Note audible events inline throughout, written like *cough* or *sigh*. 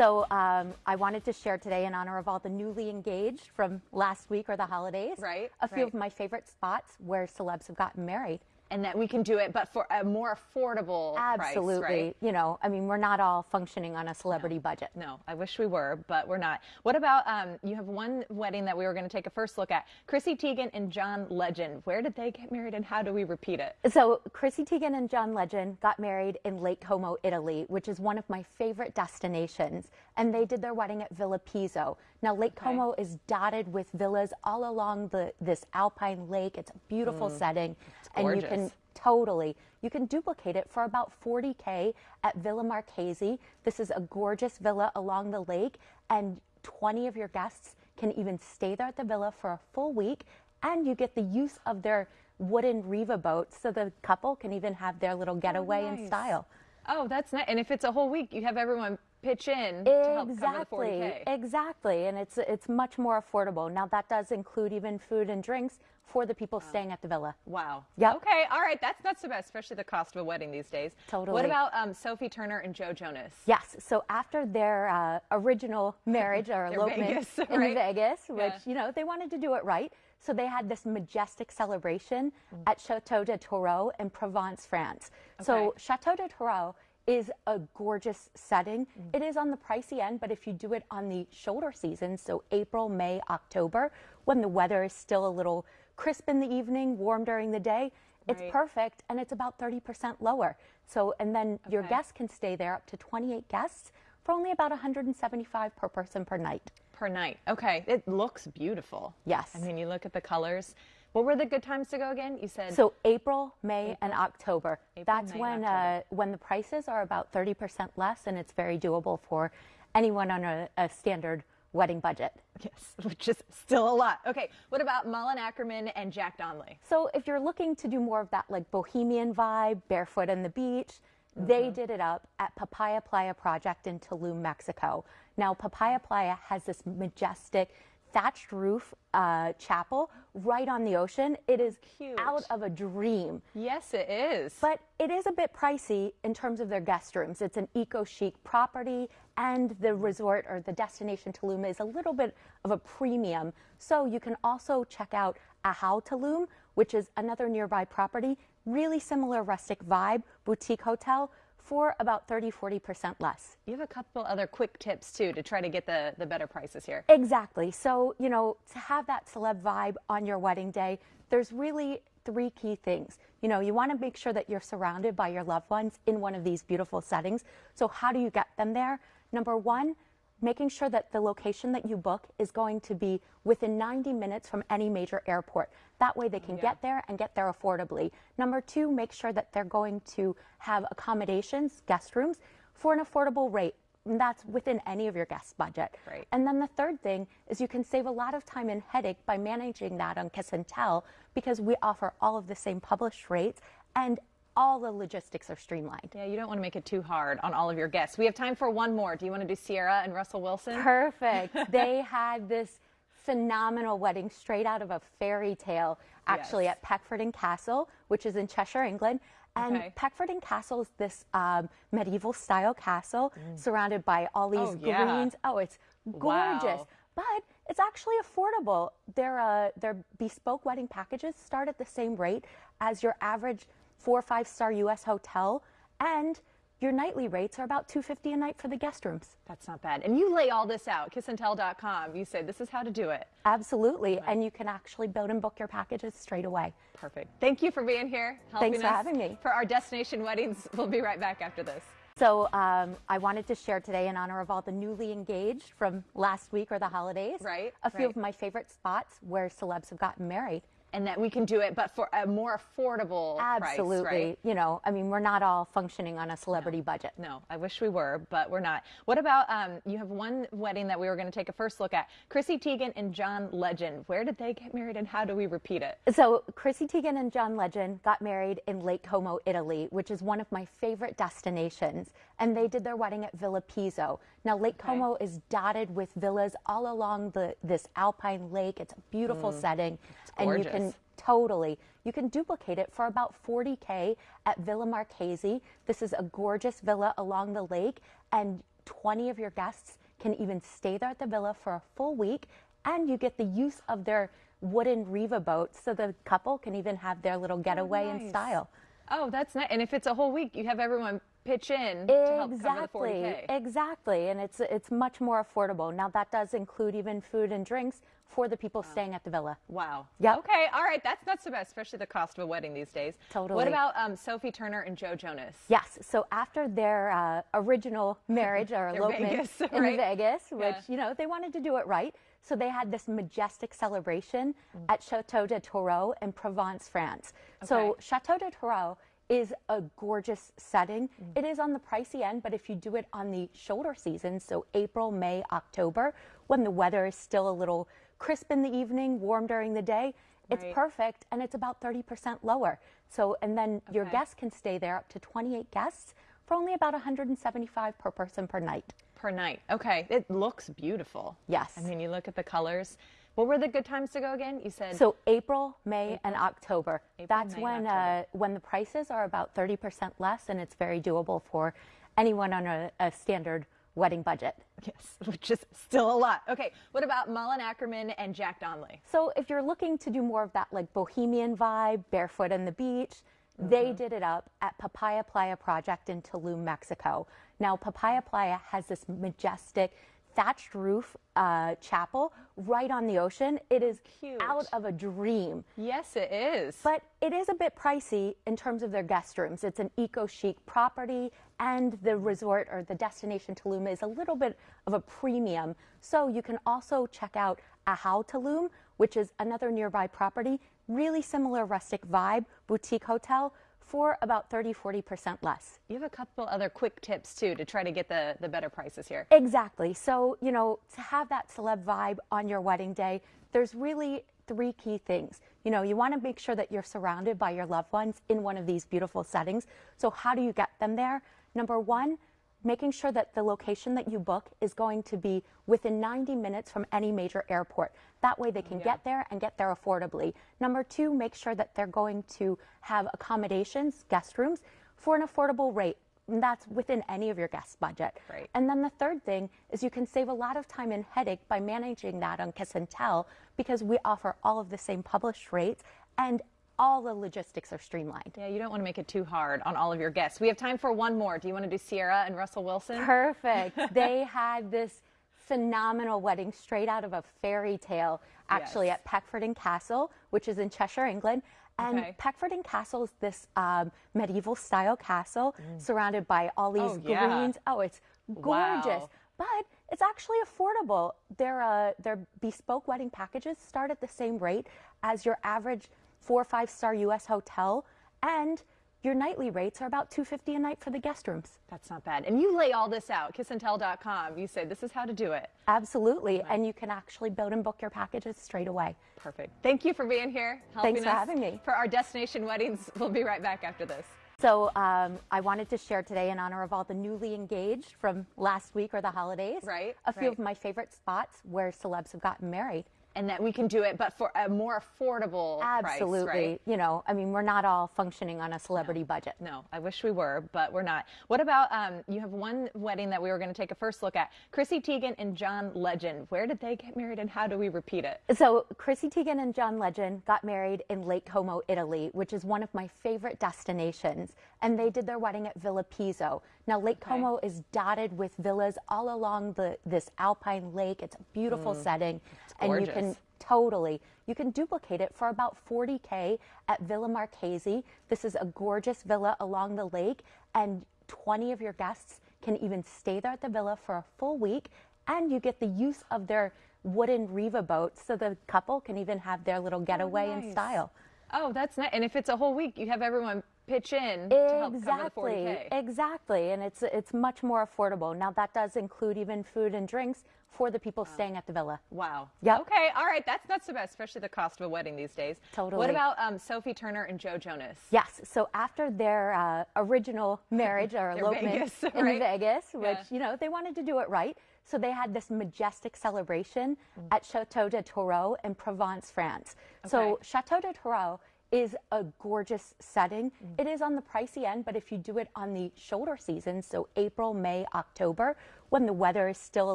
So um, I wanted to share today in honor of all the newly engaged from last week or the holidays. Right, A few right. of my favorite spots where celebs have gotten married. And that we can do it, but for a more affordable Absolutely. price, right? You know, I mean, we're not all functioning on a celebrity budget. No, I wish we were, but we're not. What about um, you have one wedding that we were going to take a first look at? Chrissy Teigen and John Legend. Where did they get married, and how do we repeat it? So Chrissy Teigen and John Legend got married in Lake Como, Italy, which is one of my favorite destinations. And they did their wedding at Villa Pizzo. Now Lake Como is dotted with villas all along the this alpine lake. It's a beautiful mm. setting, and you can totally you can duplicate it for about 40k at Villa Marchesi. This is a gorgeous villa along the lake, and 20 of your guests can even stay there at the villa for a full week, and you get the use of their wooden Riva boats, so the couple can even have their little getaway in nice. style. Oh, that's nice. And if it's a whole week, you have everyone pitch in to help cover the Exactly, 40K. exactly, and it's it's much more affordable. Now that does include even food and drinks for the people staying at the villa. Wow. Yeah. Okay. All right. That's not so bad, especially the cost of a wedding these days. Totally. What about um, Sophie Turner and Joe Jonas? Yes. So after their uh, original marriage or *laughs* elopement Vegas, in? *laughs* Vegas, which Yeah. you know they wanted to do it right, so they had this majestic celebration Mm. at Chateau de Tourreau in Provence, France. So Chateau de Tourreau is a gorgeous setting. Mm. It is on the pricey end, but if you do it on the shoulder season, so April, May, October, when the weather is still a little crisp in the evening, warm during the day, it's Right. perfect and it's about 30% lower. So, and then your guests can stay there up to 28 guests for only about 175 per person per night. Per night. Okay. It looks beautiful. Yes. I mean, you look at the colors. What were the good times to go again? You said So April, May, and October. April, That's May, when October. uh, when the prices are about 30% less, and it's very doable for anyone on a, a standard wedding budget. yes, *laughs* which is still a lot. Okay. What about Malin Akerman and Jack Donnelly? So if you're looking to do more of that like bohemian vibe, barefoot on the beach, they Mm-hmm. did it up at Papaya Playa Project in Tulum, Mexico. Now Papaya Playa has this majestic thatched roof uh, chapel right on the ocean. It is Cute. out of a dream. Yes, it is. But it is a bit pricey in terms of their guest rooms. It's an eco chic property, and the resort or the destination Tulum is a little bit of a premium. So you can also check out Ahau Tulum, which is another nearby property, really similar rustic vibe, boutique hotel for about 30 40% less. you have a couple other quick tips too to try to get the, the better prices here. Exactly. So, you know, to have that celeb vibe on your wedding day, there's really three key things. You know, you want to make sure that you're surrounded by your loved ones in one of these beautiful settings. So, how do you get them there? Number one, making sure that the location that you book is going to be within 90 minutes from any major airport. That way they can get there and get there affordably. Number two, make sure that they're going to have accommodations, guest rooms, for an affordable rate. And that's within any of your guest budget. Right. And then the third thing is you can save a lot of time and headache by managing that on Kiss and Tell because we offer all of the same published rates and all the logistics are streamlined. Yeah, you don't want to make it too hard on all of your guests. We have time for one more. Do you want to do Ciara and Russell Wilson? Perfect. *laughs* they had this phenomenal wedding straight out of a fairy tale, actually Yes. at Peckforton Castle, which is in Cheshire, England. And Okay. Peckforton Castle is this um, medieval style castle surrounded by all these Oh, yeah. greens. Oh, it's gorgeous. Wow. But it's actually affordable. Their uh, their bespoke wedding packages start at the same rate as your average four or five star U.S. hotel, and your nightly rates are about two fifty a night for the guest rooms. That's not bad. And you lay all this out, kissandtell.com. You say this is how to do it. Absolutely, and you can actually build and book your packages straight away. Perfect. Thank you for being here. helping Thanks for us having me. For our destination weddings, *laughs* we'll be right back after this. So um, I wanted to share today in honor of all the newly engaged from last week or the holidays. Right, A few right. of my favorite spots where celebs have gotten married. And that we can do it, but for a more affordable Absolutely. price, right? You know, I mean, we're not all functioning on a celebrity budget. No, I wish we were, but we're not. What about um, you have one wedding that we were going to take a first look at? Chrissy Teigen and John Legend. Where did they get married and how do we repeat it? So Chrissy Teigen and John Legend got married in Lake Como, Italy, which is one of my favorite destinations. And they did their wedding at Villa Pizzo. Now Lake Como is dotted with villas all along the this alpine lake. It's a beautiful mm. setting, and you can totally you can duplicate it for about 40k at Villa Marchesi. This is a gorgeous villa along the lake, and 20 of your guests can even stay there at the villa for a full week, and you get the use of their wooden Riva boat, so the couple can even have their little getaway in nice. style. Oh, that's nice. And if it's a whole week, you have everyone pitch in to help cover the Exactly, 40K. exactly, and it's it's much more affordable. Now that does include even food and drinks for the people staying at the villa. Wow. Yeah. Okay. All right. That's not so bad, especially the cost of a wedding these days. Totally. What about um, Sophie Turner and Joe Jonas? Yes. So after their uh, original marriage or *laughs* elopement Vegas, in? Vegas, which Yeah. you know they wanted to do it right, so they had this majestic celebration Mm. at Chateau de Tourreau in Provence, France. So Chateau de Tourreau is a gorgeous setting. Mm. It is on the pricey end, but if you do it on the shoulder season, so April, May, October, when the weather is still a little crisp in the evening, warm during the day, it's Right. perfect and it's about 30% lower. So, and then your guests can stay there up to 28 guests for only about 175 per person per night. Per night. Okay. It looks beautiful. Yes. I mean, you look at the colors. What were the good times to go again? You said. So April, May, and October. April, That's May, when October. uh, when the prices are about 30% less, and it's very doable for anyone on a, a standard wedding budget. yes, *laughs* which is still a lot. Okay. What about Malin Akerman and Jack Donnelly? So if you're looking to do more of that like bohemian vibe, barefoot on the beach, Mm-hmm. they did it up at Papaya Playa Project in Tulum, Mexico. Now Papaya Playa has this majestic thatched roof uh, chapel right on the ocean. It is Cute. out of a dream. Yes, it is. But it is a bit pricey in terms of their guest rooms. It's an eco chic property, and the resort or the destination Tulum is a little bit of a premium. So you can also check out Ahau Tulum, which is another nearby property, really similar rustic vibe, boutique hotel for about 30 40% less. you have a couple other quick tips too to try to get the, the better prices here. Exactly. So, you know, to have that celeb vibe on your wedding day, there's really three key things. You know, you want to make sure that you're surrounded by your loved ones in one of these beautiful settings. So, how do you get them there? Number one, making sure that the location that you book is going to be within 90 minutes from any major airport. That way they can get there and get there affordably. Number two, make sure that they're going to have accommodations, guest rooms, for an affordable rate. And that's within any of your guest budget. Great. And then the third thing is you can save a lot of time and headache by managing that on Kiss and Tell because we offer all of the same published rates and all the logistics are streamlined. Yeah, you don't want to make it too hard on all of your guests. We have time for one more. Do you want to do Ciara and Russell Wilson? Perfect. *laughs* they had this phenomenal wedding straight out of a fairy tale, actually Yes. at Peckforton Castle, which is in Cheshire, England. And Okay. Peckforton Castle is this um, medieval style castle surrounded by all these Mm. Oh, yeah. greens. Oh, it's gorgeous. Wow. But it's actually affordable. Their uh, their bespoke wedding packages start at the same rate as your average four or five star U.S. hotel, and your nightly rates are about two fifty a night for the guest rooms. That's not bad. And you lay all this out, kissandtell.com. You say this is how to do it. Absolutely, and you can actually build and book your packages straight away. Perfect. Thank you for being here. Helping Thanks for us having me. For our destination weddings. *laughs* We'll be right back after this. So um, I wanted to share today in honor of all the newly engaged from last week or the holidays. Right, A few right. of my favorite spots where celebs have gotten married. And that we can do it, but for a more affordable Absolutely. price, right? You know, I mean, we're not all functioning on a celebrity budget. No, I wish we were, but we're not. What about um, you have one wedding that we were going to take a first look at? Chrissy Teigen and John Legend. Where did they get married and how do we repeat it? So Chrissy Teigen and John Legend got married in Lake Como, Italy, which is one of my favorite destinations. And they did their wedding at Villa Pizzo. Now Lake Como is dotted with villas all along the this alpine lake. It's a beautiful mm. setting, and you can totally you can duplicate it for about 40k at Villa Marchesi. This is a gorgeous villa along the lake, and 20 of your guests can even stay there at the villa for a full week, and you get the use of their wooden Riva boat, so the couple can even have their little oh, getaway in nice. style. Oh, that's nice. And if it's a whole week, you have everyone pitch in to help cover the Exactly, 40K. exactly, and it's it's much more affordable. Now that does include even food and drinks for the people staying at the villa. Wow. Yeah. Okay. All right. That's not so bad, especially the cost of a wedding these days. Totally. What about um, Sophie Turner and Joe Jonas? Yes. So after their uh, original *laughs* marriage or elopement Vegas, in right? Vegas, which Yeah. you know they wanted to do it right, so they had this majestic celebration Mm. at Chateau de Tourreau in Provence, France. So Chateau de Tourreau is a gorgeous setting. Mm. It is on the pricey end, but if you do it on the shoulder season, so April, May, October, when the weather is still a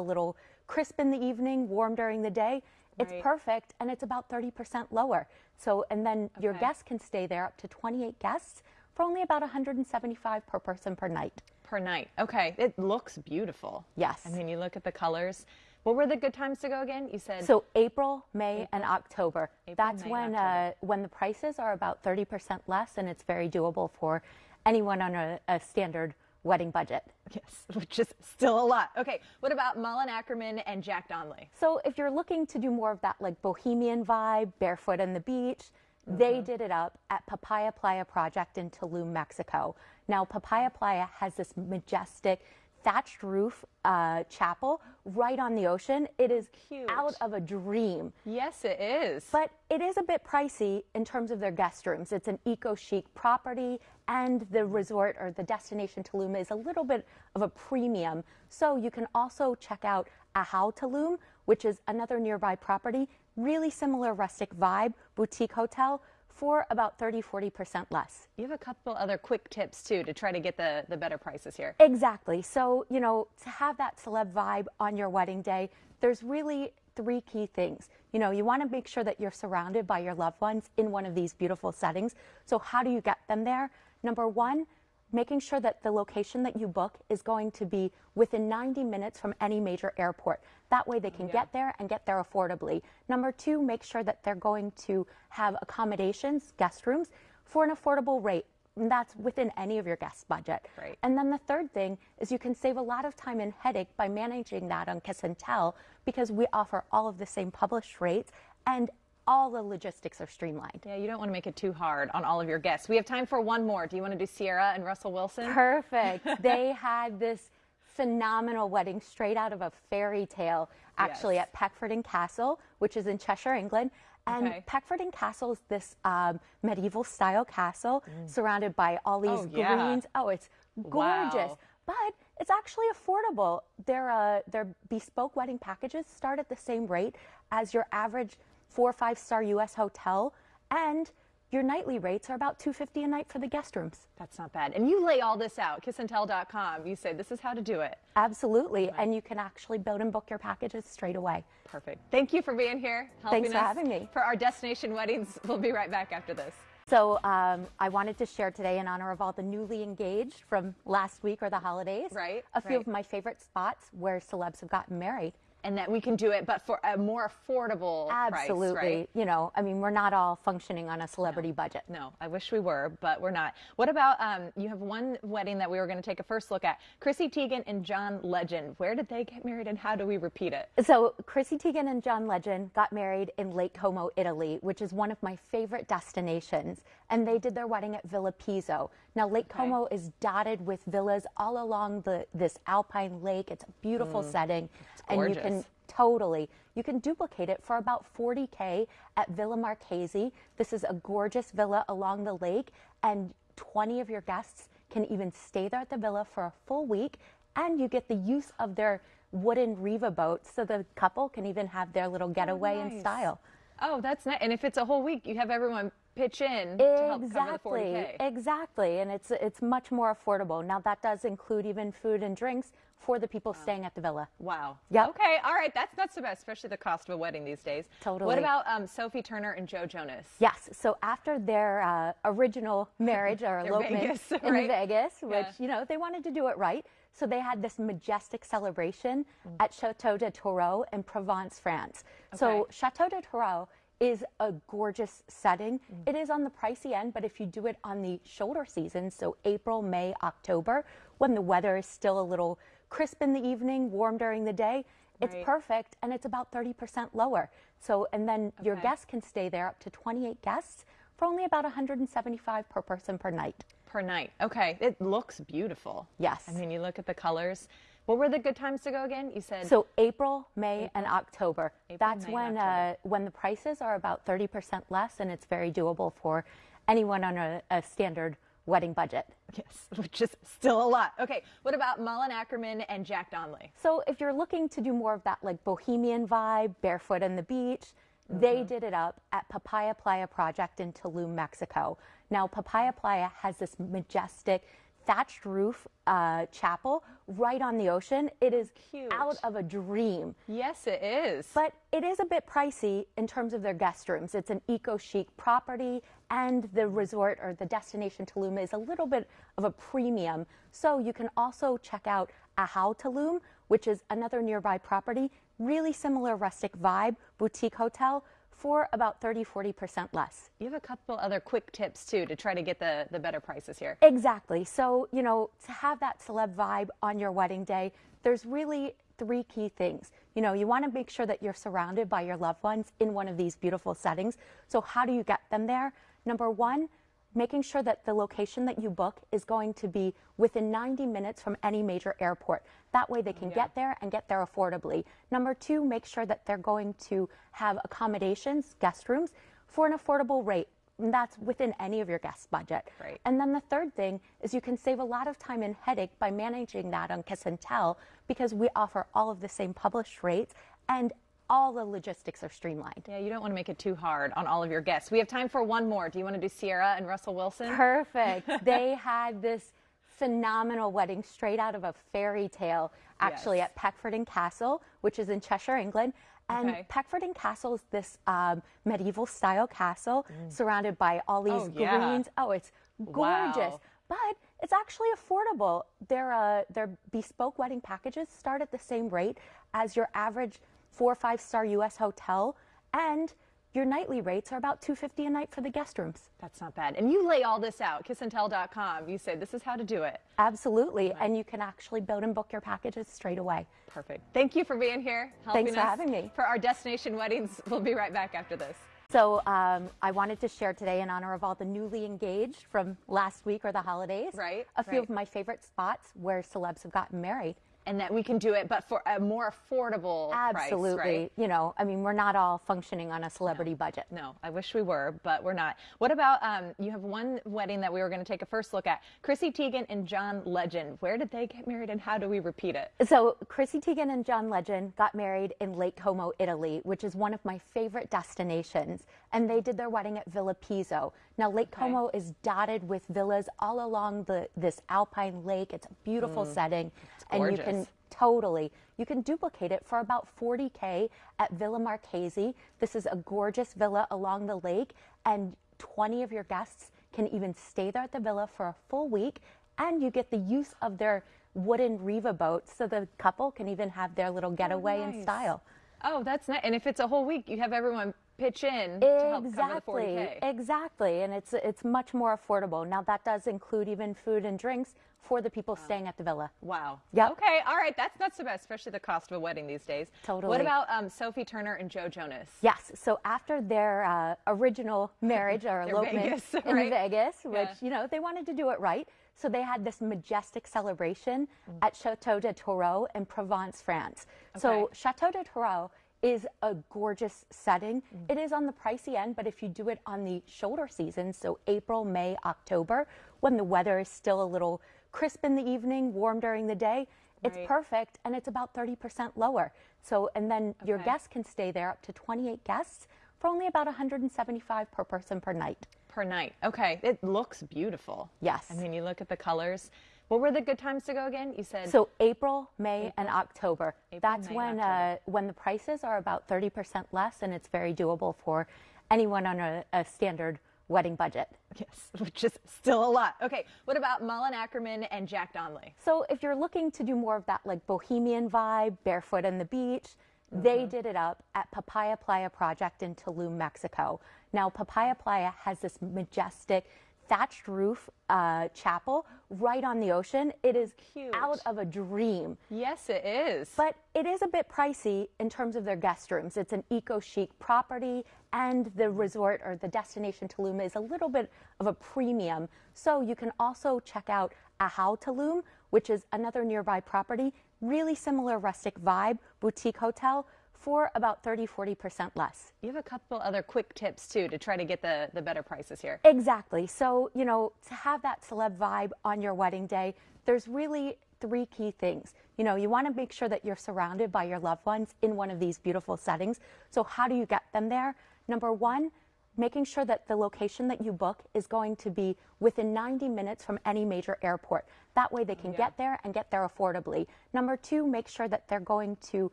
little crisp in the evening, warm during the day, it's Right. perfect and it's about 30% lower. So, and then your guests can stay there up to 28 guests for only about 175 per person per night. Per night. Okay. It looks beautiful. Yes. I mean, you look at the colors. What were the good times to go again? You said So April, May, and October. April, That's May, when October. uh, when the prices are about 30% less, and it's very doable for anyone on a, a standard wedding budget. yes, which is still a lot. Okay. What about Malin Akerman and Jack Donnelly? So if you're looking to do more of that like bohemian vibe, barefoot on the beach, Mm-hmm. they did it up at Papaya Playa Project in Tulum, Mexico. Now Papaya Playa has this majestic thatched roof uh, chapel right on the ocean. It is Cute. out of a dream. Yes, it is. But it is a bit pricey in terms of their guest rooms. It's an eco chic property, and the resort or the destination Tulum is a little bit of a premium. So you can also check out Ahau Tulum, which is another nearby property, really similar rustic vibe, boutique hotel for about 30 40% less. you have a couple other quick tips too to try to get the, the better prices here. Exactly. So, you know, to have that celeb vibe on your wedding day, there's really three key things. You know, you want to make sure that you're surrounded by your loved ones in one of these beautiful settings. So, how do you get them there? Number one, making sure that the location that you book is going to be within 90 minutes from any major airport. That way they can get there and get there affordably. Number two, make sure that they're going to have accommodations, guest rooms, for an affordable rate. And that's within any of your guest budget. Right. And then the third thing is you can save a lot of time and headache by managing that on Kiss and Tell because we offer all of the same published rates and all the logistics are streamlined. Yeah, you don't want to make it too hard on all of your guests. We have time for one more. Do you want to do Ciara and Russell Wilson? Perfect. *laughs* they had this phenomenal wedding straight out of a fairy tale, actually, Yes. at Peckforton Castle, which is in Cheshire, England. And Okay. Peckforton Castle is this um, medieval style castle surrounded by all these Mm. Oh, yeah. greens. Oh, it's gorgeous. Wow. But it's actually affordable. Their, uh, their bespoke wedding packages start at the same rate as your average four or five star US hotel. And your nightly rates are about 250 a night for the guest rooms. That's not bad. And you lay all this out, kissandtell.com. You say this is how to do it. Absolutely. And you can actually build and book your packages straight away. Perfect. Thank you for being here. Helping Thanks for us having me. For our destination weddings. We'll be right back after this. So um, I wanted to share today in honor of all the newly engaged from last week or the holidays. Right, A few right. of my favorite spots where celebs have gotten married. And that we can do it, but for a more affordable Absolutely. price, right? You know, I mean, we're not all functioning on a celebrity budget. No, I wish we were, but we're not. What about um, you have one wedding that we were going to take a first look at? Chrissy Teigen and John Legend. Where did they get married and how do we repeat it? So Chrissy Teigen and John Legend got married in Lake Como, Italy, which is one of my favorite destinations. And they did their wedding at Villa Pizzo. Now Lake Como is dotted with villas all along the this alpine lake. It's a beautiful mm. setting, and you can totally you can duplicate it for about 40k at Villa Marchesi. This is a gorgeous villa along the lake, and 20 of your guests can even stay there at the villa for a full week, and you get the use of their wooden Riva boat, so the couple can even have their little getaway in nice. style. Oh, that's nice. And if it's a whole week, you have everyone pitch in to help cover the 40K. Exactly, exactly, and it's it's much more affordable. Now that does include even food and drinks for the people staying at the villa. Wow. Yeah. Okay. All right. That's not so bad, especially the cost of a wedding these days. Totally. What about um, Sophie Turner and Joe Jonas? Yes. So after their uh, original *laughs* marriage or elopement Vegas, in right? Vegas, which Yeah. you know they wanted to do it right, so they had this majestic celebration at Chateau de Tourreau in Provence, France. So Chateau de Tourreau is a gorgeous setting. Mm. It is on the pricey end, but if you do it on the shoulder season, so April, May, October, when the weather is still a little crisp in the evening, warm during the day, it's Right. perfect and it's about 30% lower. So, and then your guests can stay there up to 28 guests for only about 175 per person per night. Per night. Okay. It looks beautiful. Yes. I mean, you look at the colors. What were the good times to go again? You said So April, May, and October. April, That's May, when October. uh, when the prices are about 30% less, and it's very doable for anyone on a, a standard wedding budget. yes, *laughs* which is still a lot. Okay. What about Malin Akerman and Jack Donnelly? So if you're looking to do more of that like bohemian vibe, barefoot on the beach, They did it up at Papaya Playa Project in Tulum, Mexico. Now, Papaya Playa has this majestic thatched roof uh, chapel right on the ocean. It is Cute. out of a dream. Yes, it is. But it is a bit pricey in terms of their guest rooms. It's an eco chic property, and the resort or the destination Tulum is a little bit of a premium. So you can also check out Ahau Tulum, which is another nearby property, really similar rustic vibe, boutique hotel for about 30 40% less. you have a couple other quick tips too to try to get the, the better prices here. Exactly. So, you know, to have that celeb vibe on your wedding day, there's really three key things. You know, you want to make sure that you're surrounded by your loved ones in one of these beautiful settings. So, how do you get them there? Number one, making sure that the location that you book is going to be within 90 minutes from any major airport. That way they can get there and get there affordably. Number two, make sure that they're going to have accommodations, guest rooms, for an affordable rate. And that's within any of your guest budget. Right. And then the third thing is you can save a lot of time and headache by managing that on Kiss and Tell because we offer all of the same published rates and all the logistics are streamlined. Yeah, you don't want to make it too hard on all of your guests. We have time for one more. Do you want to do Ciara and Russell Wilson? Perfect. *laughs* they had this phenomenal wedding straight out of a fairy tale, actually, Yes. at Peckforton Castle, which is in Cheshire, England. And Okay. Peckforton Castle is this um, medieval style castle surrounded by all these Mm. Oh, yeah. greens. Oh, it's gorgeous. Wow. But it's actually affordable. Their, uh, their bespoke wedding packages start at the same rate as your average four or five star US hotel. And your nightly rates are about 250 a night for the guest rooms. That's not bad. And you lay all this out, kissandtell.com. You say this is how to do it. Absolutely. And you can actually build and book your packages straight away. Perfect. Thank you for being here. Helping Thanks for us having me. For our destination weddings, we'll be right back after this. So um, I wanted to share today in honor of all the newly engaged from last week or the holidays. Right, A few right. of my favorite spots where celebs have gotten married. And that we can do it, but for a more affordable Absolutely. price, right? You know, I mean, we're not all functioning on a celebrity budget. No, I wish we were, but we're not. What about um, you have one wedding that we were going to take a first look at? Chrissy Teigen and John Legend. Where did they get married and how do we repeat it? So Chrissy Teigen and John Legend got married in Lake Como, Italy, which is one of my favorite destinations. And they did their wedding at Villa Pizzo. Now Lake Como is dotted with villas all along the this alpine lake. It's a beautiful setting, and you can Mm. totally you can duplicate it for about 40k at Villa Marchesi. This is a gorgeous villa along the lake, and 20 of your guests can even stay there at the villa for a full week, and you get the use of their wooden Riva boat, so the couple can even have their little getaway in nice. style. Oh, that's nice. And if it's a whole week, you have everyone pitch in to help cover the Exactly, 40K. exactly, and it's it's much more affordable. Now that does include even food and drinks for the people staying at the villa. Wow. Yeah. Okay. All right. That's not so bad, especially the cost of a wedding these days. Totally. What about um, Sophie Turner and Joe Jonas? Yes. So after their uh, original marriage or *laughs* elopement Vegas, in? *laughs* Vegas, which Yeah. you know they wanted to do it right, so they had this majestic celebration Mm. at Chateau de Tourreau in Provence, France. So Chateau de Tourreau is a gorgeous setting. Mm. It is on the pricey end, but if you do it on the shoulder season, so April, May, October, when the weather is still a little crisp in the evening, warm during the day, it's Right. perfect and it's about 30% lower. So, and then your guests can stay there up to 28 guests for only about 175 per person per night. Per night. Okay. It looks beautiful. Yes. I mean, you look at the colors. What were the good times to go again? You said So April, May, and October. April, That's May, when October. uh, when the prices are about 30% less, and it's very doable for anyone on a, a standard wedding budget. yes, *laughs* which is still a lot. Okay. What about Malin Akerman and Jack Donnelly? So if you're looking to do more of that like bohemian vibe, barefoot on the beach, they Mm-hmm. did it up at Papaya Playa Project in Tulum, Mexico. Now Papaya Playa has this majestic thatched roof uh, chapel right on the ocean. It is Cute. out of a dream. Yes, it is. But it is a bit pricey in terms of their guest rooms. It's an eco chic property, and the resort or the destination Tulum is a little bit of a premium. So you can also check out Ahau Tulum, which is another nearby property, really similar rustic vibe, boutique hotel for about 30 40% less. you have a couple other quick tips too to try to get the, the better prices here. Exactly. So, you know, to have that celeb vibe on your wedding day, there's really three key things. You know, you want to make sure that you're surrounded by your loved ones in one of these beautiful settings. So, how do you get them there? Number one, making sure that the location that you book is going to be within 90 minutes from any major airport. That way they can Yeah. get there and get there affordably. Number two, make sure that they're going to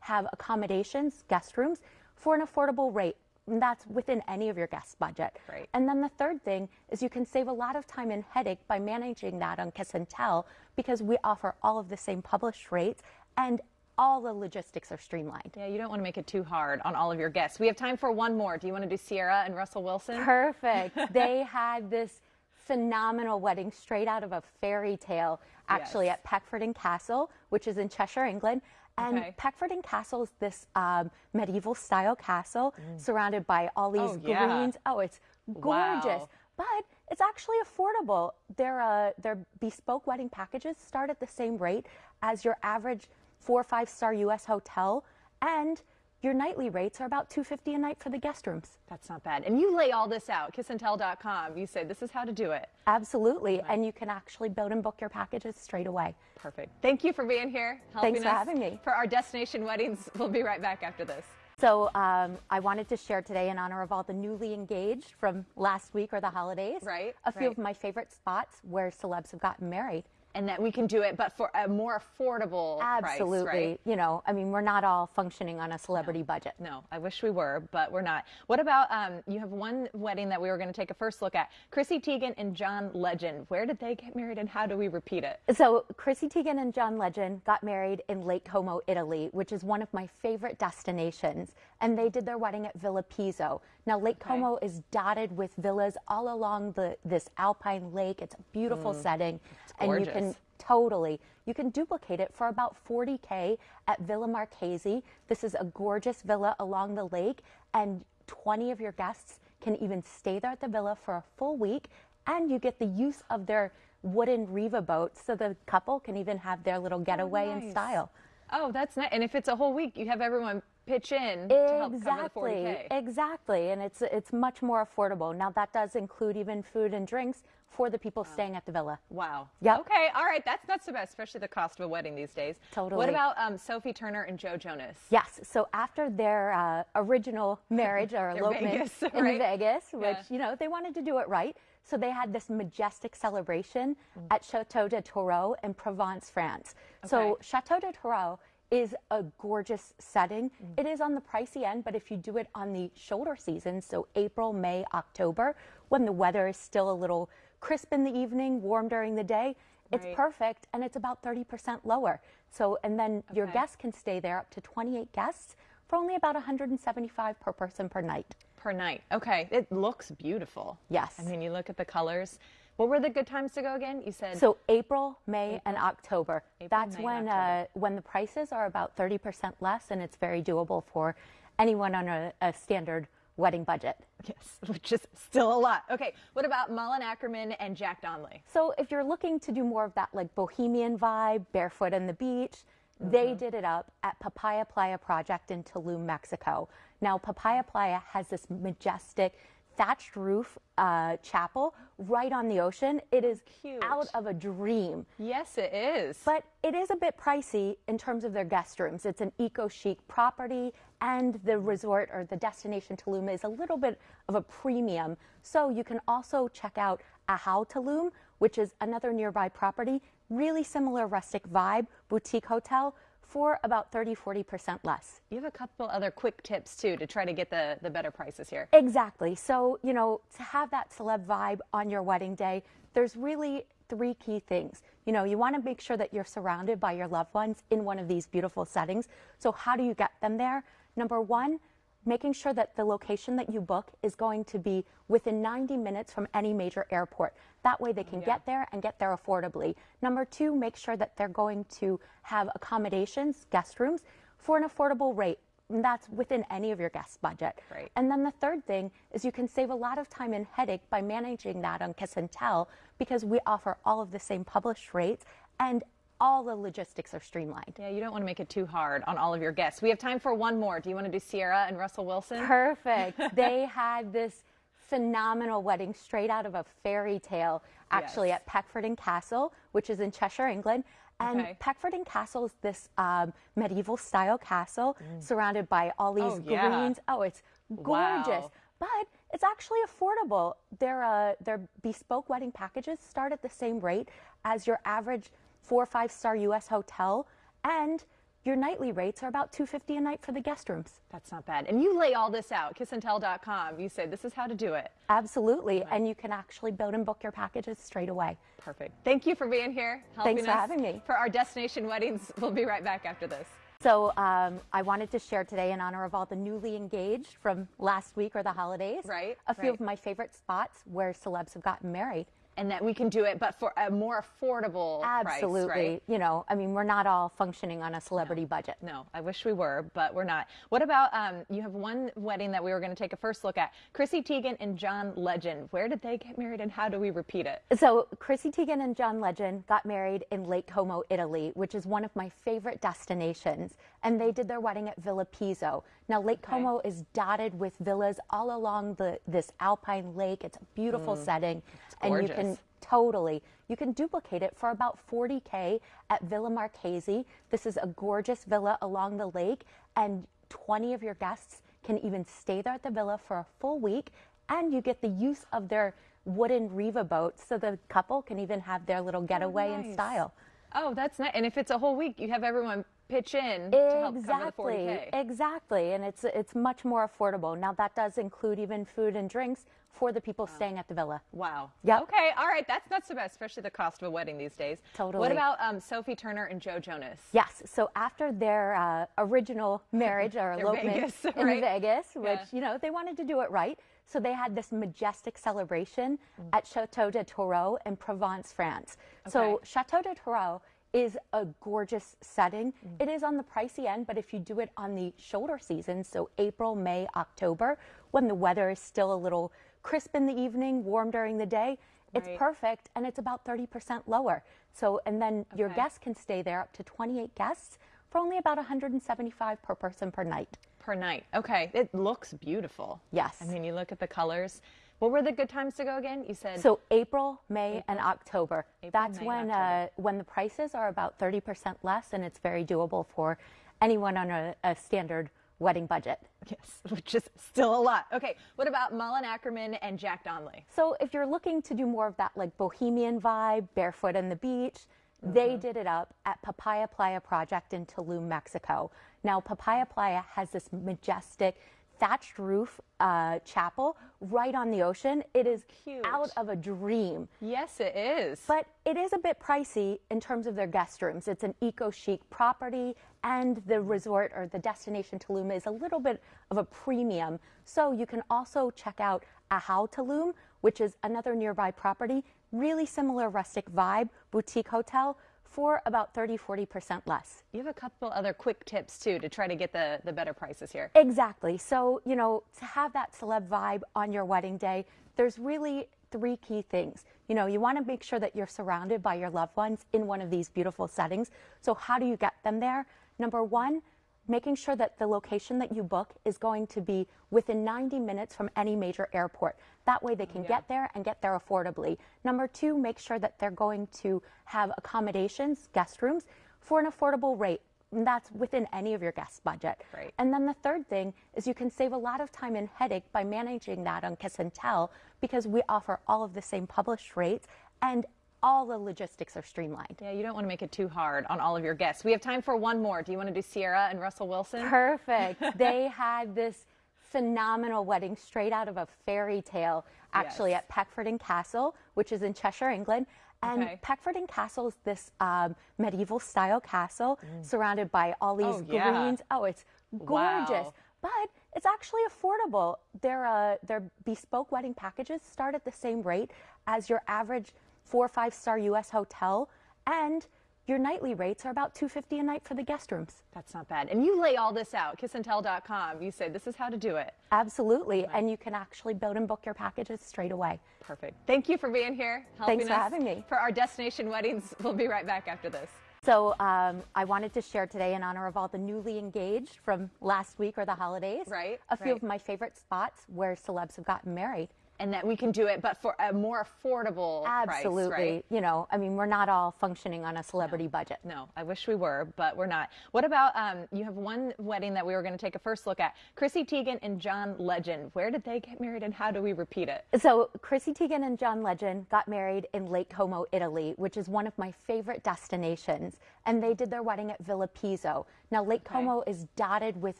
have accommodations, guest rooms, for an affordable rate. And that's within any of your guest budget. Right. And then the third thing is you can save a lot of time and headache by managing that on Kiss and Tell because we offer all of the same published rates and all the logistics are streamlined. Yeah, you don't want to make it too hard on all of your guests. We have time for one more. Do you want to do Ciara and Russell Wilson? Perfect. *laughs* they had this phenomenal wedding straight out of a fairy tale, actually Yes. at Peckforton Castle, which is in Cheshire, England. And Okay. Peckforton Castle is this um, medieval style castle surrounded by all these Mm. Oh, yeah. greens. Oh, it's gorgeous. Wow. But it's actually affordable. Their uh, their bespoke wedding packages start at the same rate as your average four or five star U.S. hotel, and your nightly rates are about two fifty a night for the guest rooms. That's not bad. And you lay all this out, kissandtell.com. You say this is how to do it. Absolutely. And you can actually build and book your packages straight away. Perfect. Thank you for being here. helping Thanks for us having me. For our destination weddings, *laughs* we'll be right back after this. So um, I wanted to share today in honor of all the newly engaged from last week or the holidays. Right, A few right. of my favorite spots where celebs have gotten married. And that we can do it, but for a more affordable Absolutely. price, right? You know, I mean, we're not all functioning on a celebrity budget. No, I wish we were, but we're not. What about um, you have one wedding that we were going to take a first look at? Chrissy Teigen and John Legend. Where did they get married and how do we repeat it? So Chrissy Teigen and John Legend got married in Lake Como, Italy, which is one of my favorite destinations. And they did their wedding at Villa Pizzo. Now Lake Como is dotted with villas all along the this alpine lake. It's a beautiful mm. setting, and you can totally you can duplicate it for about 40k at Villa Marchesi. This is a gorgeous villa along the lake, and 20 of your guests can even stay there at the villa for a full week, and you get the use of their wooden Riva boats, so the couple can even have their little getaway in nice. style. Oh, that's nice. And if it's a whole week, you have everyone pitch in to help cover the 40K. Exactly, exactly, and it's it's much more affordable. Now that does include even food and drinks for the people staying at the villa. Wow. Yeah. Okay. All right. That's not so bad, especially the cost of a wedding these days. Totally. What about um, Sophie Turner and Joe Jonas? Yes. So after their uh, original marriage or *laughs* elopement Vegas, in? Vegas, which Yeah. you know they wanted to do it right, so they had this majestic celebration Mm. at Chateau de Tourreau in Provence, France. So Chateau de Tourreau is a gorgeous setting. Mm. It is on the pricey end, but if you do it on the shoulder season, so April, May, October, when the weather is still a little crisp in the evening, warm during the day, it's Right. perfect and it's about 30% lower. So, and then your guests can stay there up to 28 guests for only about 175 per person per night. Per night. Okay. It looks beautiful. Yes. I mean, you look at the colors. What were the good times to go again? You said So April, May, and October. April, That's May, when October. uh, when the prices are about 30% less, and it's very doable for anyone on a, a standard wedding budget. yes, *laughs* which is still a lot. Okay. What about Malin Akerman and Jack Donnelly? So if you're looking to do more of that like bohemian vibe, barefoot on the beach, Mm-hmm. they did it up at Papaya Playa Project in Tulum, Mexico. Now Papaya Playa has this majestic thatched roof uh, chapel right on the ocean. It is Cute. out of a dream. Yes, it is. But it is a bit pricey in terms of their guest rooms. It's an eco chic property, and the resort or the destination Tulum is a little bit of a premium. So you can also check out Ahau Tulum, which is another nearby property, really similar rustic vibe, boutique hotel for about 30 40% less. you have a couple other quick tips too to try to get the, the better prices here. Exactly. So, you know, to have that celeb vibe on your wedding day, there's really three key things. You know, you want to make sure that you're surrounded by your loved ones in one of these beautiful settings. So, how do you get them there? Number one, making sure that the location that you book is going to be within 90 minutes from any major airport. That way they can get there and get there affordably. Number two, make sure that they're going to have accommodations, guest rooms, for an affordable rate. And that's within any of your guest budget. Right. And then the third thing is you can save a lot of time and headache by managing that on Kiss and Tell because we offer all of the same published rates and all the logistics are streamlined. Yeah, you don't want to make it too hard on all of your guests. We have time for one more. Do you want to do Ciara and Russell Wilson? Perfect. *laughs* they had this phenomenal wedding straight out of a fairy tale, actually Yes. at Peckforton Castle, which is in Cheshire, England. And Okay. Peckforton Castle is this um, medieval style castle surrounded by all these Mm. Oh, yeah. greens. Oh, it's gorgeous. Wow. But it's actually affordable. Their uh, their bespoke wedding packages start at the same rate as your average four or five star U.S. hotel, and your nightly rates are about two fifty a night for the guest rooms. That's not bad. And you lay all this out, kissandtell.com. You say this is how to do it. Absolutely, and you can actually build and book your packages straight away. Perfect. Thank you for being here. Helping Thanks for us having me. For our destination weddings. *laughs* We'll be right back after this. So um, I wanted to share today in honor of all the newly engaged from last week or the holidays. Right, A few right. of my favorite spots where celebs have gotten married. And that we can do it, but for a more affordable Absolutely. price, right? You know, I mean, we're not all functioning on a celebrity budget. No, I wish we were, but we're not. What about um, you have one wedding that we were going to take a first look at? Chrissy Teigen and John Legend. Where did they get married and how do we repeat it? So Chrissy Teigen and John Legend got married in Lake Como, Italy, which is one of my favorite destinations. And they did their wedding at Villa Pizzo. Now Lake Como is dotted with villas all along the this alpine lake. It's a beautiful mm. setting, and you can totally you can duplicate it for about 40k at Villa Marchesi. This is a gorgeous villa along the lake, and 20 of your guests can even stay there at the villa for a full week, and you get the use of their wooden Riva boat, so the couple can even have their little oh, getaway in nice. style. Oh, that's nice. And if it's a whole week, you have everyone pitch in to help cover the Exactly, 40K. exactly, and it's it's much more affordable. Now that does include even food and drinks for the people staying at the villa. Wow. Yeah. Okay. All right. That's not so bad, especially the cost of a wedding these days. Totally. What about um, Sophie Turner and Joe Jonas? Yes. So after their uh, original *laughs* marriage or elopement Vegas, in right? Vegas, which Yeah. you know they wanted to do it right, so they had this majestic celebration Mm. at Chateau de Tourreau in Provence, France. So Chateau de Tourreau is a gorgeous setting. Mm. It is on the pricey end, but if you do it on the shoulder season, so April, May, October, when the weather is still a little crisp in the evening, warm during the day, it's Right. perfect and it's about 30% lower. So, and then your guests can stay there up to 28 guests for only about 175 per person per night. Per night. Okay. It looks beautiful. Yes. I mean, you look at the colors. What were the good times to go again? You said So April, May, and October. April, That's May, when October. uh, when the prices are about 30% less, and it's very doable for anyone on a, a standard wedding budget. yes, *laughs* which is still a lot. Okay. What about Malin Akerman and Jack Donnelly? So if you're looking to do more of that like bohemian vibe, barefoot on the beach, Mm-hmm. they did it up at Papaya Playa Project in Tulum, Mexico. Now Papaya Playa has this majestic thatched roof uh, chapel right on the ocean. It is Cute. out of a dream. Yes, it is. But it is a bit pricey in terms of their guest rooms. It's an eco chic property, and the resort or the destination Tulum is a little bit of a premium. So you can also check out Ahau Tulum, which is another nearby property, really similar rustic vibe, boutique hotel for about 30 40% less. you have a couple other quick tips too to try to get the, the better prices here. Exactly. So, you know, to have that celeb vibe on your wedding day, there's really three key things. You know, you want to make sure that you're surrounded by your loved ones in one of these beautiful settings. So, how do you get them there? Number one, making sure that the location that you book is going to be within 90 minutes from any major airport. That way they can get there and get there affordably. Number two, make sure that they're going to have accommodations, guest rooms, for an affordable rate. And that's within any of your guest budget. Right. And then the third thing is you can save a lot of time and headache by managing that on Kiss and Tell because we offer all of the same published rates and all the logistics are streamlined. Yeah, you don't want to make it too hard on all of your guests. We have time for one more. Do you want to do Ciara and Russell Wilson? Perfect. *laughs* they had this phenomenal wedding straight out of a fairy tale, actually, Yes. at Peckforton Castle, which is in Cheshire, England. And Okay. Peckforton Castle is this um, medieval style castle surrounded by all these Mm. Oh, yeah. greens. Oh, it's gorgeous. Wow. But it's actually affordable. Their, uh, their bespoke wedding packages start at the same rate as your average four or five star U.S. hotel. And your nightly rates are about 250 a night for the guest rooms. That's not bad. And you lay all this out, kissandtell.com. You say this is how to do it. Absolutely. And you can actually build and book your packages straight away. Perfect. Thank you for being here. Helping Thanks for us having me. For our destination weddings, *laughs* we'll be right back after this. So um, I wanted to share today in honor of all the newly engaged from last week or the holidays. Right, A few right. of my favorite spots where celebs have gotten married. And that we can do it, but for a more affordable Absolutely. price, right? You know, I mean, we're not all functioning on a celebrity budget. No, I wish we were, but we're not. What about um, you have one wedding that we were going to take a first look at? Chrissy Teigen and John Legend. Where did they get married, and how do we repeat it? So, Chrissy Teigen and John Legend got married in Lake Como, Italy, which is one of my favorite destinations. And they did their wedding at Villa Pizzo. Now, Lake Okay. Como is dotted with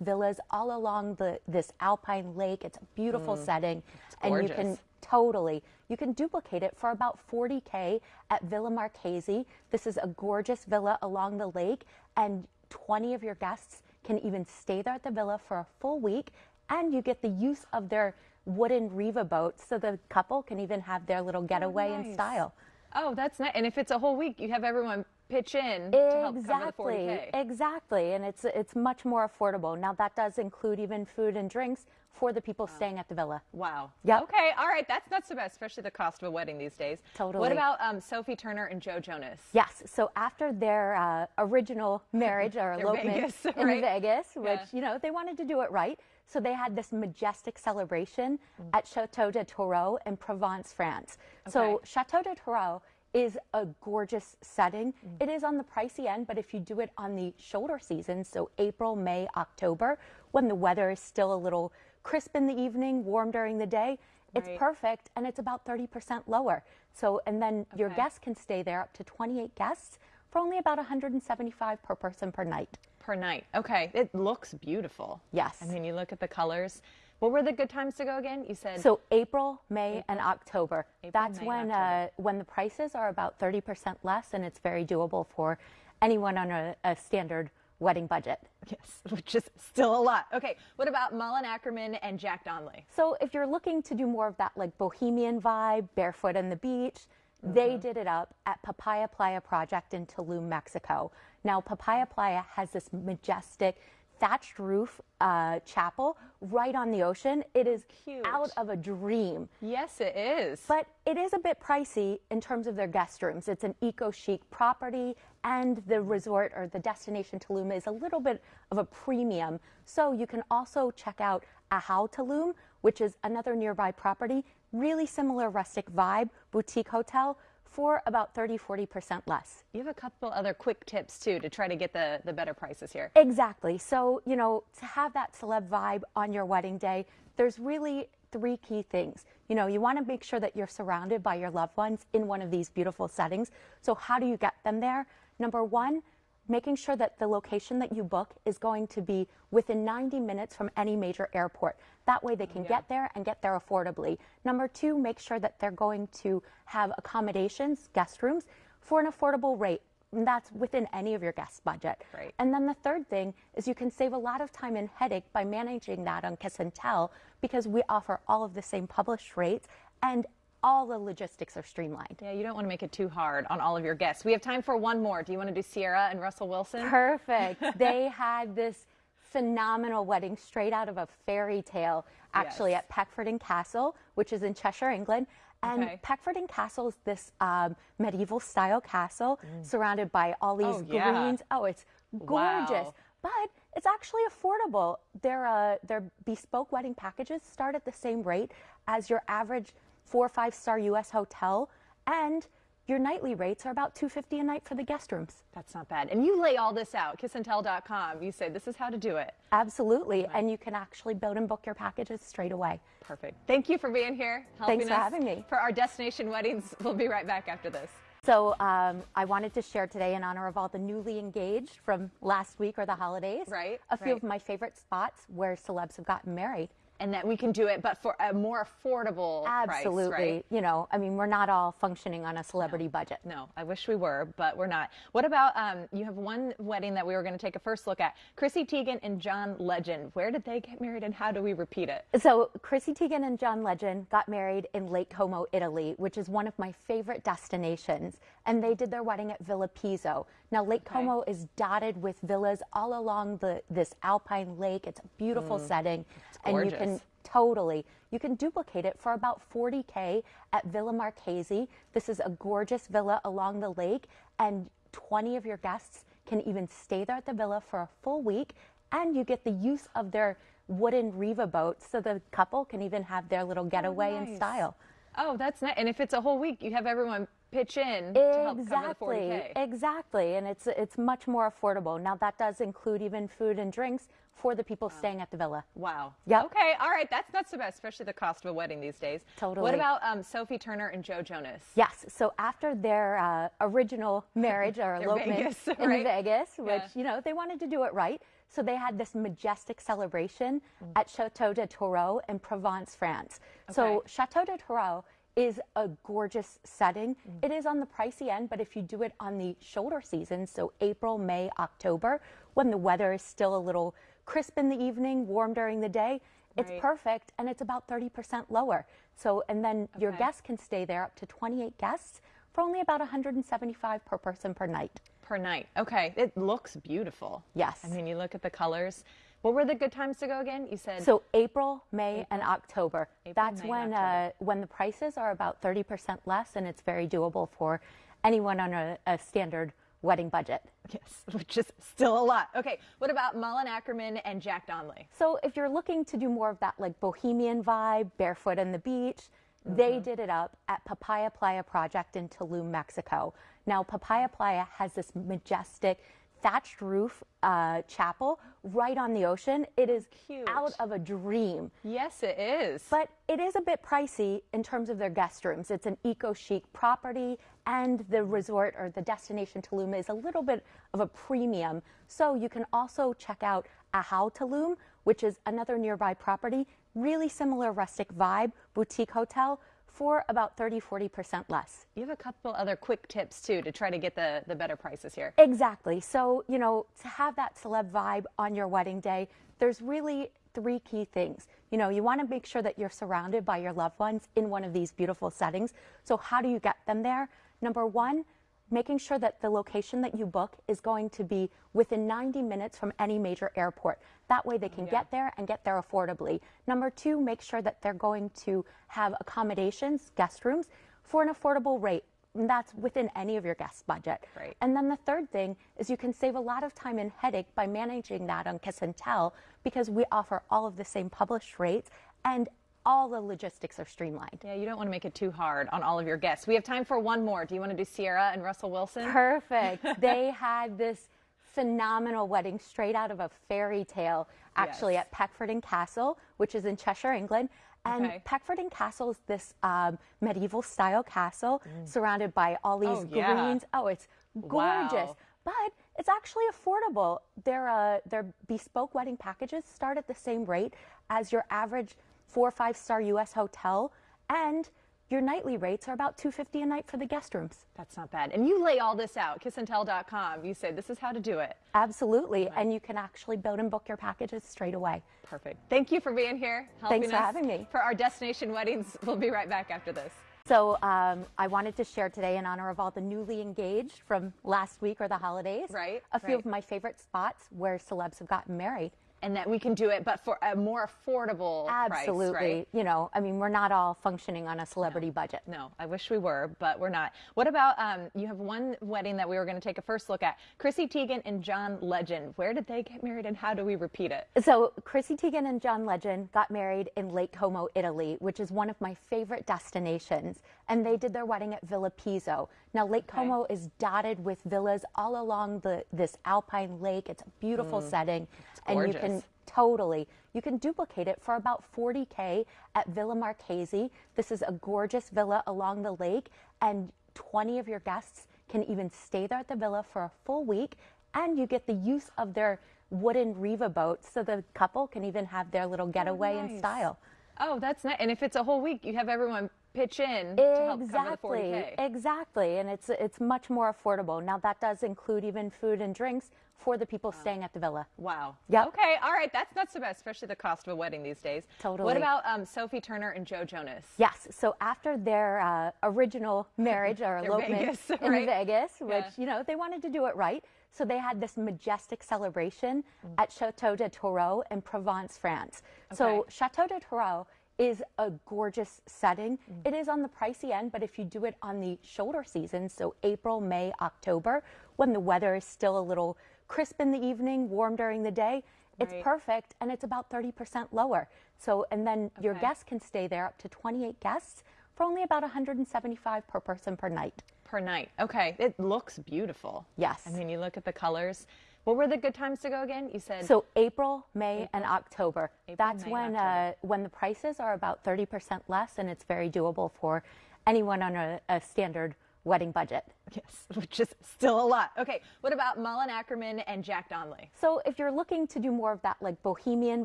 villas all along the this alpine lake. It's a beautiful setting, and you can Mm. totally you can duplicate it for about 40k at Villa Marchesi. This is a gorgeous villa along the lake, and 20 of your guests can even stay there at the villa for a full week, and you get the use of their wooden Riva boats, so the couple can even have their little getaway in nice. style. Oh, that's nice. And if it's a whole week, you have everyone pitch in to help cover the Exactly, 40K. exactly, and it's it's much more affordable. Now that does include even food and drinks for the people staying at the villa. Wow. Yeah. Okay. All right. That's not so bad, especially the cost of a wedding these days. Totally. What about um, Sophie Turner and Joe Jonas? Yes. So after their uh, original marriage or *laughs* elopement Vegas, in right? Vegas, which Yeah. you know they wanted to do it right, so they had this majestic celebration Mm. at Chateau de Tourreau in Provence, France. So Chateau de Tourreau is a gorgeous setting. Mm. It is on the pricey end, but if you do it on the shoulder season, so April, May, October, when the weather is still a little crisp in the evening, warm during the day, it's Right. perfect and it's about 30% lower. So, and then your guests can stay there up to 28 guests for only about 175 per person per night. Per night. Okay. It looks beautiful. Yes. I mean, you look at the colors. What were the good times to go again? You said So April, May, and October. April, That's May, when October. uh, when the prices are about 30% less, and it's very doable for anyone on a, a standard wedding budget. yes, *laughs* which is still a lot. Okay. What about Malin Akerman and Jack Donnelly? So if you're looking to do more of that like bohemian vibe, barefoot on the beach, they Mm-hmm. did it up at Papaya Playa Project in Tulum, Mexico. Now Papaya Playa has this majestic thatched roof uh, chapel right on the ocean. It is Cute. out of a dream. Yes, it is. But it is a bit pricey in terms of their guest rooms. It's an eco chic property, and the resort or the destination Tulum is a little bit of a premium. So you can also check out Ahau Tulum, which is another nearby property, really similar rustic vibe, boutique hotel for about 30 40% less. you have a couple other quick tips too to try to get the, the better prices here. Exactly. So, you know, to have that celeb vibe on your wedding day, there's really three key things. You know, you want to make sure that you're surrounded by your loved ones in one of these beautiful settings. So, how do you get them there? Number one, making sure that the location that you book is going to be within 90 minutes from any major airport. That way they can get there and get there affordably. Number two, make sure that they're going to have accommodations, guest rooms, for an affordable rate. And that's within any of your guest budget. Right. And then the third thing is you can save a lot of time and headache by managing that on Kiss and Tell because we offer all of the same published rates and all the logistics are streamlined. Yeah, you don't want to make it too hard on all of your guests. We have time for one more. Do you want to do Ciara and Russell Wilson? Perfect. *laughs* they had this phenomenal wedding straight out of a fairy tale, actually, Yes. at Peckforton Castle, which is in Cheshire, England. And Okay. Peckforton Castle is this um, medieval style castle surrounded by all these Mm. Oh, yeah. greens. Oh, it's gorgeous. Wow. But it's actually affordable. Their, uh, their bespoke wedding packages start at the same rate as your average four or five star US hotel. And your nightly rates are about 250 a night for the guest rooms. That's not bad. And you lay all this out, kissandtell.com. You say this is how to do it. Absolutely. And you can actually build and book your packages straight away. Perfect. Thank you for being here. Helping Thanks for us having me. For our destination weddings, we'll be right back after this. So um, I wanted to share today in honor of all the newly engaged from last week or the holidays. Right, A few right. of my favorite spots where celebs have gotten married. And that we can do it, but for a more affordable Absolutely. price, right? You know, I mean, we're not all functioning on a celebrity budget. No, I wish we were, but we're not. What about um, you have one wedding that we were going to take a first look at? Chrissy Teigen and John Legend. Where did they get married, and how do we repeat it? So Chrissy Teigen and John Legend got married in Lake Como, Italy, which is one of my favorite destinations. And they did their wedding at Villa Pizzo. Now Lake Como is dotted with villas all along the this alpine lake. It's a beautiful setting, and you can Mm. totally you can duplicate it for about 40k at Villa Marchesi. This is a gorgeous villa along the lake, and 20 of your guests can even stay there at the villa for a full week, and you get the use of their wooden Riva boat, so the couple can even have their little getaway in nice. style. Oh, that's nice. And if it's a whole week, you have everyone pitch in to help Exactly, exactly, and it's it's much more affordable. Now that does include even food and drinks for the people staying at the villa. Wow. Yeah. Okay. All right. That's not so bad, especially the cost of a wedding these days. Totally. What about um, Sophie Turner and Joe Jonas? Yes. So after their uh, original marriage or *laughs* elopement Vegas, in? *laughs* Vegas, which Yeah. you know they wanted to do it right, so they had this majestic celebration Mm. at Chateau de Tourreau in Provence, France. So Chateau de Tourreau is a gorgeous setting. Mm. It is on the pricey end, but if you do it on the shoulder season, so April, May, October, when the weather is still a little crisp in the evening, warm during the day, it's perfect and it's about 30% lower. So, and then your guests can stay there up to 28 guests for only about 175 per person per night. Per night. Okay. It looks beautiful. Yes. I mean, you look at the colors. What were the good times to go again? You said So April, May, and October. April, That's May, when October. uh, when the prices are about 30% less, and it's very doable for anyone on a, a standard wedding budget. yes, *laughs* which is still a lot. Okay. What about Malin Akerman and Jack Donnelly? So if you're looking to do more of that like bohemian vibe, barefoot on the beach, they Mm-hmm. did it up at Papaya Playa Project in Tulum, Mexico. Now Papaya Playa has this majestic thatched roof uh, chapel right on the ocean. It is Cute. out of a dream. Yes, it is. But it is a bit pricey in terms of their guest rooms. It's an eco chic property, and the resort or the destination Tulum is a little bit of a premium. So you can also check out Ahau Tulum, which is another nearby property, really similar rustic vibe, boutique hotel for about 30 40% less. you have a couple other quick tips too to try to get the, the better prices here. Exactly. So, you know, to have that celeb vibe on your wedding day, there's really three key things. You know, you want to make sure that you're surrounded by your loved ones in one of these beautiful settings. So, how do you get them there? Number one, making sure that the location that you book is going to be within 90 minutes from any major airport. That way they can get there and get there affordably. Number two, make sure that they're going to have accommodations, guest rooms, for an affordable rate. And that's within any of your guest budget. Right. And then the third thing is you can save a lot of time and headache by managing that on Kiss and Tell because we offer all of the same published rates and all the logistics are streamlined. Yeah, you don't want to make it too hard on all of your guests. We have time for one more. Do you want to do Ciara and Russell Wilson? Perfect. *laughs* they had this phenomenal wedding straight out of a fairy tale, actually Yes. at Peckforton Castle, which is in Cheshire, England. And Okay. Peckforton Castle is this um, medieval style castle surrounded by all these Mm. Oh, yeah. greens. Oh, it's gorgeous. Wow. But it's actually affordable. Their uh, their bespoke wedding packages start at the same rate as your average four or five star U.S. hotel, and your nightly rates are about two fifty a night for the guest rooms. That's not bad. And you lay all this out, kissandtell.com. You say this is how to do it. Absolutely, and you can actually build and book your packages straight away. Perfect. Thank you for being here. Thanks for us having me. For our destination weddings, we'll be right back after this. So um, I wanted to share today in honor of all the newly engaged from last week or the holidays. Right, A few right. of my favorite spots where celebs have gotten married. And that we can do it, but for a more affordable Absolutely. price, right? You know, I mean, we're not all functioning on a celebrity budget. No, I wish we were, but we're not. What about um, you have one wedding that we were going to take a first look at? Chrissy Teigen and John Legend. Where did they get married and how do we repeat it? So Chrissy Teigen and John Legend got married in Lake Como, Italy, which is one of my favorite destinations. And they did their wedding at Villa Pizzo. Now Lake Como is dotted with villas all along the this alpine lake. It's a beautiful mm. setting, and you can totally you can duplicate it for about 40k at Villa Marchesi. This is a gorgeous villa along the lake, and 20 of your guests can even stay there at the villa for a full week, and you get the use of their wooden Riva boat, so the couple can even have their little oh, getaway in nice. style. Oh, that's nice. And if it's a whole week, you have everyone pitch in to help cover the 40K. Exactly, exactly, and it's it's much more affordable. Now that does include even food and drinks for the people staying at the villa. Wow. Yeah. Okay. All right. That's not so bad, especially the cost of a wedding these days. Totally. What about um, Sophie Turner and Joe Jonas? Yes. So after their uh, original marriage or *laughs* elopement Vegas, in right? Vegas, which Yeah. you know they wanted to do it right, so they had this majestic celebration Mm. at Chateau de Tourreau in Provence, France. So Chateau de Tourreau is a gorgeous setting. Mm. It is on the pricey end, but if you do it on the shoulder season, so April, May, October, when the weather is still a little crisp in the evening, warm during the day, It's Right. perfect and it's about 30% lower. So, and then your guests can stay there up to 28 guests for only about 175 per person per night. Per night. Okay. It looks beautiful. Yes. I mean, you look at the colors. What were the good times to go again? You said So April, May, and October. April, That's May, when October. uh, when the prices are about 30% less, and it's very doable for anyone on a, a standard wedding budget. yes, *laughs* which is still a lot. Okay. What about Malin Akerman and Jack Donnelly? So if you're looking to do more of that like bohemian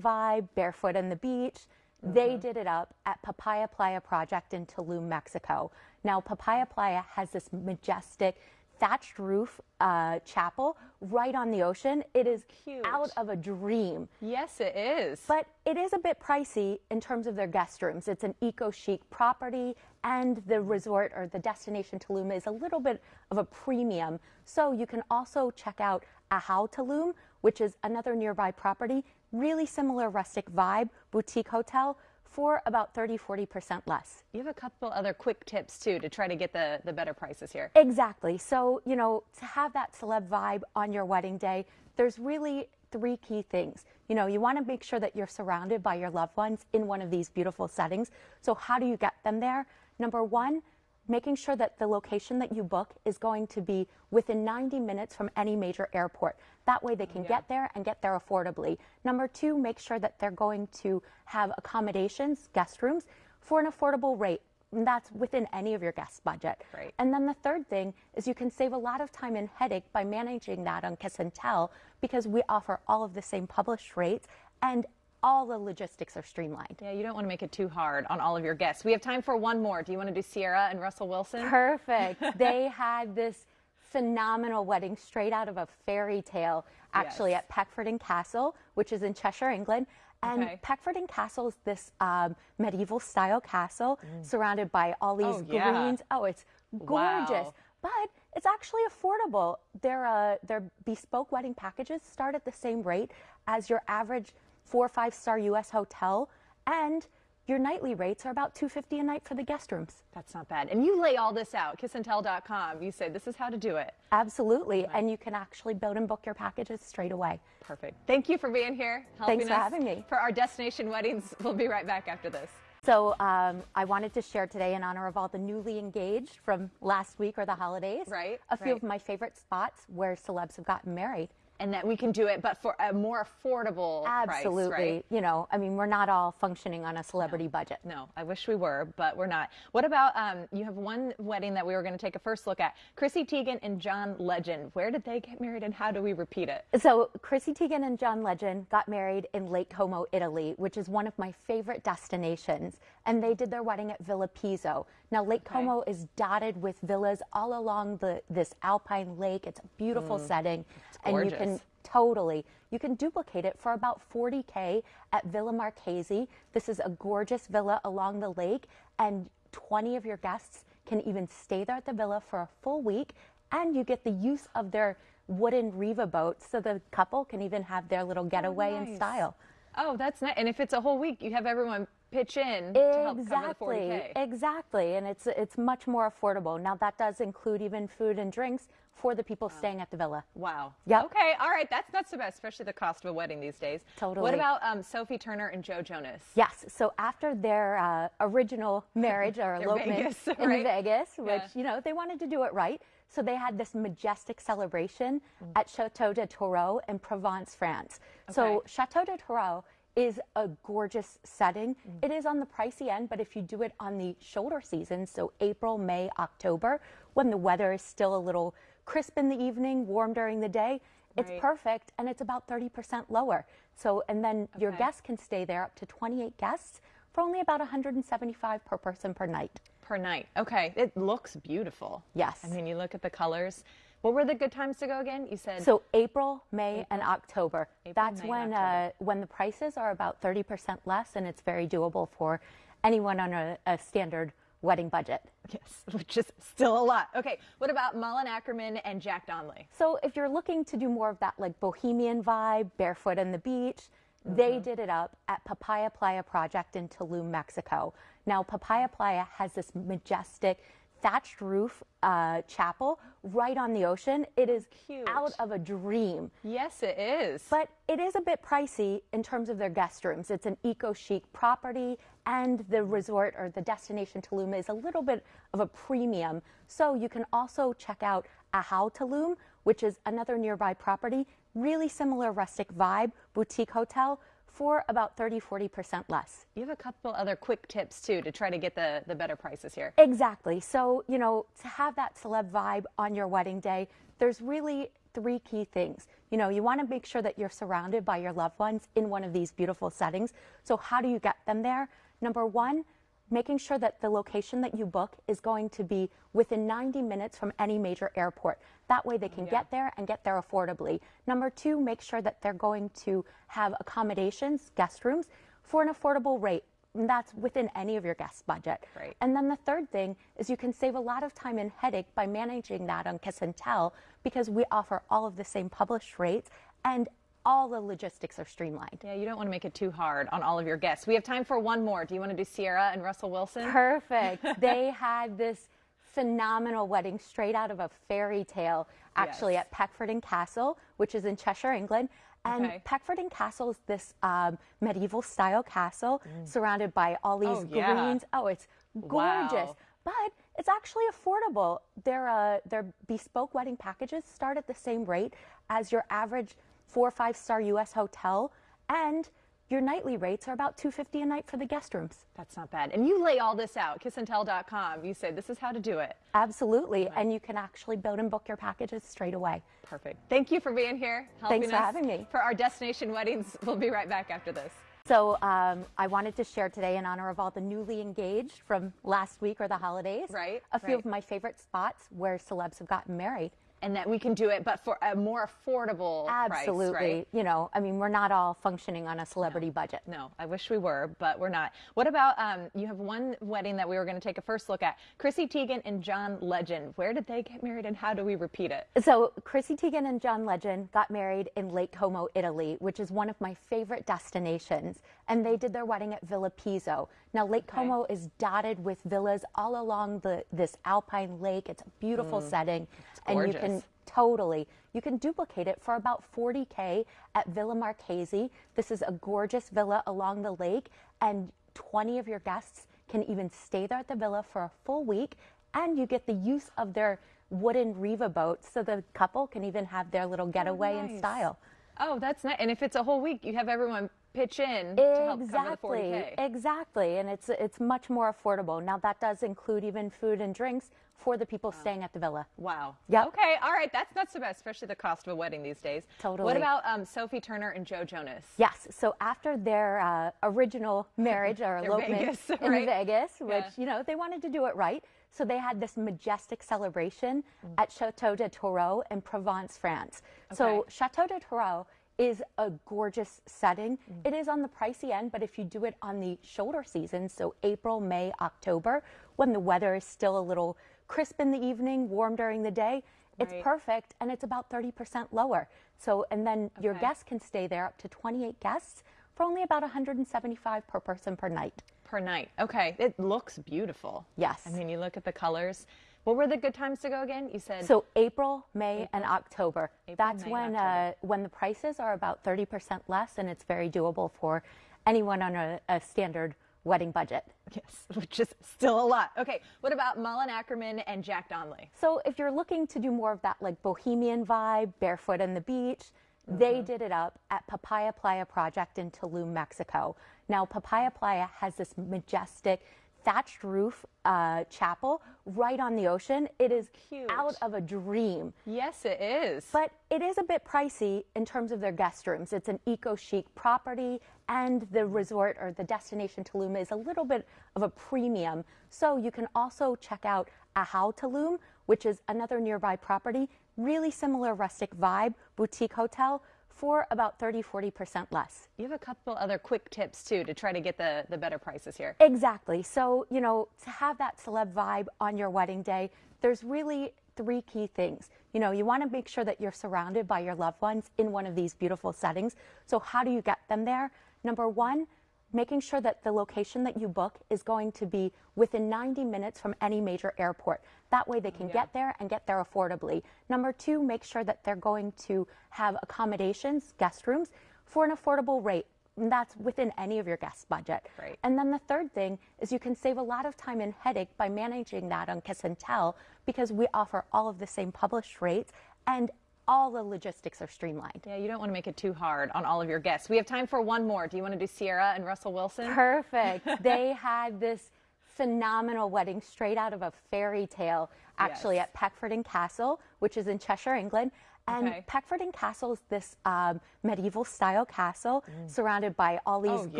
vibe, barefoot on the beach, Mm-hmm. they did it up at Papaya Playa Project in Tulum, Mexico. Now Papaya Playa has this majestic thatched roof uh, chapel right on the ocean. It is Cute. out of a dream. Yes, it is. But it is a bit pricey in terms of their guest rooms. It's an eco chic property, and the resort or the destination Tulum is a little bit of a premium. So you can also check out Ahau Tulum, which is another nearby property, really similar rustic vibe, boutique hotel for about 30 40% less. you have a couple other quick tips too to try to get the, the better prices here. Exactly. So, you know, to have that celeb vibe on your wedding day, there's really three key things. You know, you want to make sure that you're surrounded by your loved ones in one of these beautiful settings. So, how do you get them there? Number one, making sure that the location that you book is going to be within 90 minutes from any major airport. That way they can get there and get there affordably. Number two, make sure that they're going to have accommodations, guest rooms, for an affordable rate. And that's within any of your guest budget. Right. And then the third thing is you can save a lot of time and headache by managing that on Kiss and Tell because we offer all of the same published rates and all the logistics are streamlined. Yeah, you don't want to make it too hard on all of your guests. We have time for one more. Do you want to do Ciara and Russell Wilson? Perfect. *laughs* they had this phenomenal wedding straight out of a fairy tale, actually Yes. at Peckforton Castle, which is in Cheshire, England. And Okay. Peckforton Castle is this um, medieval style castle surrounded by all these Mm. Oh, yeah. greens. Oh, it's gorgeous. Wow. But it's actually affordable. Their uh, their bespoke wedding packages start at the same rate as your average four or five star U.S. hotel, and your nightly rates are about 250 a night for the guest rooms. That's not bad. And you lay all this out, kissandtell.com. You say this is how to do it. Absolutely, and you can actually build and book your packages straight away. Perfect. Thank you for being here. Helping Thanks for us having me. For our destination weddings. *laughs* We'll be right back after this. So um, I wanted to share today in honor of all the newly engaged from last week or the holidays. Right, A few right. of my favorite spots where celebs have gotten married. And that we can do it, but for a more affordable Absolutely. price, right? You know, I mean, we're not all functioning on a celebrity budget. No, I wish we were, but we're not. What about um, you have one wedding that we were going to take a first look at? Chrissy Teigen and John Legend. Where did they get married and how do we repeat it? So Chrissy Teigen and John Legend got married in Lake Como, Italy, which is one of my favorite destinations. And they did their wedding at Villa Pizzo. Now Lake Como is dotted with villas all along the this alpine lake. It's a beautiful mm. setting, and you can totally you can duplicate it for about 40k at Villa Marchesi. This is a gorgeous villa along the lake, and 20 of your guests can even stay there at the villa for a full week, and you get the use of their wooden Riva boats, so the couple can even have their little oh, getaway in nice. style. Oh, that's nice. And if it's a whole week, you have everyone pitch in to help cover the Exactly, 40K. exactly, and it's it's much more affordable. Now that does include even food and drinks for the people staying at the villa. Wow. Yeah. Okay. All right. That's not so bad, especially the cost of a wedding these days. Totally. What about um, Sophie Turner and Joe Jonas? Yes. So after their uh, original *laughs* marriage or elopement Vegas, in right? Vegas, which Yeah. you know they wanted to do it right, so they had this majestic celebration Mm. at Chateau de Tourreau in Provence, France. So Chateau de Tourreau is a gorgeous setting. Mm. It is on the pricey end, but if you do it on the shoulder season, so April, May, October, when the weather is still a little crisp in the evening, warm during the day, it's Right. perfect and it's about 30% lower. So, and then your guests can stay there up to 28 guests for only about 175 per person per night. Per night. Okay. It looks beautiful. Yes. I mean, you look at the colors. What were the good times to go again? You said So April, May, and October. April, That's May, when October. uh, when the prices are about 30% less, and it's very doable for anyone on a, a standard wedding budget. yes, *laughs* which is still a lot. Okay. What about Malin Akerman and Jack Donnelly? So if you're looking to do more of that like bohemian vibe, barefoot on the beach, Mm-hmm. they did it up at Papaya Playa Project in Tulum, Mexico. Now Papaya Playa has this majestic thatched roof uh, chapel right on the ocean. It is Cute. out of a dream. Yes, it is. But it is a bit pricey in terms of their guest rooms. It's an eco chic property, and the resort or the destination Tulum is a little bit of a premium. So you can also check out Ahau Tulum, which is another nearby property, really similar rustic vibe, boutique hotel for about 30 40% less. you have a couple other quick tips too to try to get the, the better prices here. Exactly. So, you know, to have that celeb vibe on your wedding day, there's really three key things. You know, you want to make sure that you're surrounded by your loved ones in one of these beautiful settings. So, how do you get them there? Number one, making sure that the location that you book is going to be within 90 minutes from any major airport. That way they can Yeah. get there and get there affordably. Number two, make sure that they're going to have accommodations, guest rooms, for an affordable rate. And that's within any of your guest budget. Right. And then the third thing is you can save a lot of time and headache by managing that on Kiss and Tell because we offer all of the same published rates and all the logistics are streamlined. Yeah, you don't want to make it too hard on all of your guests. We have time for one more. Do you want to do Ciara and Russell Wilson? Perfect. *laughs* they had this phenomenal wedding straight out of a fairy tale, actually Yes. at Peckforton Castle, which is in Cheshire, England. And Okay. Peckforton Castle is this um, medieval style castle surrounded by all these Mm. Oh, yeah. greens. Oh, it's gorgeous. Wow. But it's actually affordable. Their uh, their bespoke wedding packages start at the same rate as your average four or five star U.S. hotel, and your nightly rates are about two fifty a night for the guest rooms. That's not bad. And you lay all this out, kissandtell.com. You say this is how to do it. Absolutely, and you can actually build and book your packages straight away. Perfect. Thank you for being here. Helping Thanks for us having me. For our destination weddings, *laughs* we'll be right back after this. So um, I wanted to share today in honor of all the newly engaged from last week or the holidays. Right, A few right. of my favorite spots where celebs have gotten married. And that we can do it, but for a more affordable Absolutely. price, right? You know, I mean, we're not all functioning on a celebrity budget. No, I wish we were, but we're not. What about um, you have one wedding that we were going to take a first look at? Chrissy Teigen and John Legend. Where did they get married and how do we repeat it? So Chrissy Teigen and John Legend got married in Lake Como, Italy, which is one of my favorite destinations. And they did their wedding at Villa Pizzo. Now Lake Como is dotted with villas all along the this alpine lake. It's a beautiful setting, and you can Mm. totally you can duplicate it for about 40k at Villa Marchesi. This is a gorgeous villa along the lake, and 20 of your guests can even stay there at the villa for a full week, and you get the use of their wooden Riva boats, so the couple can even have their little getaway in nice. style. Oh, that's nice. And if it's a whole week, you have everyone pitch in to help cover the Exactly, 40K. exactly, and it's it's much more affordable. Now that does include even food and drinks for the people staying at the villa. Wow. Yeah. Okay. All right. That's not so bad, especially the cost of a wedding these days. Totally. What about um, Sophie Turner and Joe Jonas? Yes. So after their uh, original *laughs* marriage or elopement Vegas, in right? Vegas, which Yeah. you know they wanted to do it right, so they had this majestic celebration Mm. at Chateau de Tourreau in Provence, France. So Chateau de Tourreau is a gorgeous setting. Mm. It is on the pricey end, but if you do it on the shoulder season, so April, May, October, when the weather is still a little crisp in the evening, warm during the day, it's Right. perfect and it's about 30% lower. So, and then your guests can stay there up to 28 guests for only about 175 per person per night. Per night. Okay. It looks beautiful. Yes. I mean, you look at the colors. What were the good times to go again? You said So April, May, and October. April, That's May, when October. uh, when the prices are about 30% less, and it's very doable for anyone on a, a standard wedding budget. yes, *laughs* which is still a lot. Okay. What about Malin Akerman and Jack Donnelly? So if you're looking to do more of that like bohemian vibe, barefoot on the beach, they Mm-hmm. did it up at Papaya Playa Project in Tulum, Mexico. Now Papaya Playa has this majestic thatched roof uh, chapel right on the ocean. It is Cute. out of a dream. Yes, it is. But it is a bit pricey in terms of their guest rooms. It's an eco chic property, and the resort or the destination Tulum is a little bit of a premium. So you can also check out Ahau Tulum, which is another nearby property, really similar rustic vibe, boutique hotel for about 30 40% less. you have a couple other quick tips too to try to get the, the better prices here. Exactly. So, you know, to have that celeb vibe on your wedding day, there's really three key things. You know, you want to make sure that you're surrounded by your loved ones in one of these beautiful settings. So, how do you get them there? Number one, making sure that the location that you book is going to be within 90 minutes from any major airport. That way they can get there and get there affordably. Number two, make sure that they're going to have accommodations, guest rooms, for an affordable rate. And that's within any of your guest budget. Right. And then the third thing is you can save a lot of time and headache by managing that on Kiss and Tell because we offer all of the same published rates and all the logistics are streamlined. Yeah, you don't want to make it too hard on all of your guests. We have time for one more. Do you want to do Ciara and Russell Wilson? Perfect. *laughs* they had this phenomenal wedding straight out of a fairy tale, actually, Yes. at Peckforton Castle, which is in Cheshire, England. And Okay. Peckforton Castle is this um, medieval style castle surrounded by all these Mm. Oh,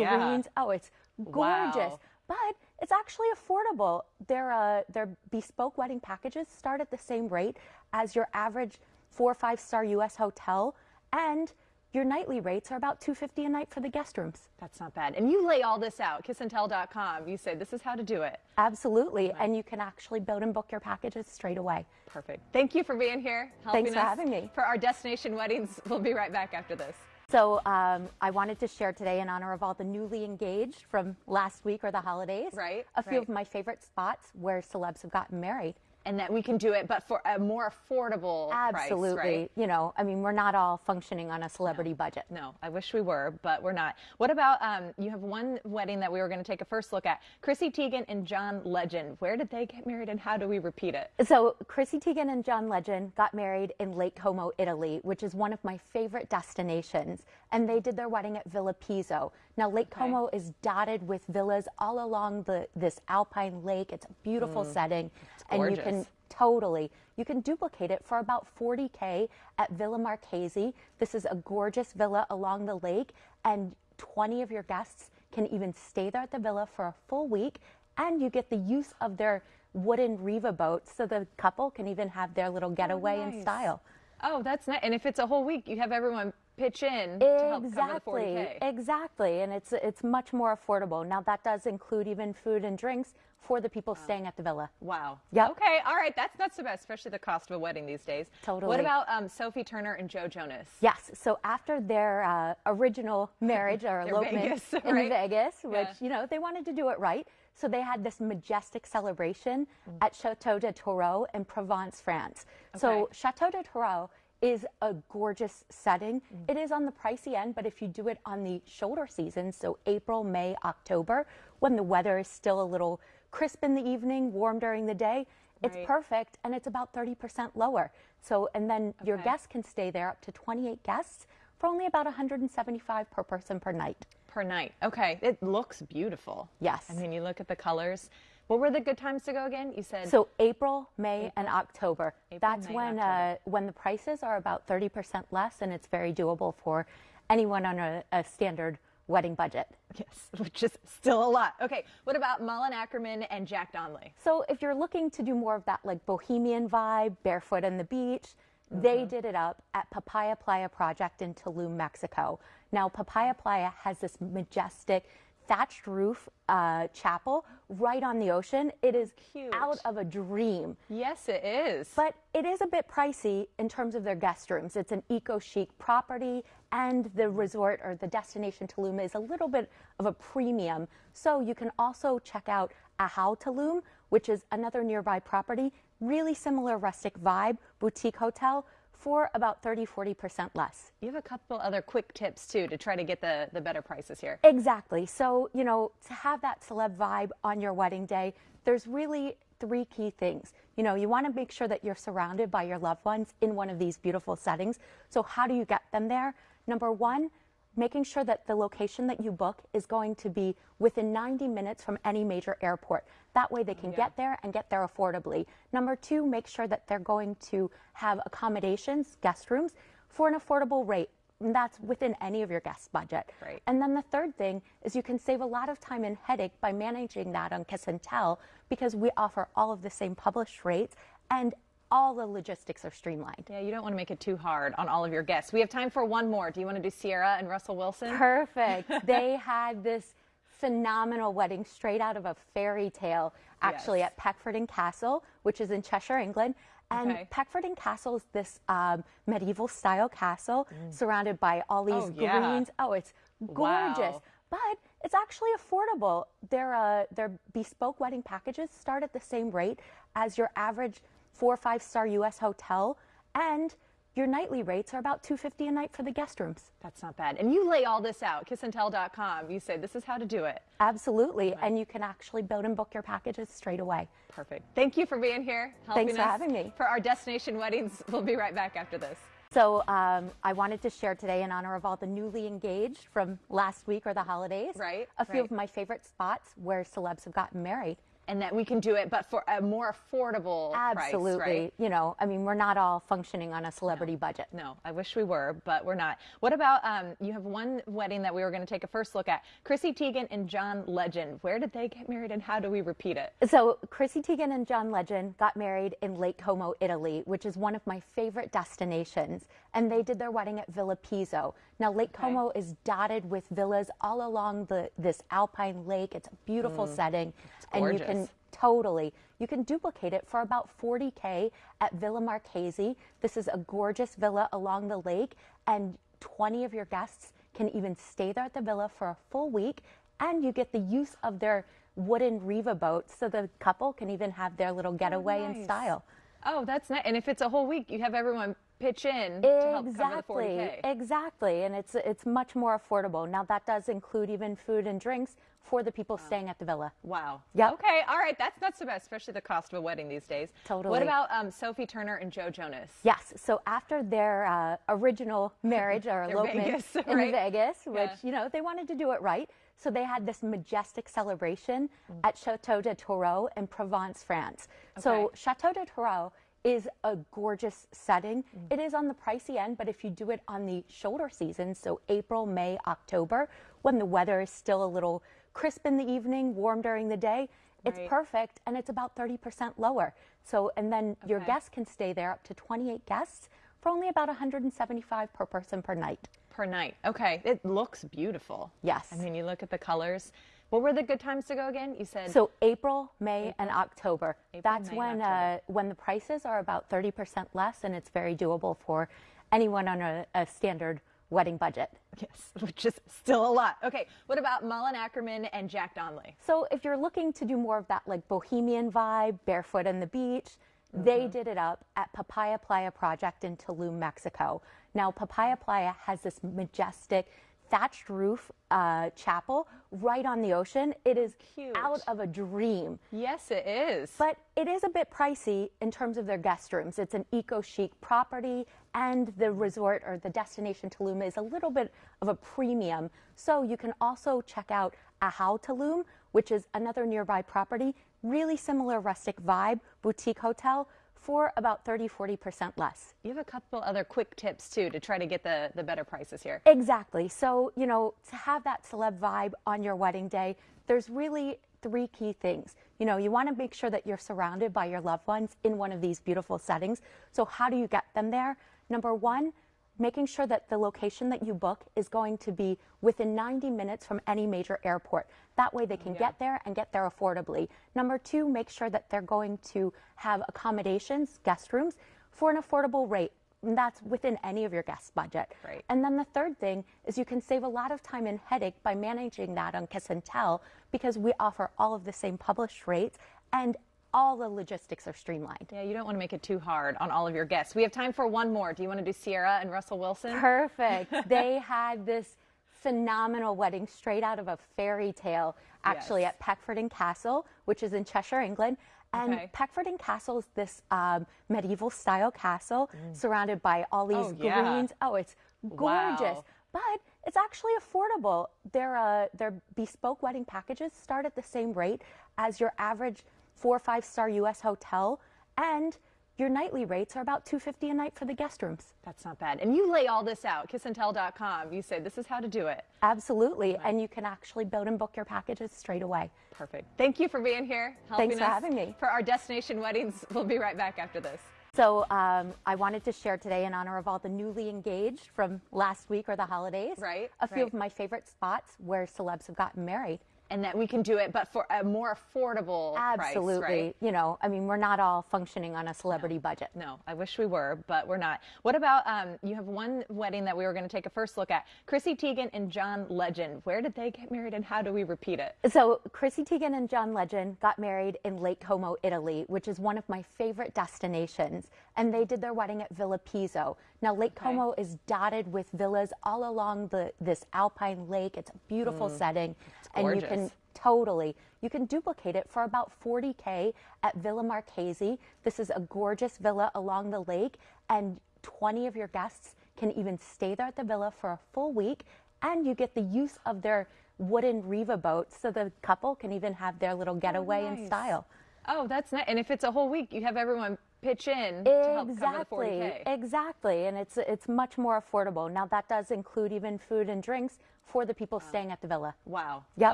yeah. greens. Oh, it's gorgeous. Wow. But it's actually affordable. Their, uh, their bespoke wedding packages start at the same rate as your average four or five star US hotel. And your nightly rates are about 250 a night for the guest rooms. That's not bad. And you lay all this out, kissandtell.com. You say this is how to do it. Absolutely. And you can actually build and book your packages straight away. Perfect. Thank you for being here. Helping Thanks for us having me. For our destination weddings, we'll be right back after this. So um, I wanted to share today in honor of all the newly engaged from last week or the holidays. Right, A few right. of my favorite spots where celebs have gotten married. And that we can do it, but for a more affordable Absolutely. price, right? You know, I mean, we're not all functioning on a celebrity budget. No, I wish we were, but we're not. What about um, you have one wedding that we were going to take a first look at? Chrissy Teigen and John Legend. Where did they get married and how do we repeat it? So Chrissy Teigen and John Legend got married in Lake Como, Italy, which is one of my favorite destinations. And they did their wedding at Villa Pizzo. Now Lake Como is dotted with villas all along the this alpine lake. It's a beautiful mm. setting, and you can totally you can duplicate it for about 40k at Villa Marchesi. This is a gorgeous villa along the lake, and 20 of your guests can even stay there at the villa for a full week, and you get the use of their wooden Riva boat, so the couple can even have their little getaway in nice. style. Oh, that's nice. And if it's a whole week, you have everyone pitch in to help cover the Exactly, 40K. exactly, and it's it's much more affordable. Now that does include even food and drinks for the people staying at the villa. Wow. Yeah. Okay. All right. That's not so bad, especially the cost of a wedding these days. Totally. What about um, Sophie Turner and Joe Jonas? Yes. So after their uh, original marriage or *laughs* elopement Vegas, in? Vegas, which Yeah. you know they wanted to do it right, so they had this majestic celebration Mm. at Chateau de Tourreau in Provence, France. So Chateau de Tourreau is a gorgeous setting. Mm. It is on the pricey end, but if you do it on the shoulder season, so April, May, October, when the weather is still a little crisp in the evening, warm during the day, it's perfect and it's about 30% lower. So, and then your guests can stay there up to 28 guests for only about 175 per person per night. Per night. Okay. It looks beautiful. Yes. I mean, you look at the colors. What were the good times to go again? You said So April, May, and October. April, That's May, when October. uh, when the prices are about 30% less, and it's very doable for anyone on a, a standard wedding budget. yes, *laughs* which is still a lot. Okay. What about Malin Akerman and Jack Donnelly? So if you're looking to do more of that like bohemian vibe, barefoot on the beach, they Mm-hmm. did it up at Papaya Playa Project in Tulum, Mexico. Now Papaya Playa has this majestic thatched roof uh, chapel right on the ocean. It is Cute. out of a dream. Yes, it is. But it is a bit pricey in terms of their guest rooms. It's an eco chic property, and the resort or the destination Tulum is a little bit of a premium. So you can also check out Ahau Tulum, which is another nearby property, really similar rustic vibe, boutique hotel for about 30 40% less. you have a couple other quick tips too to try to get the, the better prices here. Exactly. So, you know, to have that celeb vibe on your wedding day, there's really three key things. You know, you want to make sure that you're surrounded by your loved ones in one of these beautiful settings. So, how do you get them there? Number one, making sure that the location that you book is going to be within 90 minutes from any major airport. That way they can get there and get there affordably. Number two, make sure that they're going to have accommodations, guest rooms, for an affordable rate. And that's within any of your guest budget. Right. And then the third thing is you can save a lot of time and headache by managing that on Kiss and Tell because we offer all of the same published rates and all the logistics are streamlined. Yeah, you don't want to make it too hard on all of your guests. We have time for one more. Do you want to do Ciara and Russell Wilson? Perfect. *laughs* they had this phenomenal wedding straight out of a fairy tale, actually, Yes. at Peckforton Castle, which is in Cheshire, England. And Okay. Peckforton Castle is this um, medieval style castle surrounded by all these Oh, yeah. greens. Oh, it's gorgeous. Wow. But it's actually affordable. Their uh, their bespoke wedding packages start at the same rate as your average four or five star U.S. hotel, and your nightly rates are about 250 a night for the guest rooms. That's not bad. And you lay all this out, kissandtell.com. You say this is how to do it. Absolutely, and you can actually build and book your packages straight away. Perfect. Thank you for being here. Thanks for us having me. For our destination weddings, we'll be right back after this. So um, I wanted to share today in honor of all the newly engaged from last week or the holidays. Right, A few right. of my favorite spots where celebs have gotten married. And that we can do it, but for a more affordable Absolutely. price, right? You know, I mean, we're not all functioning on a celebrity budget. No, I wish we were, but we're not. What about um, you have one wedding that we were going to take a first look at? Chrissy Teigen and John Legend. Where did they get married and how do we repeat it? So Chrissy Teigen and John Legend got married in Lake Como, Italy, which is one of my favorite destinations. And they did their wedding at Villa Pizzo. Now Lake Como is dotted with villas all along the this alpine lake. It's a beautiful setting, and you can. Totally you can duplicate it for about 40k at Villa Marchesi. This is a gorgeous villa along the lake, and 20 of your guests can even stay there at the villa for a full week, and you get the use of their wooden Riva boat so the couple can even have their little getaway in oh, nice. style. Oh, that's nice. And if it's a whole week, you have everyone pitch in to help Exactly, exactly, and it's it's much more affordable. Now that does include even food and drinks for the people staying at the villa. Wow. Yeah. Okay. All right. That's not so bad, especially the cost of a wedding these days. Totally. What about um, Sophie Turner and Joe Jonas? Yes. So after their uh, original marriage or *laughs* elopement Vegas, in right? Vegas, which Yeah. you know they wanted to do it right, so they had this majestic celebration Mm. at Chateau de Tourreau in Provence, France. So Chateau de Tourreau is a gorgeous setting. Mm. It is on the pricey end, but if you do it on the shoulder season, so April, May, October, when the weather is still a little crisp in the evening, warm during the day, it's Right. perfect and it's about 30% lower. So, and then your guests can stay there up to 28 guests for only about 175 per person per night. Per night. Okay. It looks beautiful. Yes. I mean, you look at the colors. What were the good times to go again? You said So April, May, and October. April, That's May, when October. uh, when the prices are about 30% less, and it's very doable for anyone on a, a standard wedding budget. yes, *laughs* which is still a lot. Okay. What about Malin Akerman and Jack Donnelly? So if you're looking to do more of that like bohemian vibe, barefoot on the beach, Mm-hmm. they did it up at Papaya Playa Project in Tulum, Mexico. Now Papaya Playa has this majestic thatched roof uh, chapel right on the ocean. It is Cute. out of a dream. Yes, it is. But it is a bit pricey in terms of their guest rooms. It's an eco chic property, and the resort or the destination Tulum is a little bit of a premium. So you can also check out Ahau Tulum, which is another nearby property, really similar rustic vibe, boutique hotel for about 30 40% less. you have a couple other quick tips too to try to get the, the better prices here. Exactly. So, you know, to have that celeb vibe on your wedding day, there's really three key things. You know, you want to make sure that you're surrounded by your loved ones in one of these beautiful settings. So, how do you get them there? Number one, making sure that the location that you book is going to be within 90 minutes from any major airport. That way they can get there and get there affordably. Number two, make sure that they're going to have accommodations, guest rooms, for an affordable rate. And that's within any of your guest budget. Right. And then the third thing is you can save a lot of time and headache by managing that on Kiss and Tell because we offer all of the same published rates and all the logistics are streamlined. Yeah, you don't want to make it too hard on all of your guests. We have time for one more. Do you want to do Ciara and Russell Wilson? Perfect. *laughs* they had this phenomenal wedding straight out of a fairy tale, actually Yes. at Peckforton Castle, which is in Cheshire, England. And Okay. Peckforton Castle is this um, medieval style castle surrounded by all these Mm. Oh, yeah. greens. Oh, it's gorgeous. Wow. But it's actually affordable. Their uh, their bespoke wedding packages start at the same rate as your average four or five star U.S. hotel, and your nightly rates are about 250 a night for the guest rooms. That's not bad. And you lay all this out, kissandtell.com. You say this is how to do it. Absolutely, and you can actually build and book your packages straight away. Perfect. Thank you for being here. Helping Thanks for us having me. For our destination weddings, *laughs* we'll be right back after this. So um, I wanted to share today in honor of all the newly engaged from last week or the holidays. Right, A few right. of my favorite spots where celebs have gotten married. And that we can do it, but for a more affordable Absolutely. price, right? You know, I mean, we're not all functioning on a celebrity budget. No, I wish we were, but we're not. What about um, you have one wedding that we were going to take a first look at? Chrissy Teigen and John Legend. Where did they get married, and how do we repeat it? So, Chrissy Teigen and John Legend got married in Lake Como, Italy, which is one of my favorite destinations. And they did their wedding at Villa Pizzo. Now, Lake Como is dotted with villas all along the this alpine lake. It's a beautiful mm. setting, and you can. Totally. You can duplicate it for about 40K at Villa Marchesi. This is a gorgeous villa along the lake, and 20 of your guests can even stay there at the villa for a full week, and you get the use of their wooden Riva boat, so the couple can even have their little oh, getaway in nice. style. Oh, that's nice. And if it's a whole week, you have everyone pitch in to help cover the Exactly, 40K. exactly, and it's it's much more affordable. Now that does include even food and drinks for the people staying at the villa. Wow. Yeah.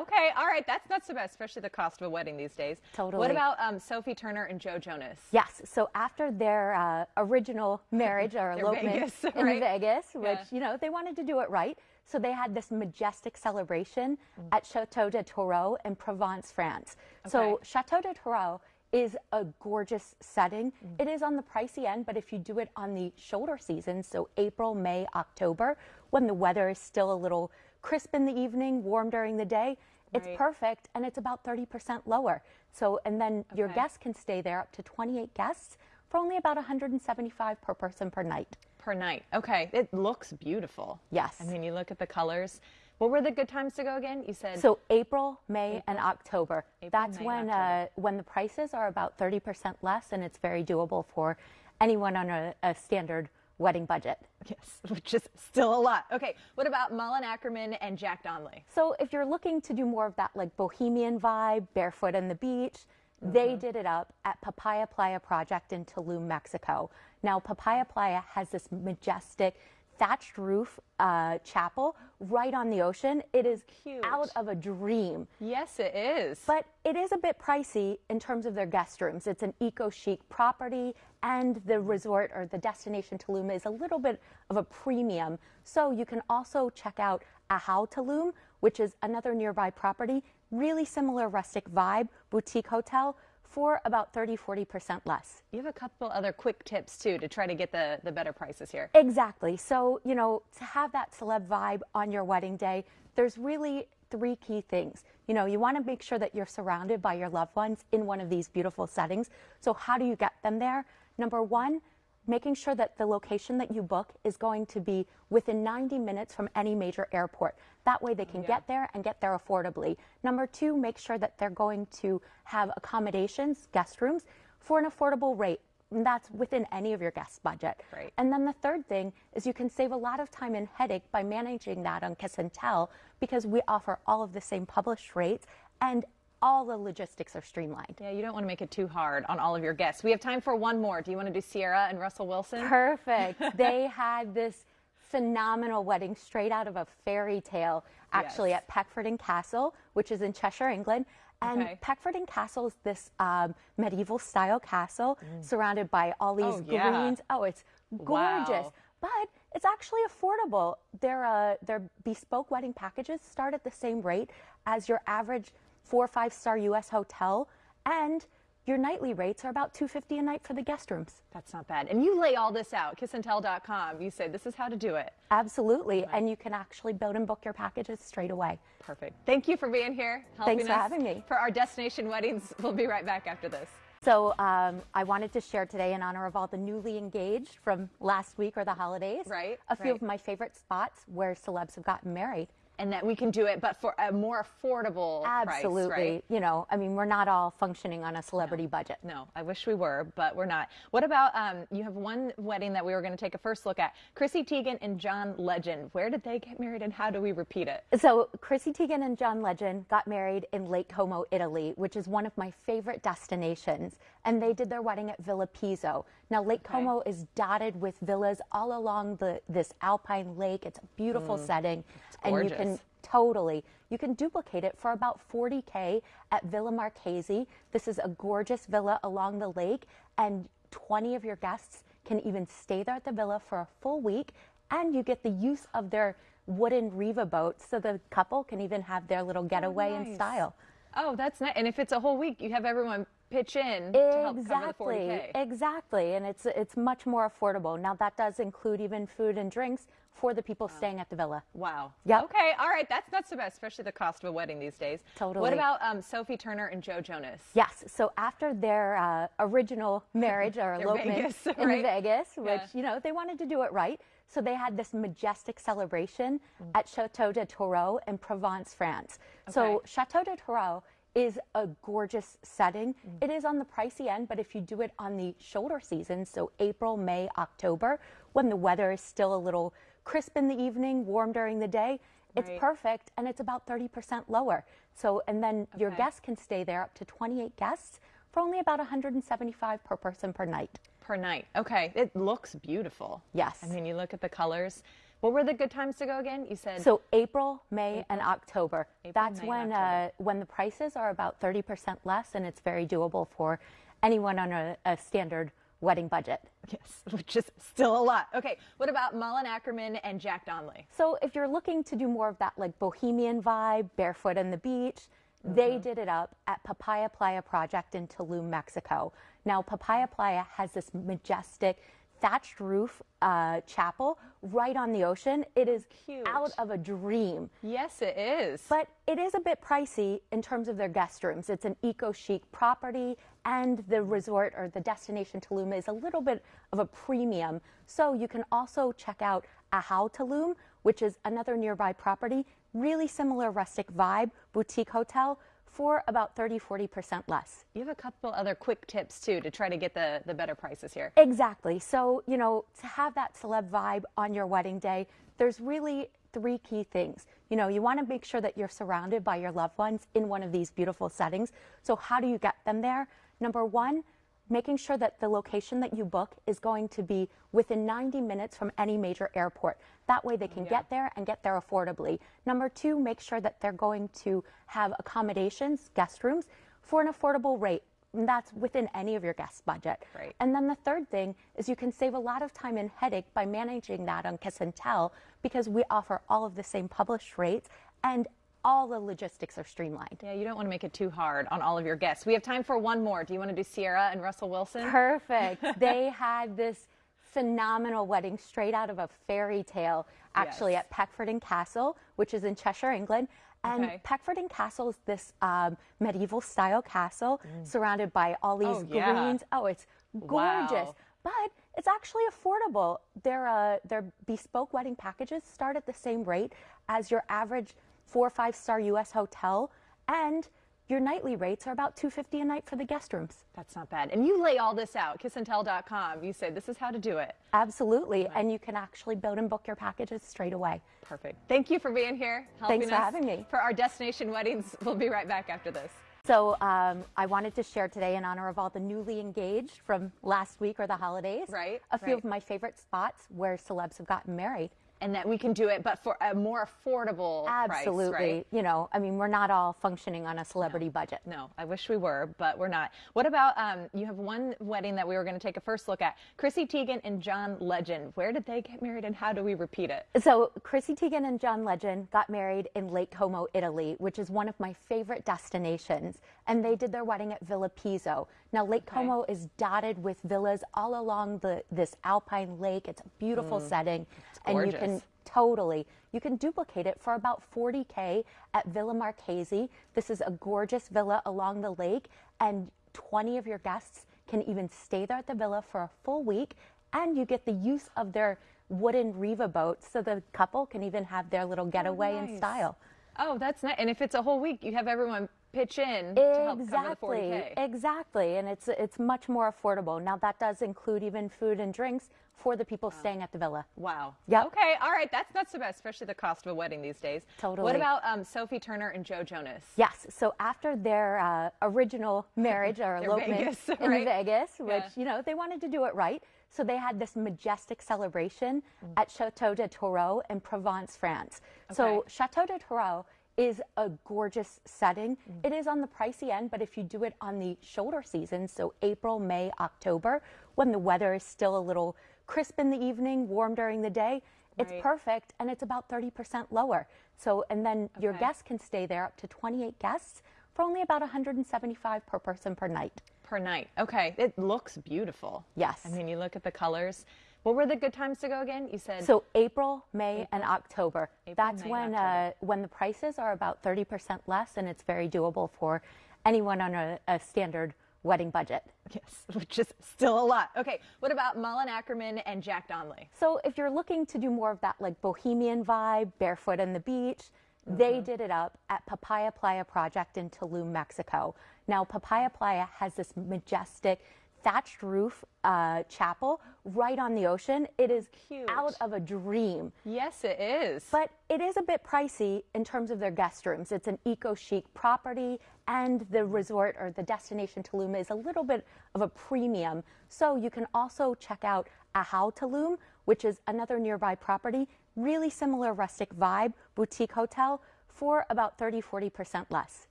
Okay. All right. That's not so bad, especially the cost of a wedding these days. Totally. What about um, Sophie Turner and Joe Jonas? Yes. So after their uh, original *laughs* marriage or elopement Vegas, *laughs* in right? Vegas, which Yeah. you know they wanted to do it right, so they had this majestic celebration Mm. at Chateau de Tourreau in Provence, France. So Chateau de Tourreau is a gorgeous setting. Mm. It is on the pricey end, but if you do it on the shoulder season, so April, May, October, when the weather is still a little crisp in the evening, warm during the day, it's Right. perfect and it's about 30% lower. So, and then your guests can stay there up to 28 guests for only about 175 per person per night. Per night. Okay. It looks beautiful. Yes. I mean, you look at the colors. What were the good times to go again? You said So April, May, and October. April, That's May, when October. uh, when the prices are about 30% less, and it's very doable for anyone on a, a standard wedding budget. yes, *laughs* which is still a lot. Okay. What about Malin Akerman and Jack Donnelly? So if you're looking to do more of that like bohemian vibe, barefoot on the beach, Mm-hmm. they did it up at Papaya Playa Project in Tulum, Mexico. Now Papaya Playa has this majestic thatched roof uh, chapel right on the ocean. It is Cute. out of a dream. Yes, it is. But it is a bit pricey in terms of their guest rooms. It's an eco chic property, and the resort or the destination Tulum is a little bit of a premium. So you can also check out Ahau Tulum, which is another nearby property, really similar rustic vibe, boutique hotel for about 30 40% less. you have a couple other quick tips too to try to get the, the better prices here. Exactly. So, you know, to have that celeb vibe on your wedding day, there's really three key things. You know, you want to make sure that you're surrounded by your loved ones in one of these beautiful settings. So, how do you get them there? Number one, making sure that the location that you book is going to be within 90 minutes from any major airport. That way they can get there and get there affordably. Number two, make sure that they're going to have accommodations, guest rooms, for an affordable rate. And that's within any of your guest budget. Great. And then the third thing is you can save a lot of time and headache by managing that on Kiss and Tell because we offer all of the same published rates and all the logistics are streamlined. Yeah, you don't want to make it too hard on all of your guests. We have time for one more. Do you want to do Ciara and Russell Wilson? Perfect. *laughs* they had this phenomenal wedding straight out of a fairy tale, actually Yes. at Peckforton Castle, which is in Cheshire, England. And Okay. Peckforton Castle is this um, medieval style castle surrounded by all these Mm. Oh, yeah. greens. Oh, it's gorgeous. Wow. But it's actually affordable. Their uh, their bespoke wedding packages start at the same rate as your average four or five star U.S. hotel, and your nightly rates are about two fifty a night for the guest rooms. That's not bad. And you lay all this out, kissandtell.com. You say this is how to do it. Absolutely, and you can actually build and book your packages straight away. Perfect. Thank you for being here. Helping Thanks for us having me. For our destination weddings. *laughs* We'll be right back after this. So um, I wanted to share today in honor of all the newly engaged from last week or the holidays. Right, A few right. of my favorite spots where celebs have gotten married. And that we can do it, but for a more affordable Absolutely. price, right? You know, I mean, we're not all functioning on a celebrity budget. No, I wish we were, but we're not. What about um, you have one wedding that we were going to take a first look at? Chrissy Teigen and John Legend. Where did they get married, and how do we repeat it? So Chrissy Teigen and John Legend got married in Lake Como, Italy, which is one of my favorite destinations. And they did their wedding at Villa Pizzo. Now Lake Como is dotted with villas all along the this alpine lake. It's a beautiful mm. setting, and you can totally you can duplicate it for about 40k at Villa Marchesi. This is a gorgeous villa along the lake, and 20 of your guests can even stay there at the villa for a full week, and you get the use of their wooden Riva boat, so the couple can even have their little oh, getaway in nice. style. Oh, that's nice. And if it's a whole week, you have everyone pitch in to help cover the 40K. Exactly, exactly, and it's it's much more affordable. Now that does include even food and drinks for the people staying at the villa. Wow. Yeah. Okay. All right. That's not so bad, especially the cost of a wedding these days. Totally. What about um, Sophie Turner and Joe Jonas? Yes. So after their uh, original *laughs* marriage or elopement Vegas, *laughs* in right? Vegas, which Yeah. you know they wanted to do it right, so they had this majestic celebration Mm. at Chateau de Tourreau in Provence, France. So Chateau de Tourreau is a gorgeous setting. Mm. It is on the pricey end, but if you do it on the shoulder season, so April, May, October, when the weather is still a little crisp in the evening, warm during the day, it's Right. perfect and it's about 30% lower. So, and then your guests can stay there up to 28 guests for only about 175 per person per night. Per night. Okay. It looks beautiful. Yes. I mean, you look at the colors. What were the good times to go again? You said So April, May, and October. April, That's May, when October. uh, when the prices are about 30% less, and it's very doable for anyone on a, a standard wedding budget. yes, *laughs* which is still a lot. Okay. What about Malin Akerman and Jack Donnelly? So if you're looking to do more of that like bohemian vibe, barefoot on the beach, they Mm-hmm. did it up at Papaya Playa Project in Tulum, Mexico. Now Papaya Playa has this majestic thatched roof uh, chapel right on the ocean. It is Cute. out of a dream. Yes, it is. But it is a bit pricey in terms of their guest rooms. It's an eco chic property, and the resort or the destination Tulum is a little bit of a premium. So you can also check out Ahau Tulum, which is another nearby property, really similar rustic vibe, boutique hotel for about 30 40% less. you have a couple other quick tips too to try to get the, the better prices here. Exactly. So, you know, to have that celeb vibe on your wedding day, there's really three key things. You know, you want to make sure that you're surrounded by your loved ones in one of these beautiful settings. So, how do you get them there? Number one, making sure that the location that you book is going to be within 90 minutes from any major airport. That way they can get there and get there affordably. Number two, make sure that they're going to have accommodations, guest rooms, for an affordable rate. And that's within any of your guest budget. Right. And then the third thing is you can save a lot of time and headache by managing that on Kiss and Tell because we offer all of the same published rates and all the logistics are streamlined. Yeah, you don't want to make it too hard on all of your guests. We have time for one more. Do you want to do Ciara and Russell Wilson? Perfect. *laughs* they had this phenomenal wedding straight out of a fairy tale, actually, Yes. at Peckforton Castle, which is in Cheshire, England. And Okay. Peckforton Castle is this um, medieval style castle surrounded by all these Oh, yeah. greens. Oh, it's gorgeous. Wow. But it's actually affordable. Their, uh, their bespoke wedding packages start at the same rate as your average four or five star US hotel. And your nightly rates are about 250 a night for the guest rooms. That's not bad. And you lay all this out, kissandtell.com. You say this is how to do it. Absolutely. And you can actually build and book your packages straight away. Perfect. Thank you for being here. Helping Thanks for us having me. For our destination weddings, we'll be right back after this. So um, I wanted to share today in honor of all the newly engaged from last week or the holidays. Right, A few right. of my favorite spots where celebs have gotten married. And that we can do it, but for a more affordable Absolutely. price, right? You know, I mean, we're not all functioning on a celebrity budget. No, I wish we were, but we're not. What about um, you have one wedding that we were going to take a first look at? Chrissy Teigen and John Legend. Where did they get married and how do we repeat it? So Chrissy Teigen and John Legend got married in Lake Como, Italy, which is one of my favorite destinations. And they did their wedding at Villa Pizzo. Now Lake Como is dotted with villas all along the this alpine lake. It's a beautiful mm. setting, and you can totally you can duplicate it for about 40k at Villa Marchesi. This is a gorgeous villa along the lake, and 20 of your guests can even stay there at the villa for a full week, and you get the use of their wooden Riva boat, so the couple can even have their little getaway in nice. style. Oh, that's nice. And if it's a whole week, you have everyone pitch in to help cover the Exactly, 40K. exactly, and it's it's much more affordable. Now that does include even food and drinks for the people staying at the villa. Wow. Yeah. Okay. All right. That's not so bad, especially the cost of a wedding these days. Totally. What about um, Sophie Turner and Joe Jonas? Yes. So after their uh, original marriage or *laughs* elopement Vegas, in right? Vegas, which Yeah. you know they wanted to do it right, so they had this majestic celebration Mm. at Chateau de Tourreau in Provence, France. So Chateau de Tourreau is a gorgeous setting. Mm. It is on the pricey end, but if you do it on the shoulder season, so April, May, October, when the weather is still a little crisp in the evening, warm during the day, It's Right. perfect and it's about 30% lower. So, and then your guests can stay there up to 28 guests for only about 175 per person per night. Per night. Okay. It looks beautiful. Yes. I mean, you look at the colors. What were the good times to go again? You said So April, May, and October. April, That's May, when October. uh, when the prices are about 30% less, and it's very doable for anyone on a, a standard wedding budget. yes, *laughs* which is still a lot. Okay. What about Malin Akerman and Jack Donnelly? So if you're looking to do more of that like bohemian vibe, barefoot on the beach, they Mm-hmm. did it up at Papaya Playa Project in Tulum, Mexico. Now Papaya Playa has this majestic thatched roof uh, chapel right on the ocean. It is Cute. out of a dream. Yes, it is. But it is a bit pricey in terms of their guest rooms. It's an eco chic property, and the resort or the destination Tulum is a little bit of a premium. So you can also check out Ahau Tulum, which is another nearby property, really similar rustic vibe, boutique hotel for about 30 40% less.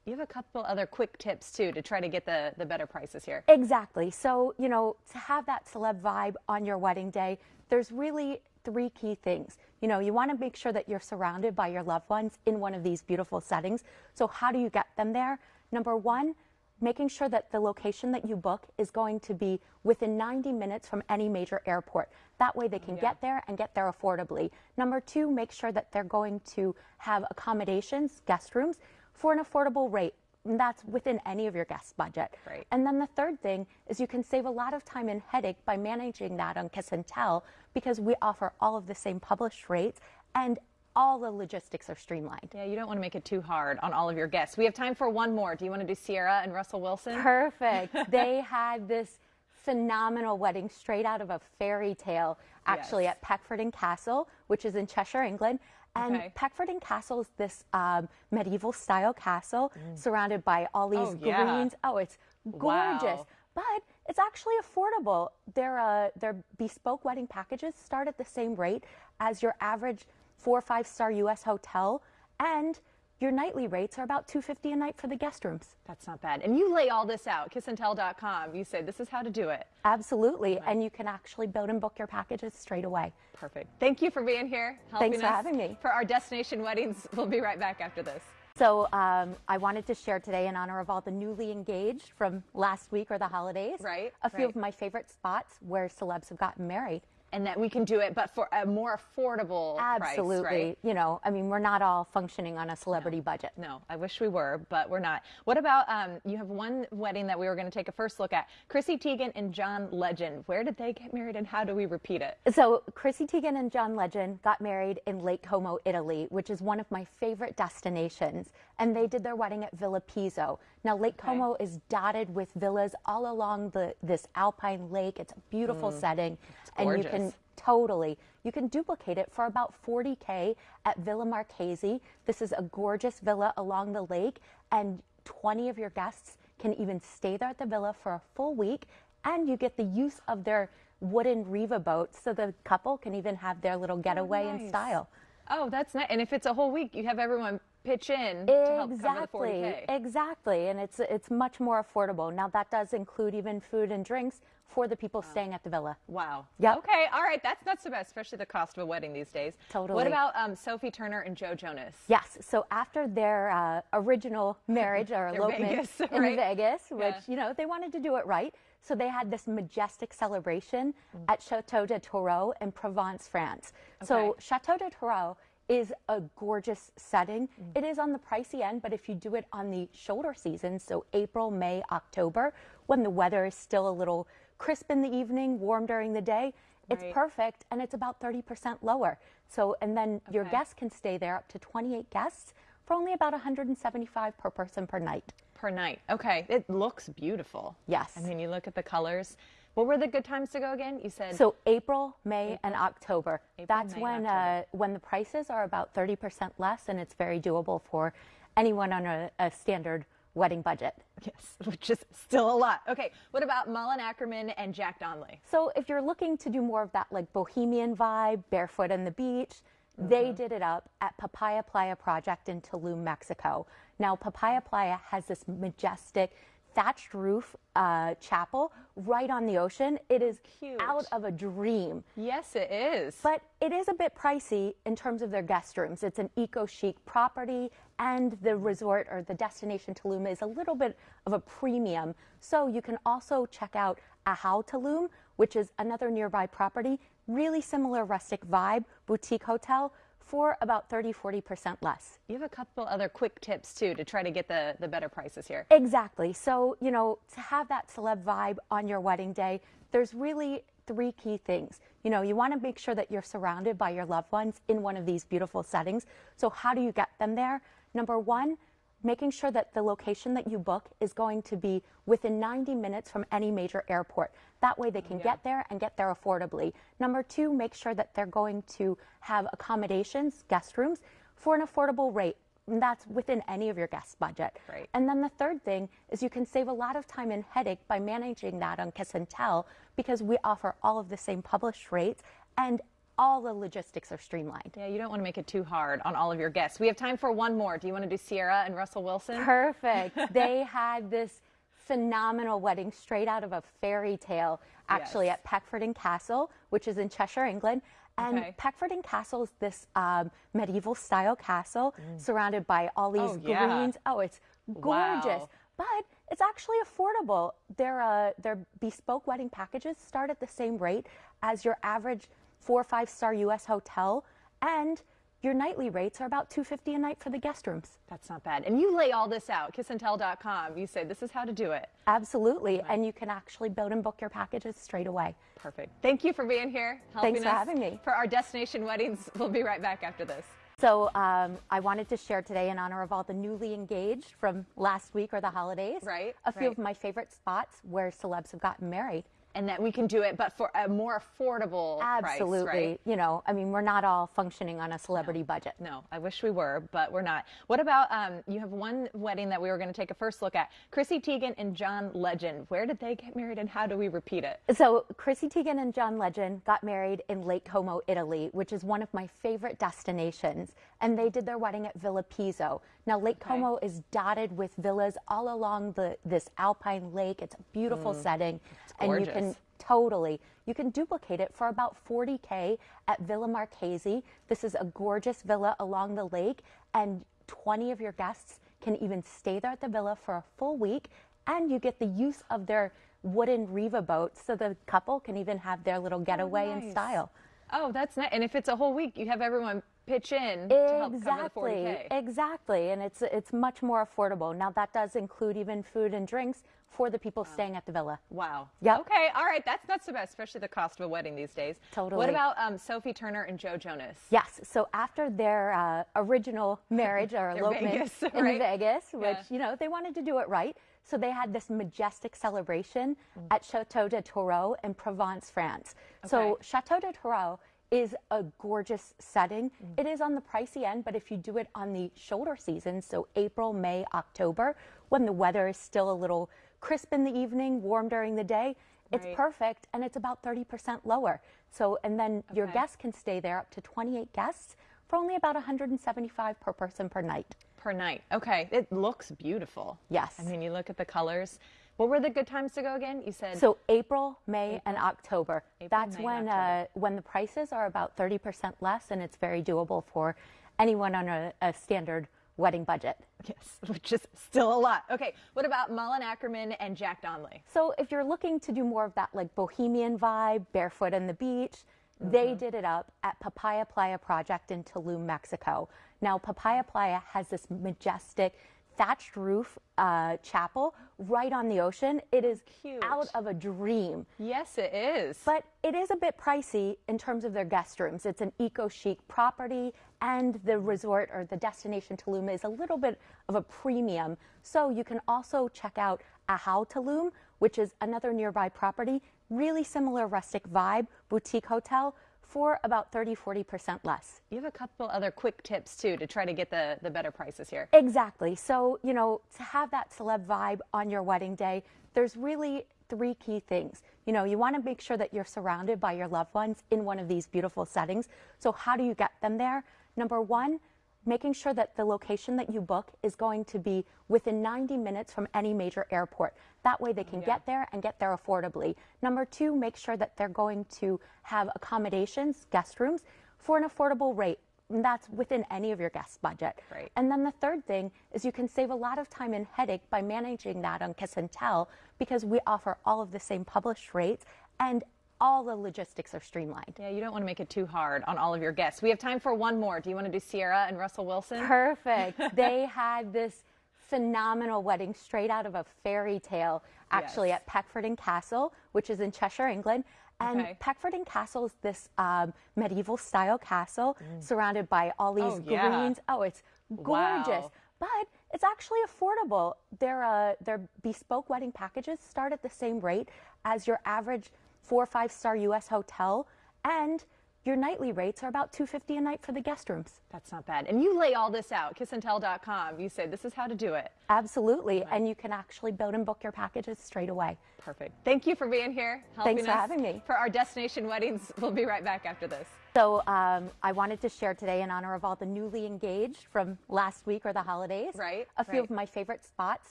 you have a couple other quick tips too to try to get the, the better prices here. Exactly. So, you know, to have that celeb vibe on your wedding day, there's really three key things. You know, you want to make sure that you're surrounded by your loved ones in one of these beautiful settings. So, how do you get them there? Number one, making sure that the location that you book is going to be within 90 minutes from any major airport. That way they can get there and get there affordably. Number two, make sure that they're going to have accommodations, guest rooms, for an affordable rate. And that's within any of your guest budget. Right. And then the third thing is you can save a lot of time and headache by managing that on Kiss and Tell because we offer all of the same published rates and all the logistics are streamlined. Yeah, you don't want to make it too hard on all of your guests. We have time for one more. Do you want to do Ciara and Russell Wilson? Perfect. *laughs* they had this phenomenal wedding straight out of a fairy tale, actually Yes. at Peckforton Castle, which is in Cheshire, England. And Okay. Peckforton Castle is this um, medieval style castle surrounded by all these Mm. Oh, yeah. greens. Oh, it's gorgeous. Wow. But it's actually affordable. Their uh, their bespoke wedding packages start at the same rate as your average four or five star U.S. hotel, and your nightly rates are about two fifty a night for the guest rooms. That's not bad. And you lay all this out, kissandtell.com. You say this is how to do it. Absolutely, and you can actually build and book your packages straight away. Perfect. Thank you for being here. Helping Thanks for us having me. For our destination weddings, we'll be right back after this. So um, I wanted to share today in honor of all the newly engaged from last week or the holidays. Right, A few right. of my favorite spots where celebs have gotten married. And that we can do it, but for a more affordable Absolutely. price, right? You know, I mean, we're not all functioning on a celebrity budget. No, I wish we were, but we're not. What about um, you have one wedding that we were going to take a first look at? Chrissy Teigen and John Legend. Where did they get married and how do we repeat it? So Chrissy Teigen and John Legend got married in Lake Como, Italy, which is one of my favorite destinations. And they did their wedding at Villa Pizzo. Now Lake Como is dotted with villas all along the this alpine lake. It's a beautiful mm. setting, and you can totally you can duplicate it for about 40k at Villa Marchesi. This is a gorgeous villa along the lake, and 20 of your guests can even stay there at the villa for a full week, and you get the use of their wooden Riva boats, so the couple can even have their little getaway in nice. style. Oh, that's nice. And if it's a whole week, you have everyone pitch in to help cover the Exactly, 40K. exactly, and it's it's much more affordable. Now that does include even food and drinks for the people staying at the villa. Wow. Yeah. Okay. All right. That's not so bad, especially the cost of a wedding these days. Totally. What about um, Sophie Turner and Joe Jonas? Yes. So after their uh, original marriage or *laughs* elopement Vegas, in right? Vegas, which Yeah. you know they wanted to do it right, so they had this majestic celebration Mm. at Chateau de Tourreau in Provence, France. So Chateau de Tourreau is a gorgeous setting. Mm. It is on the pricey end, but if you do it on the shoulder season, so April, May, October, when the weather is still a little crisp in the evening, warm during the day, it's Right. perfect and it's about 30% lower. So, and then your guests can stay there up to 28 guests for only about 175 per person per night. Per night. Okay. It looks beautiful. Yes. I mean, you look at the colors. What were the good times to go again? You said So April, May, and October. April, That's May, when October. uh, when the prices are about 30% less, and it's very doable for anyone on a, a standard wedding budget. yes, *laughs* which is still a lot. Okay. What about Malin Akerman and Jack Donnelly? So if you're looking to do more of that like bohemian vibe, barefoot on the beach, Mm-hmm. they did it up at Papaya Playa Project in Tulum, Mexico. Now Papaya Playa has this majestic thatched roof uh, chapel right on the ocean. It is Cute. out of a dream. Yes, it is. But it is a bit pricey in terms of their guest rooms. It's an eco chic property, and the resort or the destination Tulum is a little bit of a premium. So you can also check out Ahau Tulum, which is another nearby property, really similar rustic vibe, boutique hotel for about 30 40% less. you have a couple other quick tips too to try to get the, the better prices here. Exactly. So, you know, to have that celeb vibe on your wedding day, there's really three key things. You know, you want to make sure that you're surrounded by your loved ones in one of these beautiful settings. So, how do you get them there? Number one, making sure that the location that you book is going to be within 90 minutes from any major airport. That way they can get there and get there affordably. Number two, make sure that they're going to have accommodations, guest rooms, for an affordable rate. And that's within any of your guest budget. Right. And then the third thing is you can save a lot of time and headache by managing that on Kiss and Tell because we offer all of the same published rates and all the logistics are streamlined. Yeah, you don't want to make it too hard on all of your guests. We have time for one more. Do you want to do Ciara and Russell Wilson? Perfect. *laughs* they had this phenomenal wedding straight out of a fairy tale, actually Yes. at Peckforton Castle, which is in Cheshire, England. And Okay. Peckforton Castle is this um, medieval style castle surrounded by all these Mm. Oh, yeah. greens. Oh, it's gorgeous. Wow. But it's actually affordable. Their uh, their bespoke wedding packages start at the same rate as your average four or five star U.S. hotel, and your nightly rates are about 250 a night for the guest rooms. That's not bad. And you lay all this out, kissandtell.com. You say this is how to do it. Absolutely. And you can actually build and book your packages straight away. Perfect. Thank you for being here. Helping Thanks for us having me. For our destination weddings. *laughs* We'll be right back after this. So um, I wanted to share today in honor of all the newly engaged from last week or the holidays. Right, A few right. of my favorite spots where celebs have gotten married. And that we can do it, but for a more affordable Absolutely. price, right? You know, I mean, we're not all functioning on a celebrity budget. No, I wish we were, but we're not. What about um, you have one wedding that we were going to take a first look at? Chrissy Teigen and John Legend. Where did they get married and how do we repeat it? So Chrissy Teigen and John Legend got married in Lake Como, Italy, which is one of my favorite destinations. And they did their wedding at Villa Pizzo. Now Lake Como is dotted with villas all along the this alpine lake. It's a beautiful mm. setting, and you can totally you can duplicate it for about 40k at Villa Marchesi. This is a gorgeous villa along the lake, and 20 of your guests can even stay there at the villa for a full week, and you get the use of their wooden Riva boat, so the couple can even have their little oh, getaway in nice. style. Oh, that's nice. And if it's a whole week, you have everyone pitch in to help cover the Exactly, 40K. exactly, and it's it's much more affordable. Now that does include even food and drinks for the people staying at the villa. Wow. Yeah. Okay. All right. That's not so bad, especially the cost of a wedding these days. Totally. What about um, Sophie Turner and Joe Jonas? Yes. So after their uh, original *laughs* marriage or elopement Vegas, in right? Vegas, which Yeah. you know they wanted to do it right, so they had this majestic celebration Mm. at Chateau de Tourreau in Provence, France. So Chateau de Tourreau is a gorgeous setting. Mm. It is on the pricey end, but if you do it on the shoulder season, so April, May, October, when the weather is still a little crisp in the evening, warm during the day, it's Right. perfect and it's about 30% lower. So, and then your guests can stay there up to 28 guests for only about 175 per person per night. Per night. Okay. It looks beautiful. Yes. I mean, you look at the colors. What were the good times to go again? You said So April, May, and October. April, That's May, when October. uh, when the prices are about 30% less, and it's very doable for anyone on a, a standard wedding budget. yes, *laughs* which is still a lot. Okay. What about Malin Akerman and Jack Donnelly? So if you're looking to do more of that like bohemian vibe, barefoot on the beach, Mm-hmm. they did it up at Papaya Playa Project in Tulum, Mexico. Now Papaya Playa has this majestic thatched roof uh, chapel right on the ocean. It is Cute. out of a dream. Yes, it is. But it is a bit pricey in terms of their guest rooms. It's an eco chic property, and the resort or the destination Tulum is a little bit of a premium. So you can also check out Ahau Tulum, which is another nearby property, really similar rustic vibe, boutique hotel for about 30 40% less. you have a couple other quick tips too to try to get the, the better prices here. Exactly. So, you know, to have that celeb vibe on your wedding day, there's really three key things. You know, you want to make sure that you're surrounded by your loved ones in one of these beautiful settings. So, how do you get them there? Number one, making sure that the location that you book is going to be within 90 minutes from any major airport. That way they can Yeah. get there and get there affordably. Number two, make sure that they're going to have accommodations, guest rooms, for an affordable rate. And that's within any of your guest budget. Right. And then the third thing is you can save a lot of time and headache by managing that on Kiss and Tell because we offer all of the same published rates and all the logistics are streamlined. Yeah, you don't want to make it too hard on all of your guests. We have time for one more. Do you want to do Ciara and Russell Wilson? Perfect. *laughs* they had this phenomenal wedding straight out of a fairy tale, actually Yes. at Peckforton Castle, which is in Cheshire, England. And Okay. Peckforton Castle is this um, medieval style castle surrounded by all these Mm. Oh, yeah. greens. Oh, it's gorgeous. Wow. But it's actually affordable. Their uh, their bespoke wedding packages start at the same rate as your average four or five star U.S. hotel, and your nightly rates are about 250 a night for the guest rooms. That's not bad. And you lay all this out, kissandtell.com. You say this is how to do it. Absolutely. And you can actually build and book your packages straight away. Perfect. Thank you for being here. Helping Thanks for us having me. For our destination weddings. *laughs* We'll be right back after this. So um, I wanted to share today in honor of all the newly engaged from last week or the holidays. Right, A few right. of my favorite spots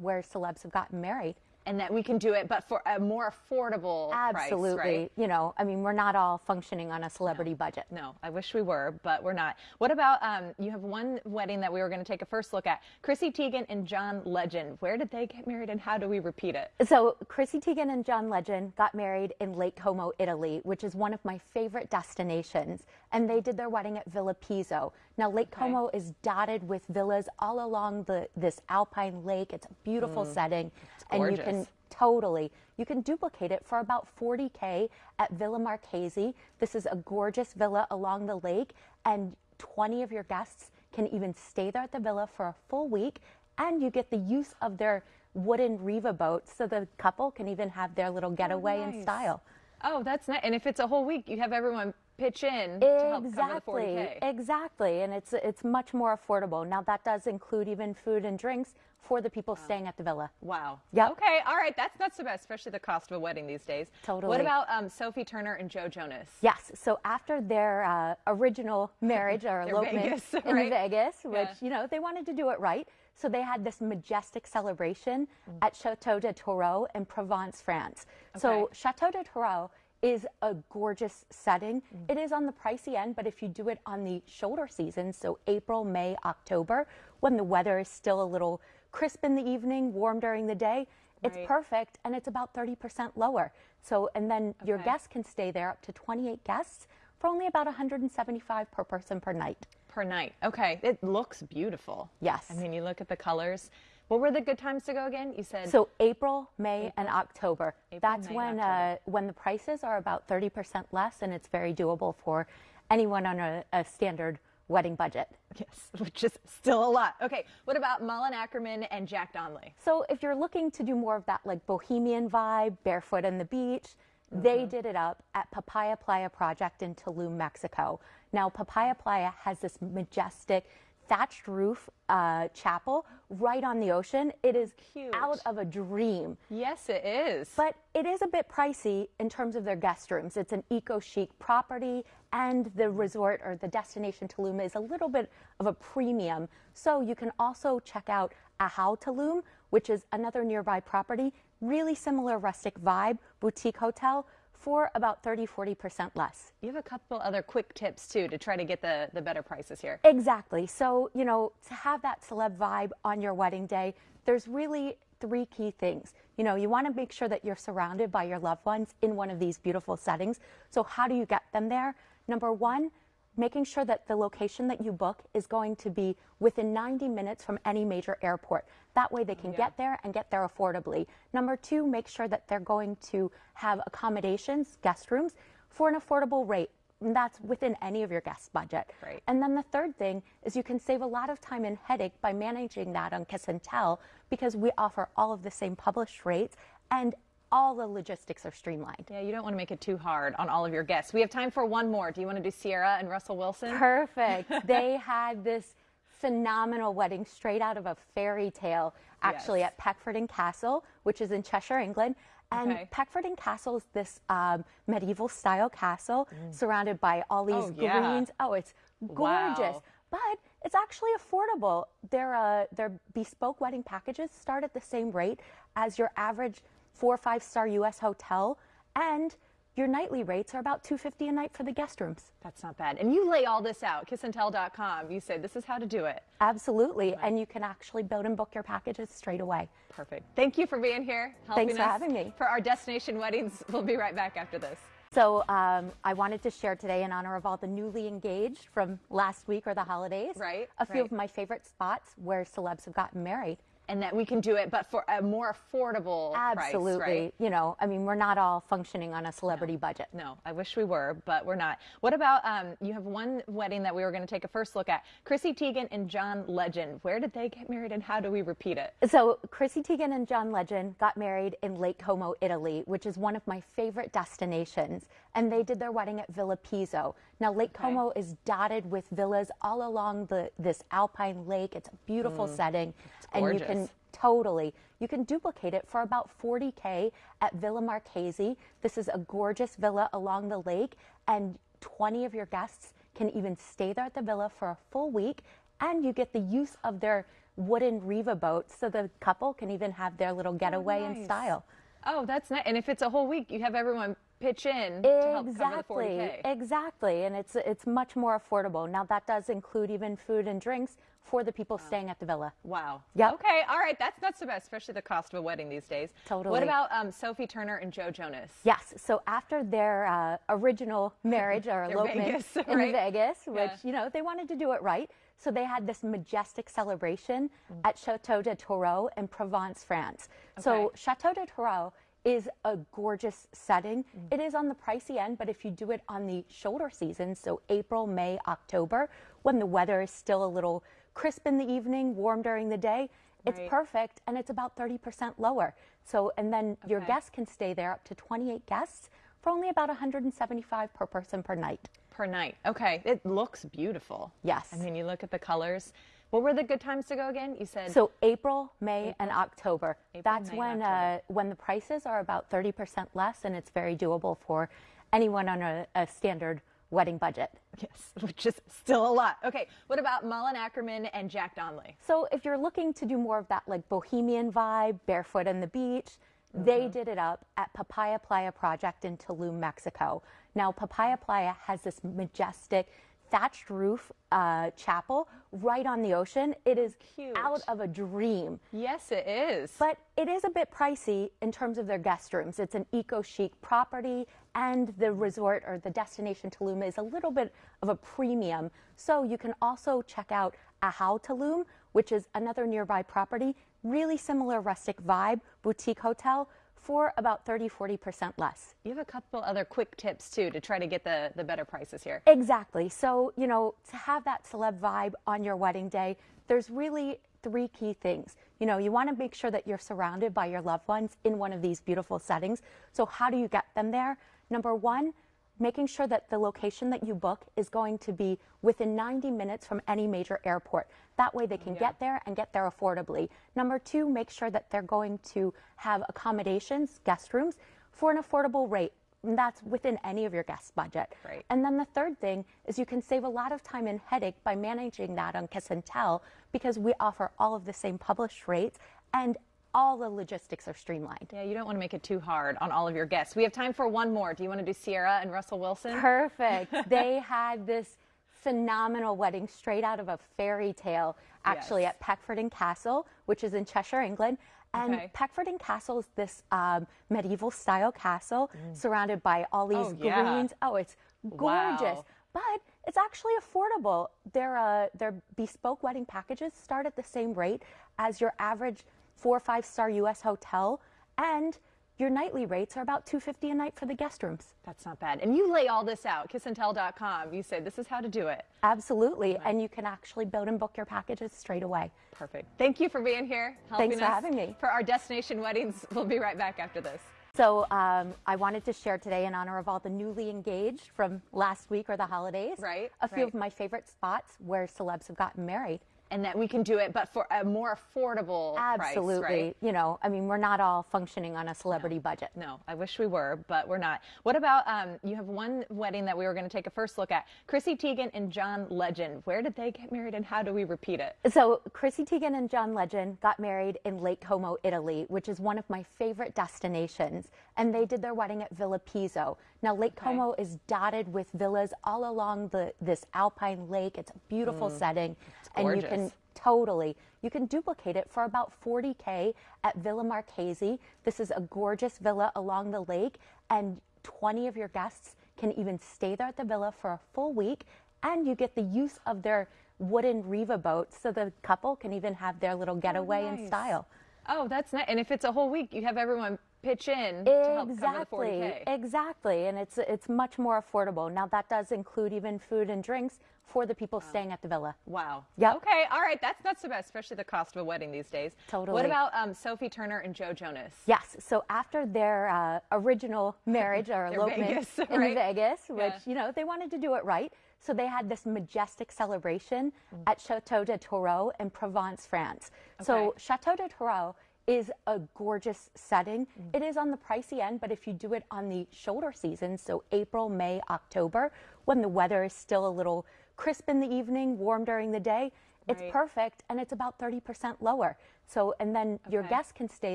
where celebs have gotten married. And that we can do it, but for a more affordable Absolutely. price, right? You know, I mean, we're not all functioning on a celebrity budget. No, I wish we were, but we're not. What about um, you have one wedding that we were going to take a first look at? Chrissy Teigen and John Legend. Where did they get married and how do we repeat it? So Chrissy Teigen and John Legend got married in Lake Como, Italy, which is one of my favorite destinations. And they did their wedding at Villa Pizzo. Now Lake Como is dotted with villas all along the this alpine lake. It's a beautiful mm. setting, and you can totally you can duplicate it for about 40k at Villa Marchesi. This is a gorgeous villa along the lake, and 20 of your guests can even stay there at the villa for a full week, and you get the use of their wooden Riva boats, so the couple can even have their little oh, getaway in nice. style. Oh, that's nice. And if it's a whole week, you have everyone pitch in to help cover the 40K. Exactly, exactly, and it's it's much more affordable. Now that does include even food and drinks for the people staying at the villa. Wow. Yeah. Okay. All right. That's not so bad, especially the cost of a wedding these days. Totally. What about um, Sophie Turner and Joe Jonas? Yes. So after their uh, original *laughs* marriage or elopement Vegas, in *laughs* right? Vegas, which Yeah. you know they wanted to do it right, so they had this majestic celebration Mm. at Chateau de Tourreau in Provence, France. So Chateau de Tourreau is a gorgeous setting. Mm. It is on the pricey end, but if you do it on the shoulder season, so April, May, October, when the weather is still a little crisp in the evening, warm during the day, it's Right. perfect and it's about 30% lower. So, and then your guests can stay there up to 28 guests for only about 175 per person per night. Per night. Okay. It looks beautiful. Yes. I mean, you look at the colors. What were the good times to go again? You said So April, May, and October. April, That's May, when October. uh, when the prices are about 30% less, and it's very doable for anyone on a, a standard wedding budget. yes, *laughs* which is still a lot. Okay. What about Malin Akerman and Jack Donnelly? So if you're looking to do more of that like bohemian vibe, barefoot in the beach, they Mm-hmm. did it up at Papaya Playa Project in Tulum, Mexico. Now Papaya Playa has this majestic thatched roof uh, chapel right on the ocean. It is Cute. out of a dream. Yes, it is. But it is a bit pricey in terms of their guest rooms. It's an eco chic property, and the resort or the destination Tulum is a little bit of a premium. So you can also check out Ahau Tulum, which is another nearby property, really similar rustic vibe, boutique hotel for about 30 40% less. you have a couple other quick tips too to try to get the, the better prices here. Exactly. So, you know, to have that celeb vibe on your wedding day, there's really three key things. You know, you want to make sure that you're surrounded by your loved ones in one of these beautiful settings. So, how do you get them there? Number one, making sure that the location that you book is going to be within 90 minutes from any major airport. That way they can get there and get there affordably. Number two, make sure that they're going to have accommodations, guest rooms, for an affordable rate. And that's within any of your guest budget. Right. And then the third thing is you can save a lot of time and headache by managing that on Kiss and Tell because we offer all of the same published rates and all the logistics are streamlined. Yeah, you don't want to make it too hard on all of your guests. We have time for one more. Do you want to do Ciara and Russell Wilson? Perfect. *laughs* they had this phenomenal wedding straight out of a fairy tale, actually Yes. at Peckforton Castle, which is in Cheshire, England. And Okay. Peckforton Castle is this um, medieval style castle surrounded by all these Oh, yeah. greens. Oh, it's gorgeous. Wow. But it's actually affordable. Their uh, their bespoke wedding packages start at the same rate as your average four or five star U.S. hotel, and your nightly rates are about 250 a night for the guest rooms. That's not bad. And you lay all this out, kissandtell.com. You say this is how to do it. Absolutely, and you can actually build and book your packages straight away. Perfect. Thank you for being here. Helping Thanks for us having me. For our destination weddings, we'll be right back after this. So um, I wanted to share today in honor of all the newly engaged from last week or the holidays. Right, A few right. of my favorite spots where celebs have gotten married. And that we can do it, but for a more affordable Absolutely. price, right? You know, I mean, we're not all functioning on a celebrity budget. No, I wish we were, but we're not. What about um, you have one wedding that we were going to take a first look at? Chrissy Teigen and John Legend. Where did they get married, and how do we repeat it? So Chrissy Teigen and John Legend got married in Lake Como, Italy, which is one of my favorite destinations. And they did their wedding at Villa Pizzo. Now Lake Como is dotted with villas all along the this alpine lake. It's a beautiful setting, and you can Mm. totally you can duplicate it for about 40k at Villa Marchesi. This is a gorgeous villa along the lake, and 20 of your guests can even stay there at the villa for a full week, and you get the use of their wooden Riva boats, so the couple can even have their little getaway in nice. style. Oh, that's nice. And if it's a whole week, you have everyone pitch in to help cover the Exactly, 40K. exactly, and it's it's much more affordable. Now that does include even food and drinks for the people staying at the villa. Wow. Yeah. Okay. All right. That's not so bad, especially the cost of a wedding these days. Totally. What about um, Sophie Turner and Joe Jonas? Yes. So after their uh, original marriage or *laughs* elopement Vegas, in *laughs* right? Vegas, which Yeah. you know they wanted to do it right, so they had this majestic celebration at Chateau de Tourreau in Provence, France. So Chateau de Tourreau is a gorgeous setting. Mm. It is on the pricey end, but if you do it on the shoulder season, so April, May, October, when the weather is still a little crisp in the evening, warm during the day, it's perfect and it's about 30% lower. So, and then your guests can stay there up to 28 guests for only about 175 per person per night. Per night. Okay. It looks beautiful. Yes. I mean, you look at the colors. What were the good times to go again? You said So April, May, and October. April, That's May, when October. uh, when the prices are about 30% less, and it's very doable for anyone on a, a standard wedding budget. yes, *laughs* which is still a lot. Okay. What about Malin Akerman and Jack Donnelly? So if you're looking to do more of that like bohemian vibe, barefoot on the beach, they Mm-hmm. did it up at Papaya Playa Project in Tulum, Mexico. Now Papaya Playa has this majestic thatched roof uh, chapel right on the ocean. It is Cute. out of a dream. Yes, it is. But it is a bit pricey in terms of their guest rooms. It's an eco chic property, and the resort or the destination Tulum is a little bit of a premium. So you can also check out Ahau Tulum, which is another nearby property, really similar rustic vibe, boutique hotel for about 30 40% less. you have a couple other quick tips too to try to get the, the better prices here. Exactly. So, you know, to have that celeb vibe on your wedding day, there's really three key things. You know, you want to make sure that you're surrounded by your loved ones in one of these beautiful settings. So, how do you get them there? Number one, making sure that the location that you book is going to be within 90 minutes from any major airport. That way they can get there and get there affordably. Number two, make sure that they're going to have accommodations, guest rooms, for an affordable rate. And that's within any of your guest budget. Right. And then the third thing is you can save a lot of time and headache by managing that on Kiss and Tell because we offer all of the same published rates and all the logistics are streamlined. Yeah, you don't want to make it too hard on all of your guests. We have time for one more. Do you want to do Ciara and Russell Wilson? Perfect. *laughs* they had this phenomenal wedding straight out of a fairy tale, actually, Yes. at Peckforton Castle, which is in Cheshire, England. And Okay. Peckforton Castle is this um, medieval style castle surrounded by all these Mm. Oh, yeah. greens. Oh, it's gorgeous. Wow. But it's actually affordable. Their, uh, their bespoke wedding packages start at the same rate as your average four or five star U.S. hotel, and your nightly rates are about 250 a night for the guest rooms. That's not bad. And you lay all this out, kissandtell.com. You say this is how to do it. Absolutely, and you can actually build and book your packages straight away. Perfect. Thank you for being here. Helping Thanks for us having me. For our destination weddings, *laughs* we'll be right back after this. So um, I wanted to share today in honor of all the newly engaged from last week or the holidays. Right, A few right. of my favorite spots where celebs have gotten married. And that we can do it, but for a more affordable Absolutely. price, right? You know, I mean, we're not all functioning on a celebrity budget. No, I wish we were, but we're not. What about um, you have one wedding that we were going to take a first look at? Chrissy Teigen and John Legend. Where did they get married, and how do we repeat it? So, Chrissy Teigen and John Legend got married in Lake Como, Italy, which is one of my favorite destinations. And they did their wedding at Villa Pizzo. Now, Lake Okay. Como is dotted with villas all along the this alpine lake. It's a beautiful mm. setting, and you can totally you can duplicate it for about 40k at Villa Marchesi. This is a gorgeous villa along the lake, and 20 of your guests can even stay there at the villa for a full week, and you get the use of their wooden Riva boats, so the couple can even have their little getaway in nice. style. Oh, that's nice. And if it's a whole week, you have everyone pitch in to help cover the Exactly, 40K. exactly, and it's it's much more affordable. Now that does include even food and drinks for the people staying at the villa. Wow. Yeah. Okay. All right. That's not so bad, especially the cost of a wedding these days. Totally. What about um, Sophie Turner and Joe Jonas? Yes. So after their uh, original marriage or *laughs* elopement Vegas, in? *laughs* Vegas, which Yeah. you know they wanted to do it right, so they had this majestic celebration Mm. at Chateau de Tourreau in Provence, France. So Chateau de Tourreau is a gorgeous setting. Mm. It is on the pricey end, but if you do it on the shoulder season, so April, May, October, when the weather is still a little crisp in the evening, warm during the day, it's Right. perfect and it's about 30% lower. So, and then your guests can stay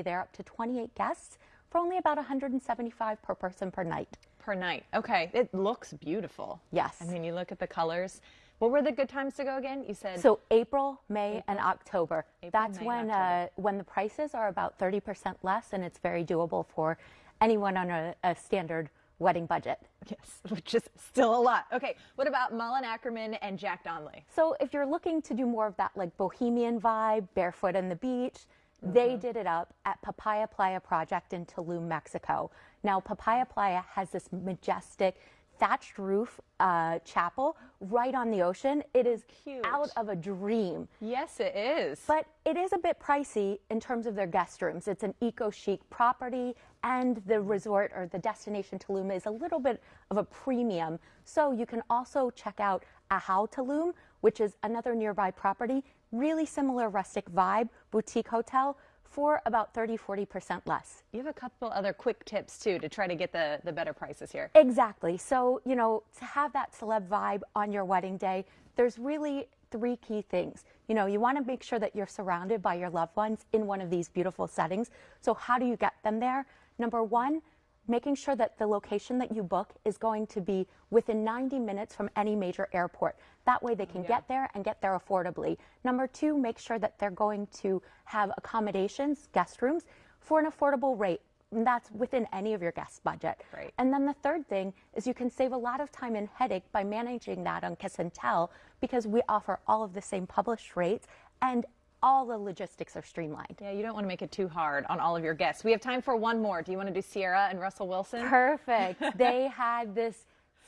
there up to 28 guests for only about 175 per person per night. Per night. Okay. It looks beautiful. Yes. I mean, you look at the colors. What were the good times to go again? You said So April, May, and October. April, That's May, when October. uh, when the prices are about 30% less, and it's very doable for anyone on a, a standard wedding budget. yes, *laughs* which is still a lot. Okay. What about Malin Akerman and Jack Donnelly? So if you're looking to do more of that like bohemian vibe, barefoot on the beach, they Mm-hmm. did it up at Papaya Playa Project in Tulum, Mexico. Now Papaya Playa has this majestic thatched roof uh, chapel right on the ocean. It is Cute. out of a dream. Yes, it is. But it is a bit pricey in terms of their guest rooms. It's an eco chic property, and the resort or the destination Tulum is a little bit of a premium. So you can also check out Ahau Tulum, which is another nearby property, really similar rustic vibe, boutique hotel for about 30 40% less. you have a couple other quick tips too to try to get the, the better prices here. Exactly. So, you know, to have that celeb vibe on your wedding day, there's really three key things. You know, you want to make sure that you're surrounded by your loved ones in one of these beautiful settings. So, how do you get them there? Number one, making sure that the location that you book is going to be within 90 minutes from any major airport. That way they can get there and get there affordably. Number two, make sure that they're going to have accommodations, guest rooms, for an affordable rate. And that's within any of your guest budget. Right. And then the third thing is you can save a lot of time and headache by managing that on Kiss and Tell because we offer all of the same published rates and all the logistics are streamlined. Yeah, you don't want to make it too hard on all of your guests. We have time for one more. Do you want to do Ciara and Russell Wilson? Perfect. *laughs* they had this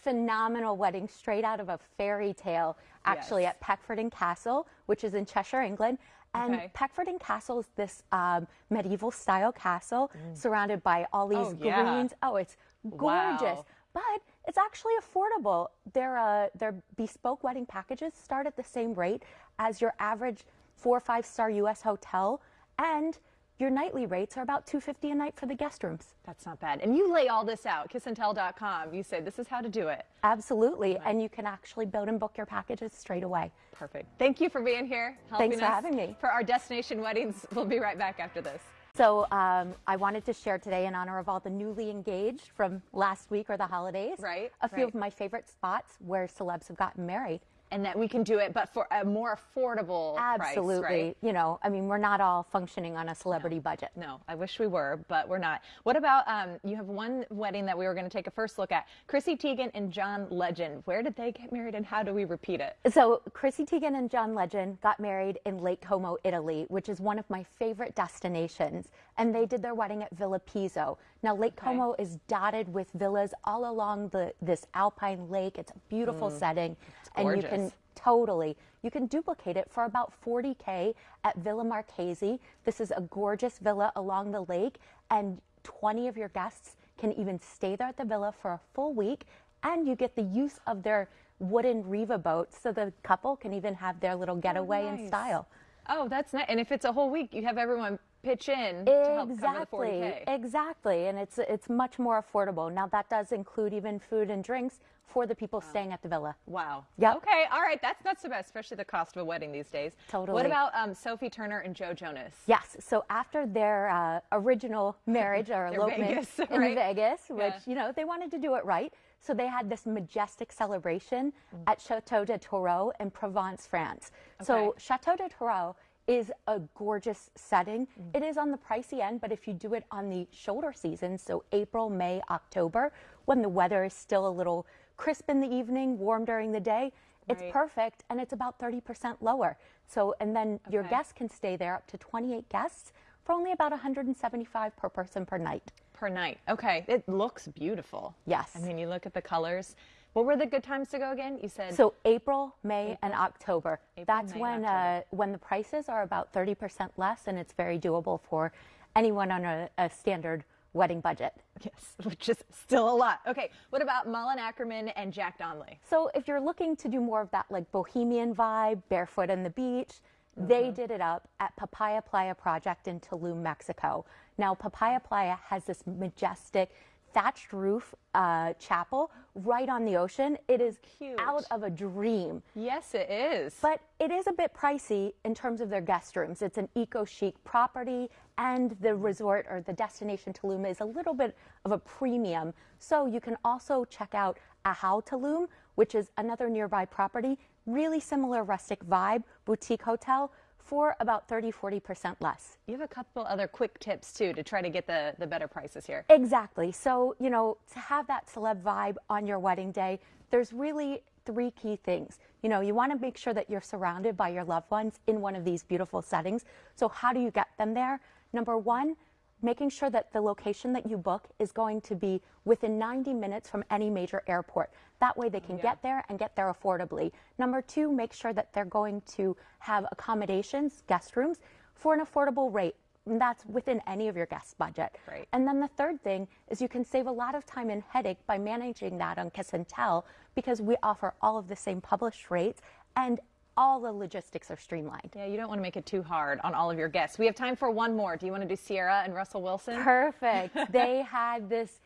phenomenal wedding straight out of a fairy tale, actually Yes. at Peckforton Castle, which is in Cheshire, England. And Okay. Peckforton Castle is this um, medieval style castle surrounded by all these Mm. Oh, yeah. greens. Oh, it's gorgeous. Wow. But it's actually affordable. Their uh, their bespoke wedding packages start at the same rate as your average four or five star U.S. hotel, and your nightly rates are about 250 a night for the guest rooms. That's not bad. And you lay all this out, kissandtell.com. You say this is how to do it. Absolutely, and you can actually build and book your packages straight away. Perfect. Thank you for being here. Thanks for us having me. For our destination weddings, *laughs* we'll be right back after this. So um, I wanted to share today in honor of all the newly engaged from last week or the holidays. Right, A few right. of my favorite spots where celebs have gotten married. And that we can do it, but for a more affordable Absolutely. price, right? You know, I mean, we're not all functioning on a celebrity budget. No, I wish we were, but we're not. What about um, you have one wedding that we were going to take a first look at? Chrissy Teigen and John Legend. Where did they get married, and how do we repeat it? So Chrissy Teigen and John Legend got married in Lake Como, Italy, which is one of my favorite destinations. And they did their wedding at Villa Pizzo. Now Lake Como is dotted with villas all along the this alpine lake. It's a beautiful mm. setting, and you can totally you can duplicate it for about 40k at Villa Marchesi. This is a gorgeous villa along the lake, and 20 of your guests can even stay there at the villa for a full week, and you get the use of their wooden Riva boats so the couple can even have their little getaway in nice. style. Oh, that's nice. And if it's a whole week, you have everyone pitch in to help cover the Exactly, 40K. exactly, and it's it's much more affordable. Now that does include even food and drinks for the people staying at the villa. Wow. yeah Okay. All right. That's not so bad, especially the cost of a wedding these days. Totally. What about um, Sophie Turner and Joe Jonas? Yes. So after their uh, original marriage or *laughs* elopement Vegas, in right? Vegas, which Yeah. you know they wanted to do it right, so they had this majestic celebration Mm. at Chateau de Tourreau in Provence, France. So Chateau de Tourreau is a gorgeous setting. Mm. It is on the pricey end, but if you do it on the shoulder season, so April, May, October, when the weather is still a little crisp in the evening, warm during the day, it's Right. perfect and it's about 30% lower. So, and then your guests can stay there up to 28 guests for only about 175 per person per night. Per night. Okay. It looks beautiful. Yes. I mean, you look at the colors. What were the good times to go again? You said So April, May, and October. April, That's May, when October. uh, when the prices are about 30% less, and it's very doable for anyone on a, a standard wedding budget. yes, *laughs* which is still a lot. Okay. What about Malin Akerman and Jack Donnelly? So if you're looking to do more of that like bohemian vibe, barefoot on the beach, Mm-hmm. they did it up at Papaya Playa Project in Tulum, Mexico. Now Papaya Playa has this majestic thatched roof uh, chapel right on the ocean. It is Cute. out of a dream. Yes, it is. But it is a bit pricey in terms of their guest rooms. It's an eco chic property, and the resort or the destination Tulum is a little bit of a premium. So you can also check out Ahau Tulum, which is another nearby property, really similar rustic vibe, boutique hotel for about 30 40% less. you have a couple other quick tips too to try to get the, the better prices here. Exactly. So, you know, to have that celeb vibe on your wedding day, there's really three key things. You know, you want to make sure that you're surrounded by your loved ones in one of these beautiful settings. So, how do you get them there? Number one, making sure that the location that you book is going to be within 90 minutes from any major airport. That way they can get there and get there affordably. Number two, make sure that they're going to have accommodations, guest rooms, for an affordable rate. And that's within any of your guest budget. Great. And then the third thing is you can save a lot of time and headache by managing that on Kiss and Tell because we offer all of the same published rates and all the logistics are streamlined. Yeah, you don't want to make it too hard on all of your guests. We have time for one more. Do you want to do Ciara and Russell Wilson? Perfect. *laughs* they had this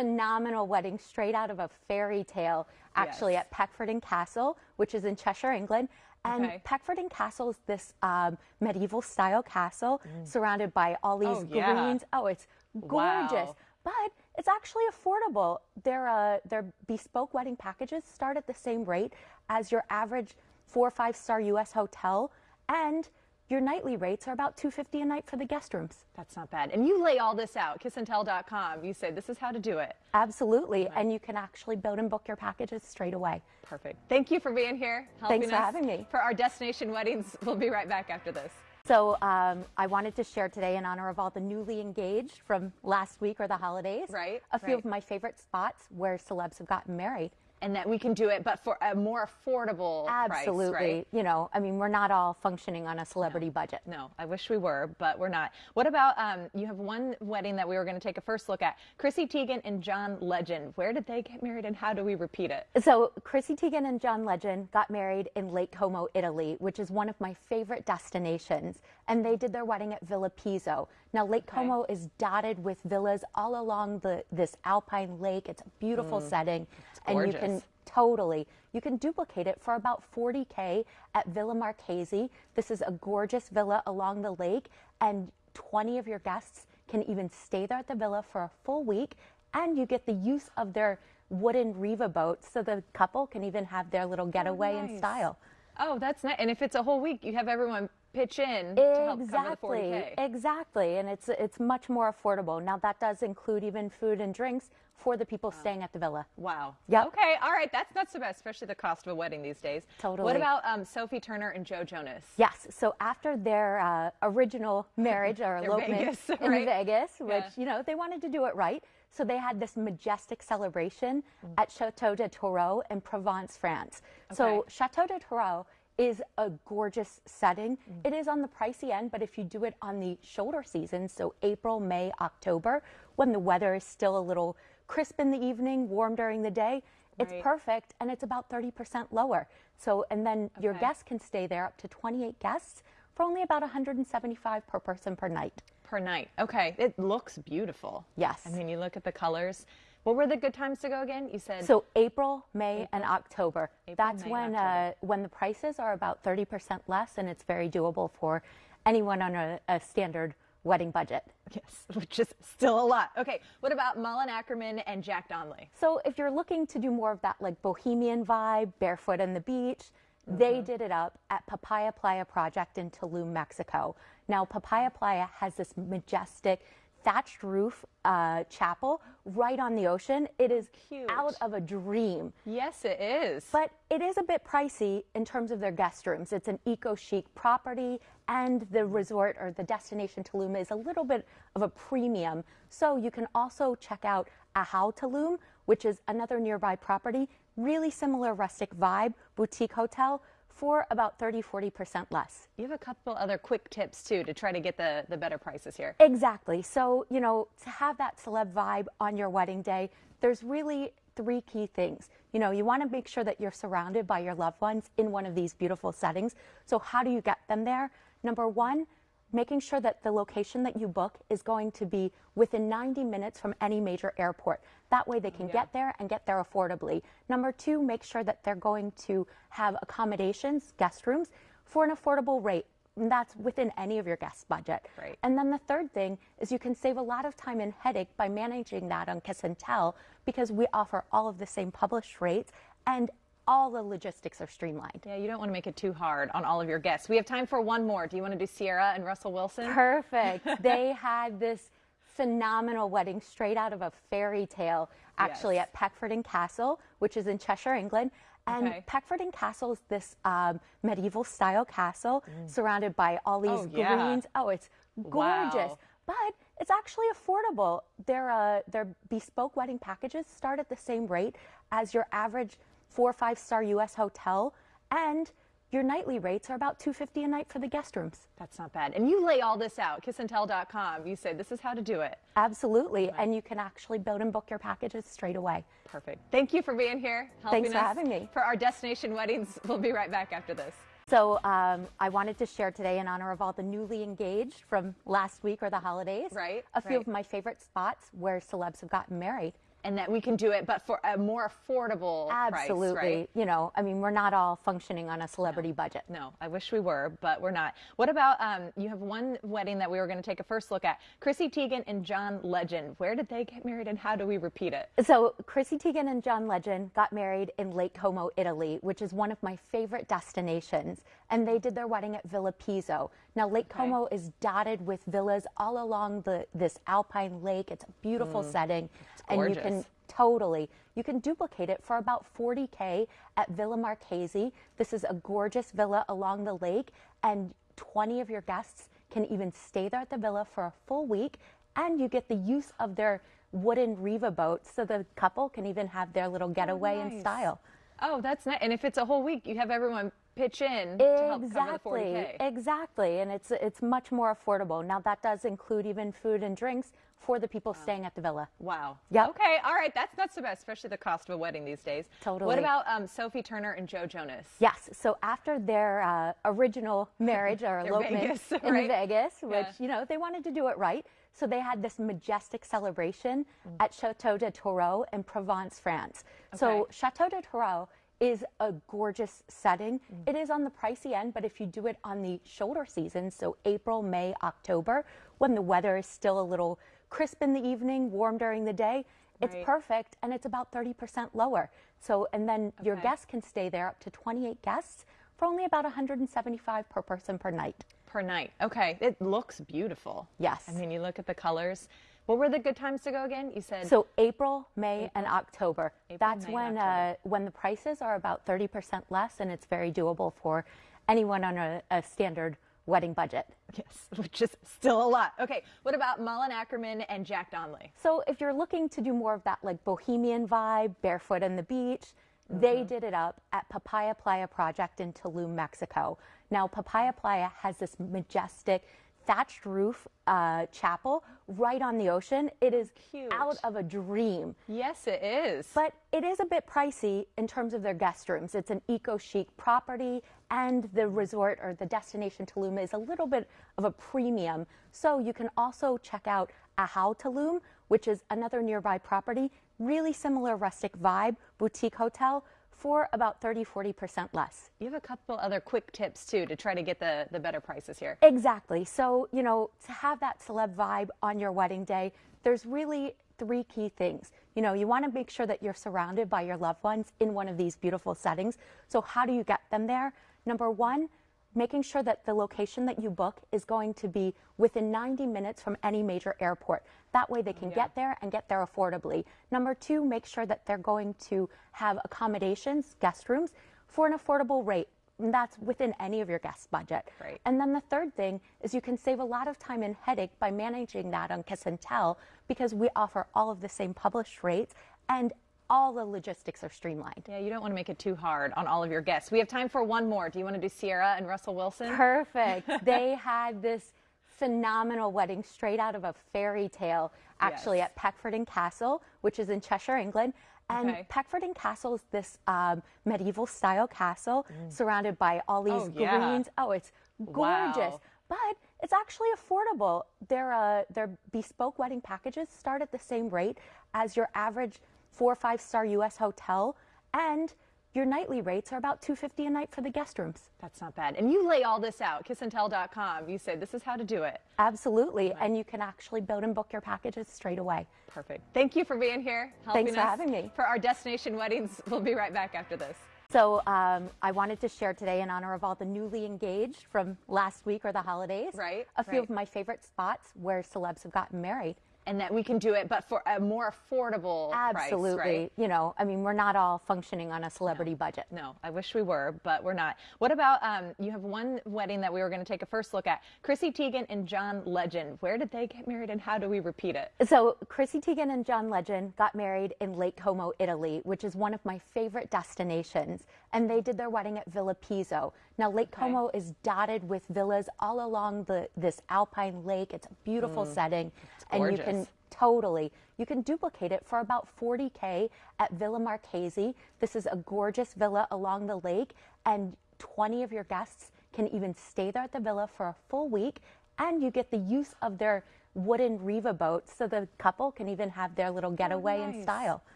phenomenal wedding straight out of a fairy tale, actually Yes. at Peckforton Castle, which is in Cheshire, England. And Okay. Peckforton Castle is this um, medieval style castle surrounded by all these Mm. Oh, yeah. greens. Oh, it's gorgeous. Wow. But it's actually affordable. Their uh, their bespoke wedding packages start at the same rate as your average four or five star U.S. hotel, and your nightly rates are about two fifty a night for the guest rooms. That's not bad. And you lay all this out, kissandtell.com. You say this is how to do it. Absolutely, and you can actually build and book your packages straight away. Perfect. Thank you for being here. Helping Thanks for us having me. For our destination weddings. *laughs* We'll be right back after this. So um, I wanted to share today in honor of all the newly engaged from last week or the holidays. Right, A few right. of my favorite spots where celebs have gotten married. And that we can do it, but for a more affordable Absolutely. price, right? You know, I mean, we're not all functioning on a celebrity budget. No, I wish we were, but we're not. What about um, you have one wedding that we were going to take a first look at? Chrissy Teigen and John Legend. Where did they get married and how do we repeat it? So Chrissy Teigen and John Legend got married in Lake Como, Italy, which is one of my favorite destinations. And they did their wedding at Villa Pizzo. Now Lake Como is dotted with villas all along the this alpine lake. It's a beautiful mm. setting, and you can totally you can duplicate it for about 40k at Villa Marchesi. This is a gorgeous villa along the lake, and 20 of your guests can even stay there at the villa for a full week, and you get the use of their wooden Riva boats, so the couple can even have their little oh, getaway in nice. style. Oh, that's nice. And if it's a whole week, you have everyone pitch in to help cover the Exactly, 40K. exactly, and it's it's much more affordable. Now that does include even food and drinks for the people staying at the villa. Wow. Yeah. Okay. All right. That's not so bad, especially the cost of a wedding these days. Totally. What about um, Sophie Turner and Joe Jonas? Yes. So after their uh, original *laughs* marriage or elopement Vegas, in right? Vegas, which Yeah. you know they wanted to do it right, so they had this majestic celebration Mm. at Chateau de Tourreau in Provence, France. So Chateau de Tourreau is a gorgeous setting. Mm. It is on the pricey end, but if you do it on the shoulder season, so April, May, October, when the weather is still a little crisp in the evening, warm during the day, It's Right. perfect and it's about 30% lower. So, and then your guests can stay there up to 28 guests for only about 175 per person per night. Per night. Okay. It looks beautiful. Yes. I mean, you look at the colors. What were the good times to go again? You said So April, May, and October. April, That's May, when October. uh, when the prices are about 30% less, and it's very doable for anyone on a, a standard wedding budget. yes, *laughs* which is still a lot. Okay. What about Malin Akerman and Jack Donnelly? So if you're looking to do more of that like bohemian vibe, barefoot on the beach, they did it up at Papaya Playa Project in Tulum, Mexico. Now Papaya Playa has this majestic thatched roof uh, chapel right on the ocean. It is Cute. out of a dream. Yes, it is. But it is a bit pricey in terms of their guest rooms. It's an eco chic property, and the resort or the destination Tulum is a little bit of a premium. So you can also check out Ahau Tulum, which is another nearby property, really similar rustic vibe, boutique hotel for about 30 40% less. you have a couple other quick tips too to try to get the, the better prices here. Exactly. So, you know, to have that celeb vibe on your wedding day, there's really three key things. You know, you want to make sure that you're surrounded by your loved ones in one of these beautiful settings. So, how do you get them there? Number one, making sure that the location that you book is going to be within 90 minutes from any major airport. That way they can get there and get there affordably. Number two, make sure that they're going to have accommodations, guest rooms, for an affordable rate. And that's within any of your guest budget. Right. And then the third thing is you can save a lot of time and headache by managing that on Kiss and Tell because we offer all of the same published rates and all the logistics are streamlined. Yeah, you don't want to make it too hard on all of your guests. We have time for one more. Do you want to do Ciara and Russell Wilson? Perfect. *laughs* they had this phenomenal wedding straight out of a fairy tale, actually, Yes. at Peckforton Castle, which is in Cheshire, England. And Okay. Peckforton Castle is this um, medieval style castle surrounded by all these Oh, yeah. greens. Oh, it's gorgeous. Wow. But it's actually affordable. Their, uh, their bespoke wedding packages start at the same rate as your average four or five star US hotel. And your nightly rates are about 250 a night for the guest rooms. That's not bad. And you lay all this out, kissandtell.com. You say this is how to do it. Absolutely. And you can actually build and book your packages straight away. Perfect. Thank you for being here. Helping Thanks for us having me. For our destination weddings, we'll be right back after this. So um, I wanted to share today in honor of all the newly engaged from last week or the holidays. Right, A few right. of my favorite spots where celebs have gotten married. And that we can do it, but for a more affordable Absolutely. price, right? You know, I mean, we're not all functioning on a celebrity budget. No, I wish we were, but we're not. What about um, you have one wedding that we were going to take a first look at? Chrissy Teigen and John Legend. Where did they get married and how do we repeat it? So Chrissy Teigen and John Legend got married in Lake Como, Italy, which is one of my favorite destinations. And they did their wedding at Villa Pizzo. Now Lake Como is dotted with villas all along the this alpine lake. It's a beautiful mm. setting, and you can totally you can duplicate it for about 40k at Villa Marchesi. This is a gorgeous villa along the lake, and 20 of your guests can even stay there at the villa for a full week, and you get the use of their wooden Riva boats, so the couple can even have their little getaway in nice. style. Oh, that's nice. And if it's a whole week, you have everyone pitch in to help cover the 40K. Exactly, exactly, and it's it's much more affordable. Now that does include even food and drinks for the people staying at the villa. Wow. Yeah. Okay. All right. That's not so bad, especially the cost of a wedding these days. Totally. What about um, Sophie Turner and Joe Jonas? Yes. So after their uh, original marriage or *laughs* elopement Vegas, in *laughs* right? Vegas, which Yeah. you know they wanted to do it right, so they had this majestic celebration Mm. at Chateau de Tourreau in Provence, France. So Chateau de Tourreau is a gorgeous setting. Mm. It is on the pricey end, but if you do it on the shoulder season, so April, May, October, when the weather is still a little crisp in the evening, warm during the day, it's Right. perfect and it's about 30% lower. So, and then your guests can stay there up to 28 guests for only about 175 per person per night. Per night. Okay. It looks beautiful. Yes. I mean, you look at the colors. What were the good times to go again? You said So April, May, and October. April, That's May, when October. uh, when the prices are about 30% less, and it's very doable for anyone on a, a standard wedding budget. yes, *laughs* which is still a lot. Okay. What about Malin Akerman and Jack Donnelly? So if you're looking to do more of that like bohemian vibe, barefoot on the beach, they Mm-hmm. did it up at Papaya Playa Project in Tulum, Mexico. Now Papaya Playa has this majestic thatched roof uh, chapel right on the ocean. It is Cute. out of a dream. Yes, it is. But it is a bit pricey in terms of their guest rooms. It's an eco chic property, and the resort or the destination Tulum is a little bit of a premium. So you can also check out Ahau Tulum, which is another nearby property, really similar rustic vibe, boutique hotel for about 30 40% less. you have a couple other quick tips too to try to get the, the better prices here. Exactly. So, you know, to have that celeb vibe on your wedding day, there's really three key things. You know, you want to make sure that you're surrounded by your loved ones in one of these beautiful settings. So, how do you get them there? Number one, making sure that the location that you book is going to be within 90 minutes from any major airport. That way they can get there and get there affordably. Number two, make sure that they're going to have accommodations, guest rooms, for an affordable rate. And that's within any of your guest budget. Right. And then the third thing is you can save a lot of time and headache by managing that on Kiss and Tell because we offer all of the same published rates and all the logistics are streamlined. Yeah, you don't want to make it too hard on all of your guests. We have time for one more. Do you want to do Ciara and Russell Wilson? Perfect. *laughs* they had this phenomenal wedding straight out of a fairy tale, actually, Yes. at Peckforton Castle, which is in Cheshire, England. And Okay. Peckforton Castle is this um, medieval style castle surrounded by all these Mm. Oh, yeah. greens. Oh, it's gorgeous. Wow. But it's actually affordable. Their, uh, their bespoke wedding packages start at the same rate as your average four or five star U.S. hotel. And your nightly rates are about 250 a night for the guest rooms. That's not bad. And you lay all this out, kissandtell.com. You say this is how to do it. Absolutely. And you can actually build and book your packages straight away. Perfect. Thank you for being here. Helping Thanks for us having me. For our destination weddings, we'll be right back after this. So um, I wanted to share today in honor of all the newly engaged from last week or the holidays. Right, A few right. of my favorite spots where celebs have gotten married. And that we can do it, but for a more affordable Absolutely. price, right? You know, I mean, we're not all functioning on a celebrity budget. No, I wish we were, but we're not. What about um, you have one wedding that we were going to take a first look at? Chrissy Teigen and John Legend. Where did they get married and how do we repeat it? So Chrissy Teigen and John Legend got married in Lake Como, Italy, which is one of my favorite destinations. And they did their wedding at Villa Pizzo. Now Lake Como is dotted with villas all along the this alpine lake. It's a beautiful mm. setting, and you can totally you can duplicate it for about 40k at Villa Marchesi. This is a gorgeous villa along the lake, and 20 of your guests can even stay there at the villa for a full week, and you get the use of their wooden Riva boats, so the couple can even have their little getaway in nice. style.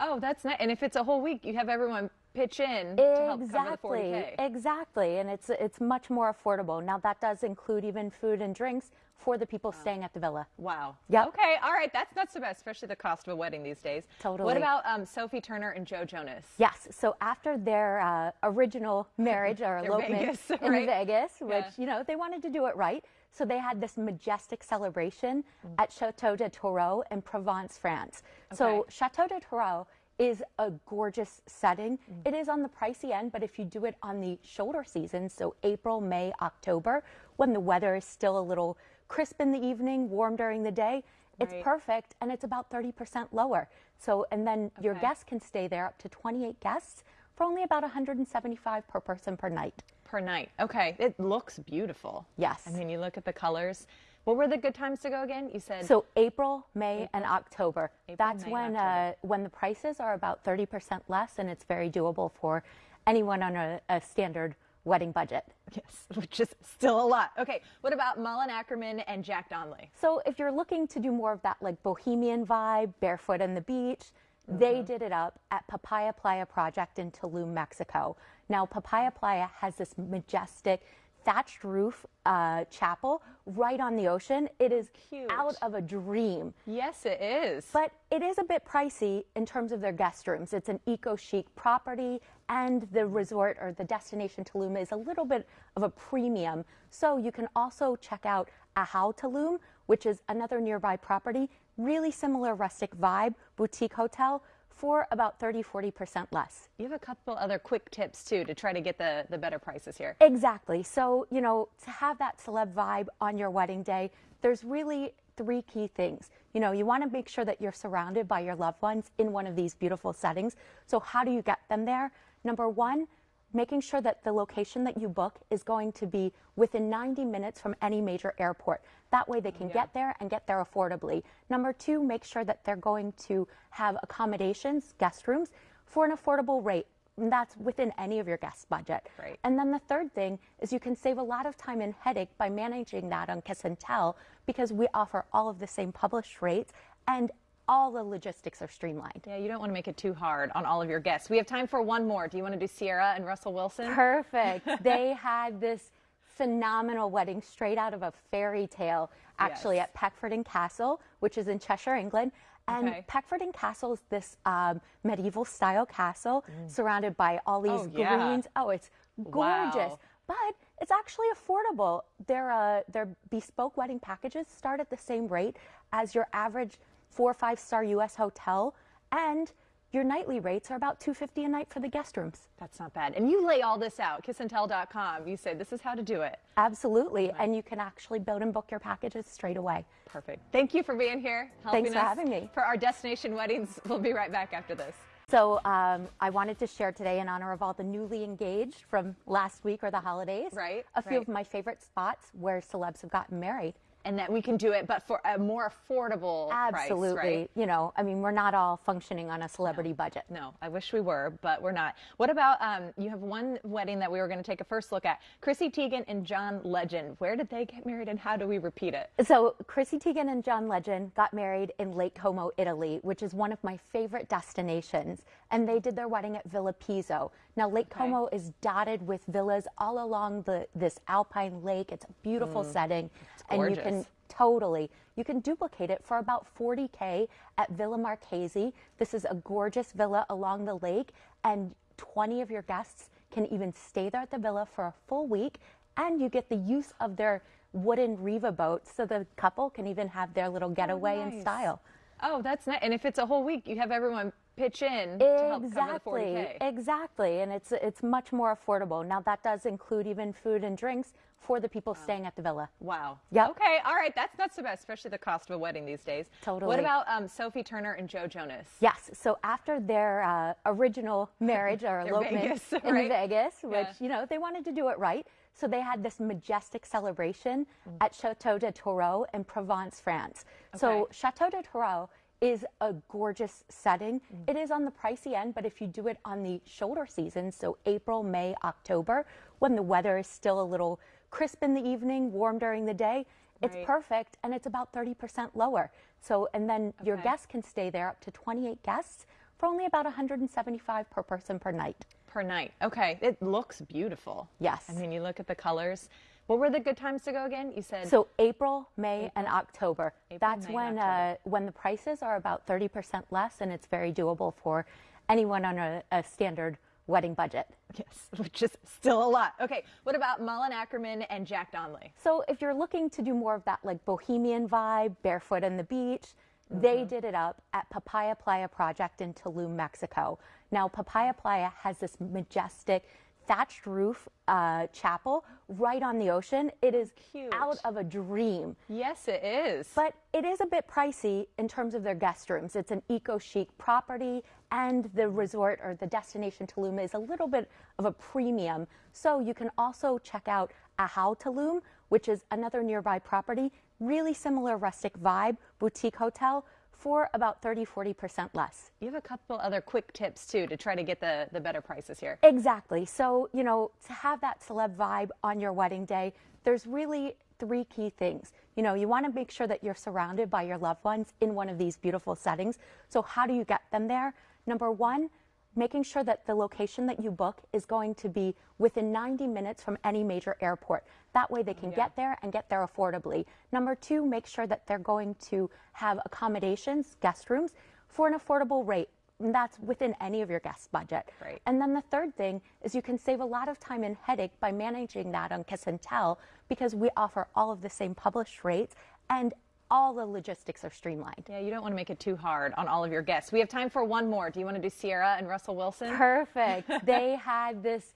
Oh, that's nice. And if it's a whole week, you have everyone pitch in to help cover the Exactly, 40K. exactly, and it's it's much more affordable. Now that does include even food and drinks for the people staying at the villa. Wow. Yeah. Okay. All right. That's not so bad, especially the cost of a wedding these days. Totally. What about um, Sophie Turner and Joe Jonas? Yes. So after their uh, original marriage or *laughs* elopement Vegas, in? *laughs* Vegas, which Yeah. you know they wanted to do it right, so they had this majestic celebration Mm. at Chateau de Tourreau in Provence, France. So Chateau de Tourreau is a gorgeous setting. Mm. It is on the pricey end, but if you do it on the shoulder season, so April, May, October, when the weather is still a little crisp in the evening, warm during the day, it's Right. perfect and it's about 30% lower. So, and then your guests can stay there up to 28 guests for only about 175 per person per night. Per night. Okay. It looks beautiful. Yes. I mean, you look at the colors. What were the good times to go again? You said So April, May, and October. April, That's May, when October. uh, when the prices are about 30% less, and it's very doable for anyone on a, a standard wedding budget. yes, *laughs* which is still a lot. Okay. What about Malin Akerman and Jack Donnelly? So if you're looking to do more of that like bohemian vibe, barefoot on the beach, they Mm-hmm. did it up at Papaya Playa Project in Tulum, Mexico. Now Papaya Playa has this majestic thatched roof uh, chapel right on the ocean. It is Cute. out of a dream. Yes, it is. But it is a bit pricey in terms of their guest rooms. It's an eco chic property, and the resort or the destination Tulum is a little bit of a premium. So you can also check out Ahau Tulum, which is another nearby property, really similar rustic vibe, boutique hotel for about 30 40% less. you have a couple other quick tips too to try to get the, the better prices here. Exactly. So, you know, to have that celeb vibe on your wedding day, there's really three key things. You know, you want to make sure that you're surrounded by your loved ones in one of these beautiful settings. So, how do you get them there? Number one, making sure that the location that you book is going to be within 90 minutes from any major airport. That way they can get there and get there affordably. Number two, make sure that they're going to have accommodations, guest rooms, for an affordable rate. And that's within any of your guest budget. Right. And then the third thing is you can save a lot of time and headache by managing that on Kiss and Tell because we offer all of the same published rates and all the logistics are streamlined. Yeah, you don't want to make it too hard on all of your guests. We have time for one more. Do you want to do Ciara and Russell Wilson? Perfect. *laughs* they had this phenomenal wedding straight out of a fairy tale, actually Yes. at Peckforton Castle, which is in Cheshire, England. And Okay. Peckforton Castle is this um, medieval style castle surrounded by all these Mm. Oh, yeah. greens. Oh, it's gorgeous. Wow. But it's actually affordable. Their uh, their bespoke wedding packages start at the same rate as your average four or five star U.S. hotel, and your nightly rates are about two fifty a night for the guest rooms. That's not bad. And you lay all this out, kissandtell.com. You say this is how to do it. Absolutely. And you can actually build and book your packages straight away. Perfect. Thank you for being here. helping Thanks for us having me. For our destination weddings, *laughs* we'll be right back after this. So um, I wanted to share today in honor of all the newly engaged from last week or the holidays. Right, A few right. of my favorite spots where celebs have gotten married. And that we can do it, but for a more affordable Absolutely. price, right? You know, I mean, we're not all functioning on a celebrity budget. No, I wish we were, but we're not. What about um, you have one wedding that we were going to take a first look at? Chrissy Teigen and John Legend. Where did they get married and how do we repeat it? So Chrissy Teigen and John Legend got married in Lake Como, Italy, which is one of my favorite destinations. And they did their wedding at Villa Pizzo. Now Lake Como is dotted with villas all along the this alpine lake. It's a beautiful mm. setting, and you can totally you can duplicate it for about 40k at Villa Marchesi. This is a gorgeous villa along the lake, and 20 of your guests can even stay there at the villa for a full week, and you get the use of their wooden Riva boats, so the couple can even have their little getaway in nice. style. Oh, that's nice. And if it's a whole week, you have everyone pitch in to help Exactly, exactly, and it's it's much more affordable. Now that does include even food and drinks for the people staying at the villa. Wow. yeah Okay. All right. That's not so bad, especially the cost of a wedding these days. Totally. What about um, Sophie Turner and Joe Jonas? Yes. So after their uh, original marriage or *laughs* elopement Vegas, in? Vegas, which Yeah. you know they wanted to do it right, so they had this majestic celebration Mm. at Chateau de Tourreau in Provence, France. So Chateau de Tourreau is a gorgeous setting. Mm. It is on the pricey end, but if you do it on the shoulder season, so April, May, October, when the weather is still a little crisp in the evening, warm during the day, it's Right. perfect and it's about 30% lower. So, and then your guests can stay there up to 28 guests for only about 175 per person per night. Per night. Okay. It looks beautiful. Yes. I mean, you look at the colors. What were the good times to go again? You said So April, May, and October. April, That's May, when October. uh, when the prices are about 30% less, and it's very doable for anyone on a, a standard wedding budget. yes, *laughs* which is still a lot. Okay. What about Malin Akerman and Jack Donnelly? So if you're looking to do more of that like bohemian vibe, barefoot on the beach, Mm-hmm. they did it up at Papaya Playa Project in Tulum, Mexico. Now Papaya Playa has this majestic thatched roof uh, chapel right on the ocean. It is Cute. out of a dream. Yes, it is. But it is a bit pricey in terms of their guest rooms. It's an eco chic property, and the resort or the destination Tulum is a little bit of a premium. So you can also check out Ahau Tulum, which is another nearby property, really similar rustic vibe, boutique hotel for about 30 40% less. you have a couple other quick tips too to try to get the, the better prices here. Exactly. So, you know, to have that celeb vibe on your wedding day, there's really three key things. You know, you want to make sure that you're surrounded by your loved ones in one of these beautiful settings. So, how do you get them there? Number one, making sure that the location that you book is going to be within 90 minutes from any major airport. That way they can get there and get there affordably. Number two, make sure that they're going to have accommodations, guest rooms, for an affordable rate. And that's within any of your guest budget. Right. And then the third thing is you can save a lot of time and headache by managing that on Kiss and Tell because we offer all of the same published rates and all the logistics are streamlined. Yeah, you don't want to make it too hard on all of your guests. We have time for one more. Do you want to do Ciara and Russell Wilson? Perfect. *laughs* they had this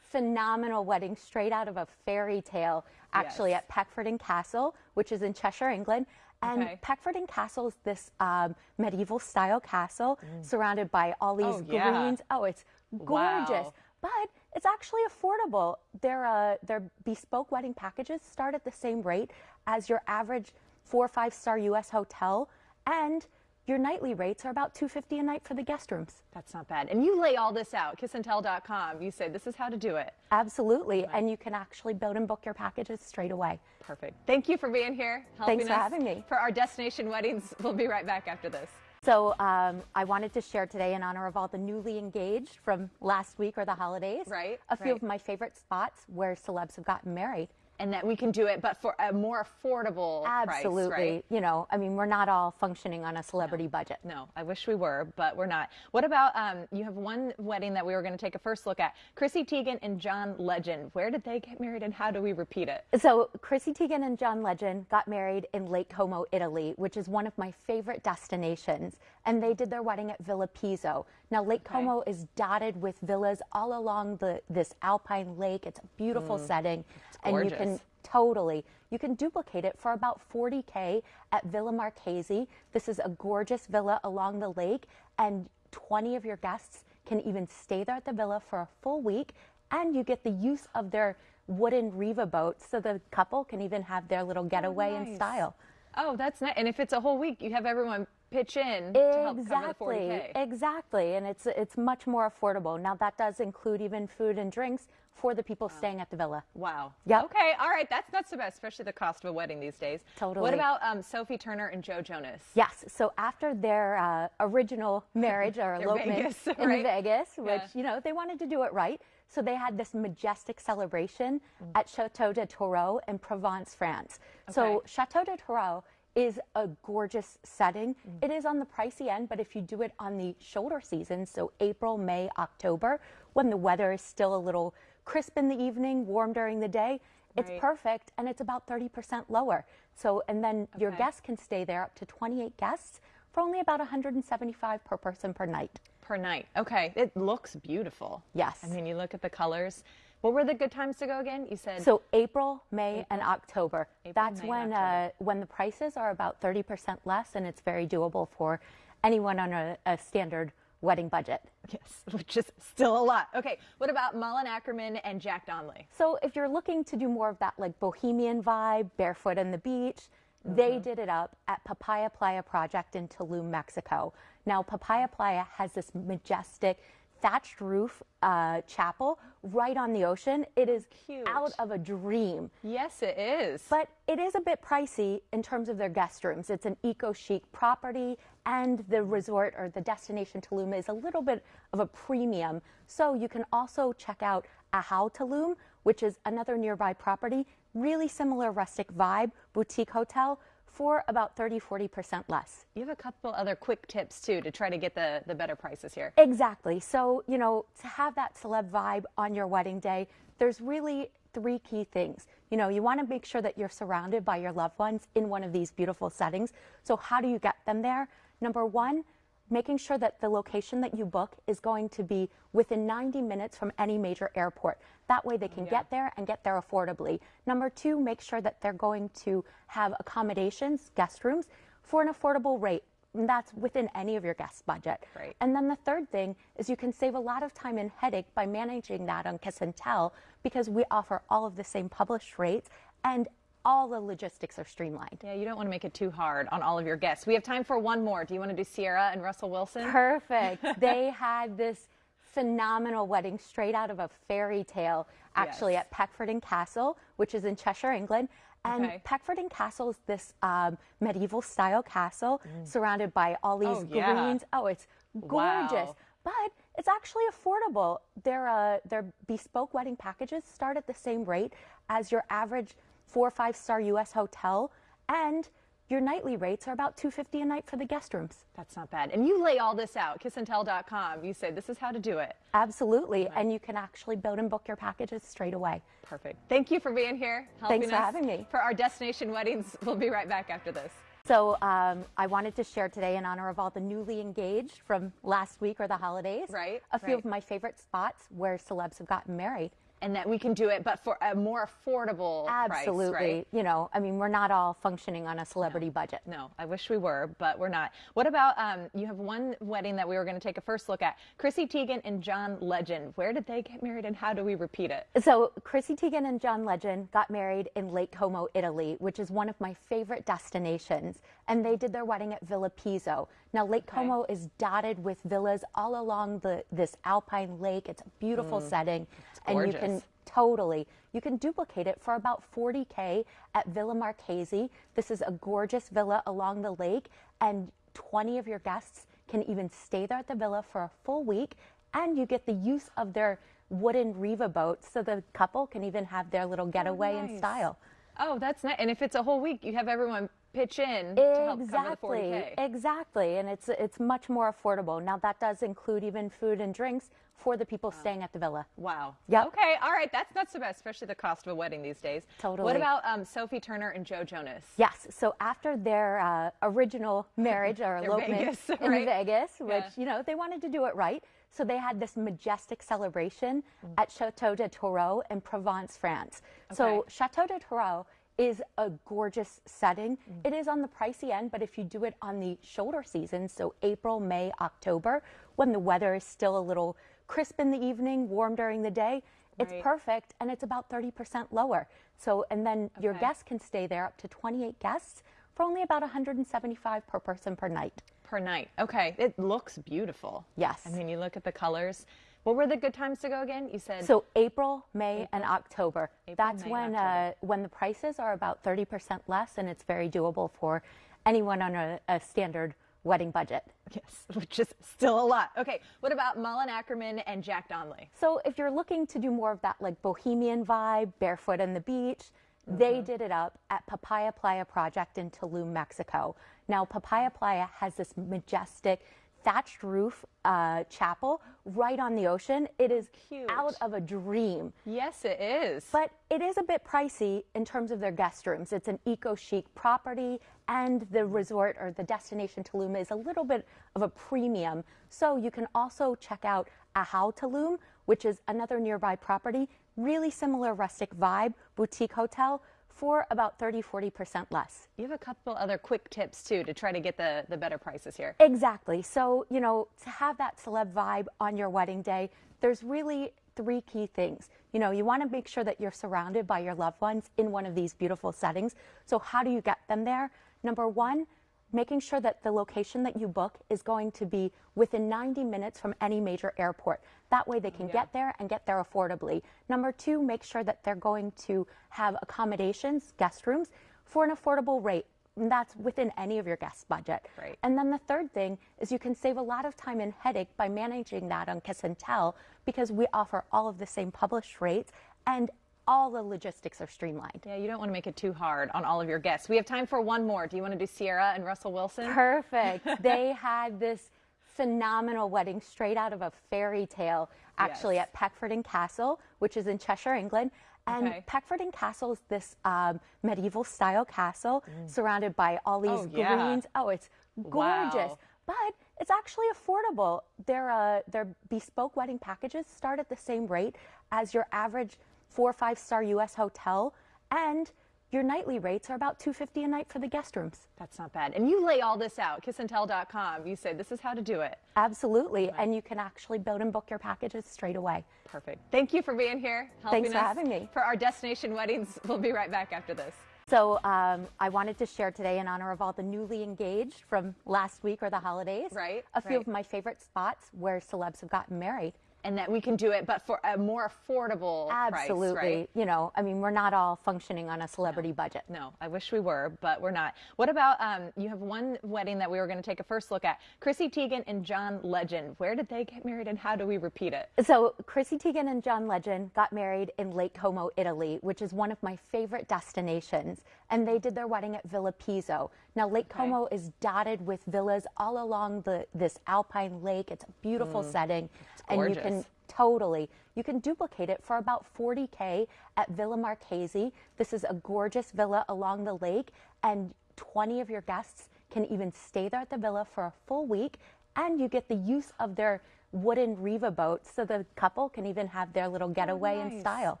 phenomenal wedding straight out of a fairy tale, actually Yes. at Peckforton Castle, which is in Cheshire, England. And Okay. Peckforton Castle is this um, medieval style castle surrounded by all these Mm. Oh, yeah. greens. Oh, it's gorgeous. Wow. But it's actually affordable. Their uh, their bespoke wedding packages start at the same rate as your average four or five star U.S. hotel, and your nightly rates are about 250 a night for the guest rooms. That's not bad. And you lay all this out, kissandtell.com. You say this is how to do it. Absolutely, and you can actually build and book your packages straight away. Perfect. Thank you for being here. Helping Thanks for us having me. For our destination weddings, *laughs* we'll be right back after this. So um, I wanted to share today in honor of all the newly engaged from last week or the holidays. Right, A few right. of my favorite spots where celebs have gotten married. And that we can do it, but for a more affordable Absolutely. price, right? You know, I mean, we're not all functioning on a celebrity budget. No, I wish we were, but we're not. What about um, you have one wedding that we were going to take a first look at? Chrissy Teigen and John Legend. Where did they get married and how do we repeat it? So Chrissy Teigen and John Legend got married in Lake Como, Italy, which is one of my favorite destinations. And they did their wedding at Villa Pizzo. Now Lake Como is dotted with villas all along the this alpine lake. It's a beautiful mm. setting, and you can totally you can duplicate it for about 40k at Villa Marchesi. This is a gorgeous villa along the lake, and 20 of your guests can even stay there at the villa for a full week, and you get the use of their wooden Riva boats, so the couple can even have their little oh, getaway in nice. style. Oh, that's nice. And if it's a whole week, you have everyone pitch in to help cover the Exactly, 40K. exactly, and it's it's much more affordable. Now that does include even food and drinks for the people staying at the villa. Wow. yeah Okay. All right. That's not so bad, especially the cost of a wedding these days. Totally. What about um, Sophie Turner and Joe Jonas? Yes. So after their uh, original *laughs* marriage or elopement Vegas, in right? Vegas, which Yeah. you know they wanted to do it right, so they had this majestic celebration Mm. at Chateau de Tourreau in Provence, France. So Chateau de Tourreau is a gorgeous setting. Mm. It is on the pricey end, but if you do it on the shoulder season, so April, May, October, when the weather is still a little crisp in the evening, warm during the day, it's Right. perfect and it's about 30% lower. So, and then your guests can stay there up to 28 guests for only about 175 per person per night. Per night. Okay. It looks beautiful. Yes. I mean, you look at the colors. What were the good times to go again? You said So April, May, and October. April, That's May, when October. uh, when the prices are about 30% less, and it's very doable for anyone on a, a standard wedding budget. yes, *laughs* which is still a lot. Okay. What about Malin Akerman and Jack Donnelly? So if you're looking to do more of that like bohemian vibe, barefoot on the beach, Mm-hmm. they did it up at Papaya Playa Project in Tulum, Mexico. Now Papaya Playa has this majestic thatched roof uh, chapel right on the ocean. It is Cute. out of a dream. Yes, it is. But it is a bit pricey in terms of their guest rooms. It's an eco chic property, and the resort or the destination Tulum is a little bit of a premium. So you can also check out Ahau Tulum, which is another nearby property, really similar rustic vibe, boutique hotel for about 30 40% less. you have a couple other quick tips too to try to get the, the better prices here. Exactly. So, you know, to have that celeb vibe on your wedding day, there's really three key things. You know, you want to make sure that you're surrounded by your loved ones in one of these beautiful settings. So, how do you get them there? Number one, making sure that the location that you book is going to be within 90 minutes from any major airport. That way they can get there and get there affordably. Number two, make sure that they're going to have accommodations, guest rooms, for an affordable rate. And that's within any of your guest budget. Right. And then the third thing is you can save a lot of time and headache by managing that on Kiss and Tell because we offer all of the same published rates and all the logistics are streamlined. Yeah, you don't want to make it too hard on all of your guests. We have time for one more. Do you want to do Ciara and Russell Wilson? Perfect. *laughs* they had this phenomenal wedding straight out of a fairy tale, actually, Yes. at Peckforton Castle, which is in Cheshire, England. And Okay. Peckforton Castle is this um, medieval style castle surrounded by all these Mm. Oh, yeah. greens. Oh, it's gorgeous. Wow. But it's actually affordable. Their, uh, their bespoke wedding packages start at the same rate as your average four or five star U.S. hotel. And your nightly rates are about 250 a night for the guest rooms. That's not bad. And you lay all this out, kissandtell.com. You say this is how to do it. Absolutely. And you can actually build and book your packages straight away. Perfect. Thank you for being here. Helping Thanks for us having me. For our destination weddings, we'll be right back after this. So um, I wanted to share today in honor of all the newly engaged from last week or the holidays. Right, A few right. of my favorite spots where celebs have gotten married. And that we can do it, but for a more affordable Absolutely. price, right? You know, I mean, we're not all functioning on a celebrity budget. No, I wish we were, but we're not. What about um, you have one wedding that we were going to take a first look at? Chrissy Teigen and John Legend. Where did they get married, and how do we repeat it? So, Chrissy Teigen and John Legend got married in Lake Como, Italy, which is one of my favorite destinations. And they did their wedding at Villa Pizzo. Now, Lake Okay. Como is dotted with villas all along the this alpine lake. It's a beautiful setting, and you can Mm. totally you can duplicate it for about 40k at Villa Marchesi. This is a gorgeous villa along the lake, and 20 of your guests can even stay there at the villa for a full week, and you get the use of their wooden Riva boats, so the couple can even have their little getaway in nice. style. Oh, that's nice. And if it's a whole week, you have everyone pitch in to help cover the Exactly, 40K. exactly, and it's it's much more affordable. Now that does include even food and drinks for the people staying at the villa. Wow. Yeah. Okay. All right. That's not so bad, especially the cost of a wedding these days. Totally. What about um, Sophie Turner and Joe Jonas? Yes. So after their uh, original marriage or *laughs* elopement Vegas, in right? Vegas, which Yeah. you know they wanted to do it right, so they had this majestic celebration at Chateau de Tourreau in Provence, France. So Chateau de Tourreau is a gorgeous setting. Mm. It is on the pricey end, but if you do it on the shoulder season, so April, May, October, when the weather is still a little crisp in the evening, warm during the day, it's perfect and it's about 30% lower. So, and then your guests can stay there up to 28 guests for only about 175 per person per night. Per night. Okay. It looks beautiful. Yes. I mean, you look at the colors. What were the good times to go again? You said So April, May, and October. April, That's May, when October. uh, when the prices are about 30% less, and it's very doable for anyone on a, a standard wedding budget. yes, *laughs* which is still a lot. Okay. What about Malin Akerman and Jack Donnelly? So if you're looking to do more of that like bohemian vibe, barefoot on the beach, they Mm-hmm. did it up at Papaya Playa Project in Tulum, Mexico. Now Papaya Playa has this majestic thatched roof uh, chapel right on the ocean. It is Cute. out of a dream. Yes, it is. But it is a bit pricey in terms of their guest rooms. It's an eco chic property, and the resort or the destination Tulum is a little bit of a premium. So you can also check out Ahau Tulum, which is another nearby property, really similar rustic vibe, boutique hotel for about 30 40% less. you have a couple other quick tips too to try to get the, the better prices here. Exactly. So, you know, to have that celeb vibe on your wedding day, there's really three key things. You know, you want to make sure that you're surrounded by your loved ones in one of these beautiful settings. So, how do you get them there? Number one, making sure that the location that you book is going to be within 90 minutes from any major airport. That way they can get there and get there affordably. Number two, make sure that they're going to have accommodations, guest rooms, for an affordable rate. And that's within any of your guest budget. Right. And then the third thing is you can save a lot of time and headache by managing that on Kiss and Tell because we offer all of the same published rates and all the logistics are streamlined. Yeah, you don't want to make it too hard on all of your guests. We have time for one more. Do you want to do Ciara and Russell Wilson? Perfect. *laughs* they had this phenomenal wedding straight out of a fairy tale, actually, Yes. at Peckforton Castle, which is in Cheshire, England. And Okay. Peckforton Castle is this um, medieval style castle surrounded by all these Mm. Oh, yeah. greens. Oh, it's gorgeous. Wow. But it's actually affordable. Their, uh, their bespoke wedding packages start at the same rate as your average four or five star U.S. hotel. And your nightly rates are about 250 a night for the guest rooms. That's not bad. And you lay all this out, kissandtell.com. You say this is how to do it. Absolutely. And you can actually build and book your packages straight away. Perfect. Thank you for being here. Helping Thanks for us having me. For our destination weddings, we'll be right back after this. So um, I wanted to share today in honor of all the newly engaged from last week or the holidays. Right, A few right. of my favorite spots where celebs have gotten married. And that we can do it, but for a more affordable Absolutely. price, right? You know, I mean, we're not all functioning on a celebrity budget. No, I wish we were, but we're not. What about um, you have one wedding that we were going to take a first look at? Chrissy Teigen and John Legend. Where did they get married, and how do we repeat it? So Chrissy Teigen and John Legend got married in Lake Como, Italy, which is one of my favorite destinations. And they did their wedding at Villa Pizzo. Now Lake Como is dotted with villas all along the this alpine lake. It's a beautiful setting, and you can Mm. totally you can duplicate it for about 40k at Villa Marchesi. This is a gorgeous villa along the lake, and 20 of your guests can even stay there at the villa for a full week, and you get the use of their wooden Riva boats, so the couple can even have their little getaway in nice. style.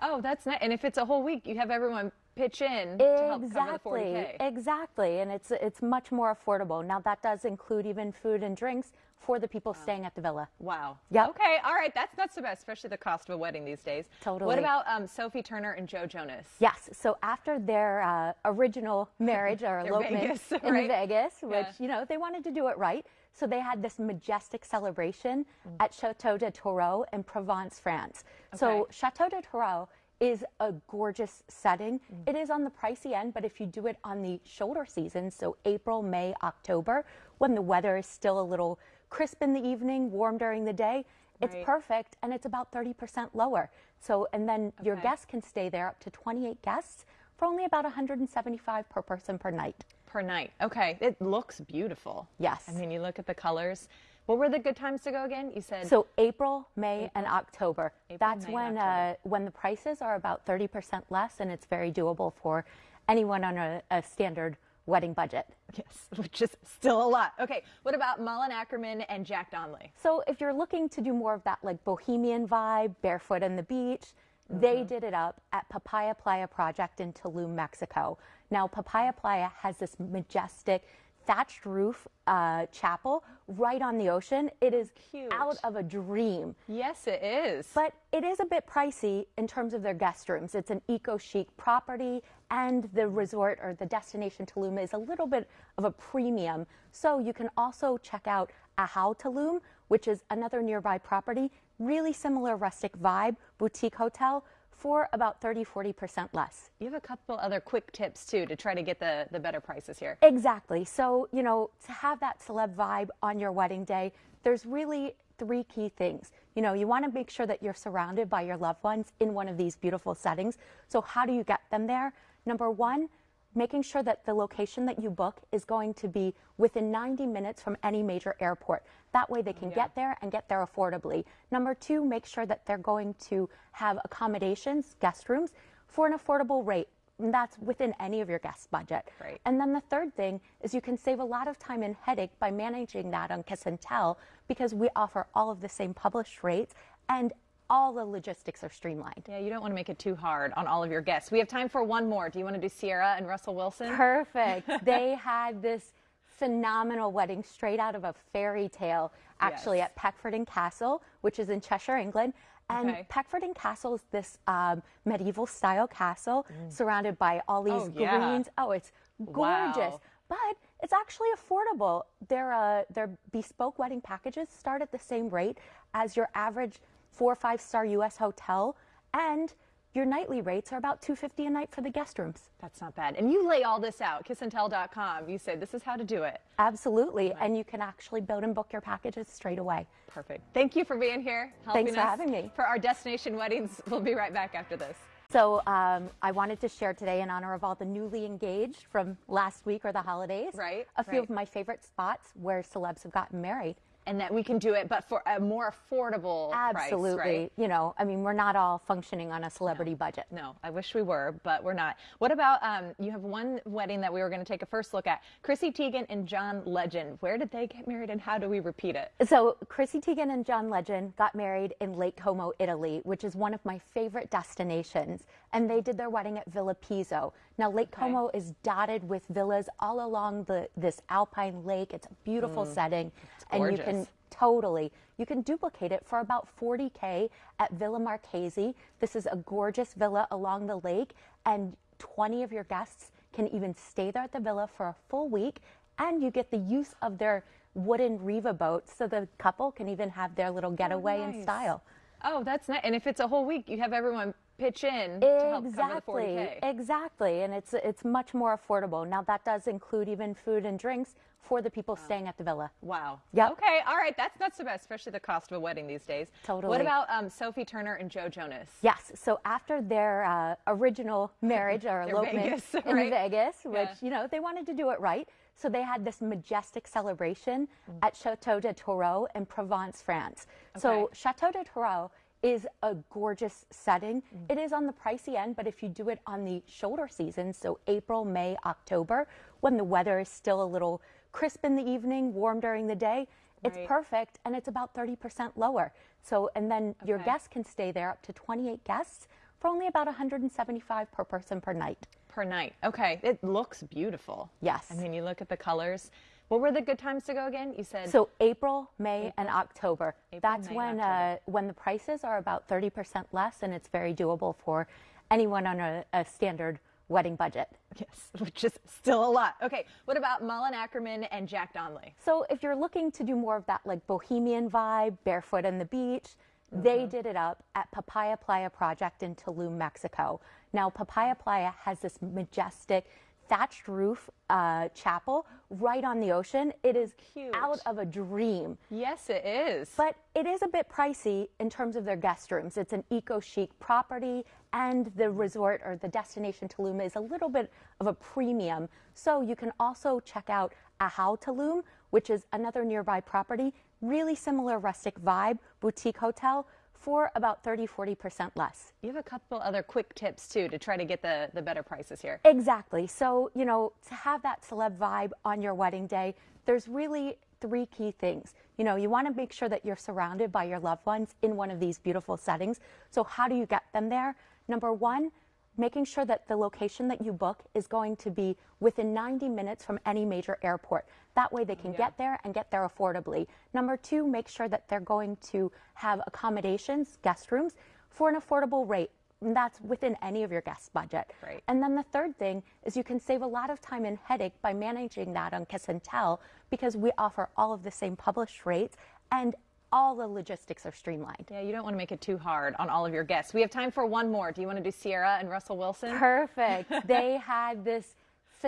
Oh, that's nice. And if it's a whole week, you have everyone pitch in to help cover the Exactly, 40K. exactly, and it's it's much more affordable. Now that does include even food and drinks for the people staying at the villa. Wow. Yeah. Okay. All right. That's not so bad, especially the cost of a wedding these days. Totally. What about um, Sophie Turner and Joe Jonas? Yes. So after their uh, original marriage or *laughs* elopement Vegas, in? *laughs* Vegas, which Yeah. you know they wanted to do it right, so they had this majestic celebration Mm. at Chateau de Tourreau in Provence, France. So Chateau de Tourreau is a gorgeous setting. Mm. It is on the pricey end, but if you do it on the shoulder season, so April, May, October, when the weather is still a little crisp in the evening, warm during the day, it's Right. perfect and it's about 30% lower. So, and then your guests can stay there up to 28 guests for only about 175 per person per night. Per night. Okay. It looks beautiful. Yes. I mean, you look at the colors. What were the good times to go again? You said So April, May, and October. April, That's May, when October. uh, when the prices are about 30% less, and it's very doable for anyone on a, a standard wedding budget. yes, *laughs* which is still a lot. Okay. What about Malin Akerman and Jack Donnelly? So if you're looking to do more of that like bohemian vibe, barefoot on the beach, they Mm-hmm. did it up at Papaya Playa Project in Tulum, Mexico. Now Papaya Playa has this majestic thatched roof uh, chapel right on the ocean. It is Cute. out of a dream. Yes, it is. But it is a bit pricey in terms of their guest rooms. It's an eco chic property, and the resort or the destination Tulum is a little bit of a premium. So you can also check out Ahau Tulum, which is another nearby property, really similar rustic vibe, boutique hotel for about 30 40% less. you have a couple other quick tips too to try to get the, the better prices here. Exactly. So, you know, to have that celeb vibe on your wedding day, there's really three key things. You know, you want to make sure that you're surrounded by your loved ones in one of these beautiful settings. So, how do you get them there? Number one, making sure that the location that you book is going to be within 90 minutes from any major airport. That way they can get there and get there affordably. Number two, make sure that they're going to have accommodations, guest rooms, for an affordable rate. And that's within any of your guest budget. Right. And then the third thing is you can save a lot of time and headache by managing that on Kiss and Tell because we offer all of the same published rates and all the logistics are streamlined. Yeah, you don't want to make it too hard on all of your guests. We have time for one more. Do you want to do Ciara and Russell Wilson? Perfect. *laughs* they had this phenomenal wedding straight out of a fairy tale, actually Yes. at Peckforton Castle, which is in Cheshire, England. And Okay. Peckforton Castle is this um, medieval style castle surrounded by all these Mm. Oh, yeah. greens. Oh, it's gorgeous. Wow. But it's actually affordable. Their uh, their bespoke wedding packages start at the same rate as your average four or five star U.S. hotel, and your nightly rates are about two fifty a night for the guest rooms. That's not bad. And you lay all this out, kissandtell.com. You say this is how to do it. Absolutely, and you can actually build and book your packages straight away. Perfect. Thank you for being here. Helping Thanks for us having me. For our destination weddings, we'll be right back after this. So um, I wanted to share today in honor of all the newly engaged from last week or the holidays. Right, A few right. of my favorite spots where celebs have gotten married. And that we can do it, but for a more affordable Absolutely. price, right? You know, I mean, we're not all functioning on a celebrity budget. No, I wish we were, but we're not. What about um, you have one wedding that we were going to take a first look at? Chrissy Teigen and John Legend. Where did they get married and how do we repeat it? So Chrissy Teigen and John Legend got married in Lake Como, Italy, which is one of my favorite destinations. And they did their wedding at Villa Pizzo. Now Lake Como is dotted with villas all along the this alpine lake. It's a beautiful mm. setting, and you can totally you can duplicate it for about 40k at Villa Marchesi. This is a gorgeous villa along the lake, and 20 of your guests can even stay there at the villa for a full week, and you get the use of their wooden Riva boats, so the couple can even have their little getaway in nice. style. Oh, that's nice. And if it's a whole week, you have everyone pitch in to help cover the 40K. Exactly, exactly, and it's it's much more affordable. Now that does include even food and drinks for the people staying at the villa. Wow. yeah Okay. All right. That's not so bad, especially the cost of a wedding these days. Totally. What about um, Sophie Turner and Joe Jonas? Yes. So after their uh, original marriage or *laughs* elopement Vegas, in? Vegas, which Yeah. you know they wanted to do it right, so they had this majestic celebration Mm. at Chateau de Tourreau in Provence, France. So Chateau de Tourreau is a gorgeous setting. Mm. It is on the pricey end, but if you do it on the shoulder season, so April, May, October, when the weather is still a little crisp in the evening, warm during the day. It's Right. perfect and it's about 30% lower. So, and then your guests can stay there up to 28 guests for only about 175 per person per night. Per night. Okay. It looks beautiful. Yes. I mean, you look at the colors. What were the good times to go again? You said So April, May, and October. April, That's May, when October. uh, when the prices are about 30% less, and it's very doable for anyone on a, a standard wedding budget. yes, *laughs* which is still a lot. Okay. What about Malin Akerman and Jack Donnelly? So if you're looking to do more of that like bohemian vibe, barefoot on the beach, Mm-hmm. they did it up at Papaya Playa Project in Tulum, Mexico. Now Papaya Playa has this majestic thatched roof uh, chapel right on the ocean. It is Cute. out of a dream. Yes, it is. But it is a bit pricey in terms of their guest rooms. It's an eco chic property, and the resort or the destination Tulum is a little bit of a premium. So you can also check out Ahau Tulum, which is another nearby property, really similar rustic vibe, boutique hotel for about 30 40% less. you have a couple other quick tips too to try to get the, the better prices here. Exactly. So, you know, to have that celeb vibe on your wedding day, there's really three key things. You know, you want to make sure that you're surrounded by your loved ones in one of these beautiful settings. So, how do you get them there? Number one, making sure that the location that you book is going to be within 90 minutes from any major airport. That way they can get there and get there affordably. Number two, make sure that they're going to have accommodations, guest rooms, for an affordable rate. And that's within any of your guest budget. Right. And then the third thing is you can save a lot of time and headache by managing that on Kiss and Tell because we offer all of the same published rates and all the logistics are streamlined. Yeah, you don't want to make it too hard on all of your guests. We have time for one more. Do you want to do Ciara and Russell Wilson? Perfect. *laughs* they had this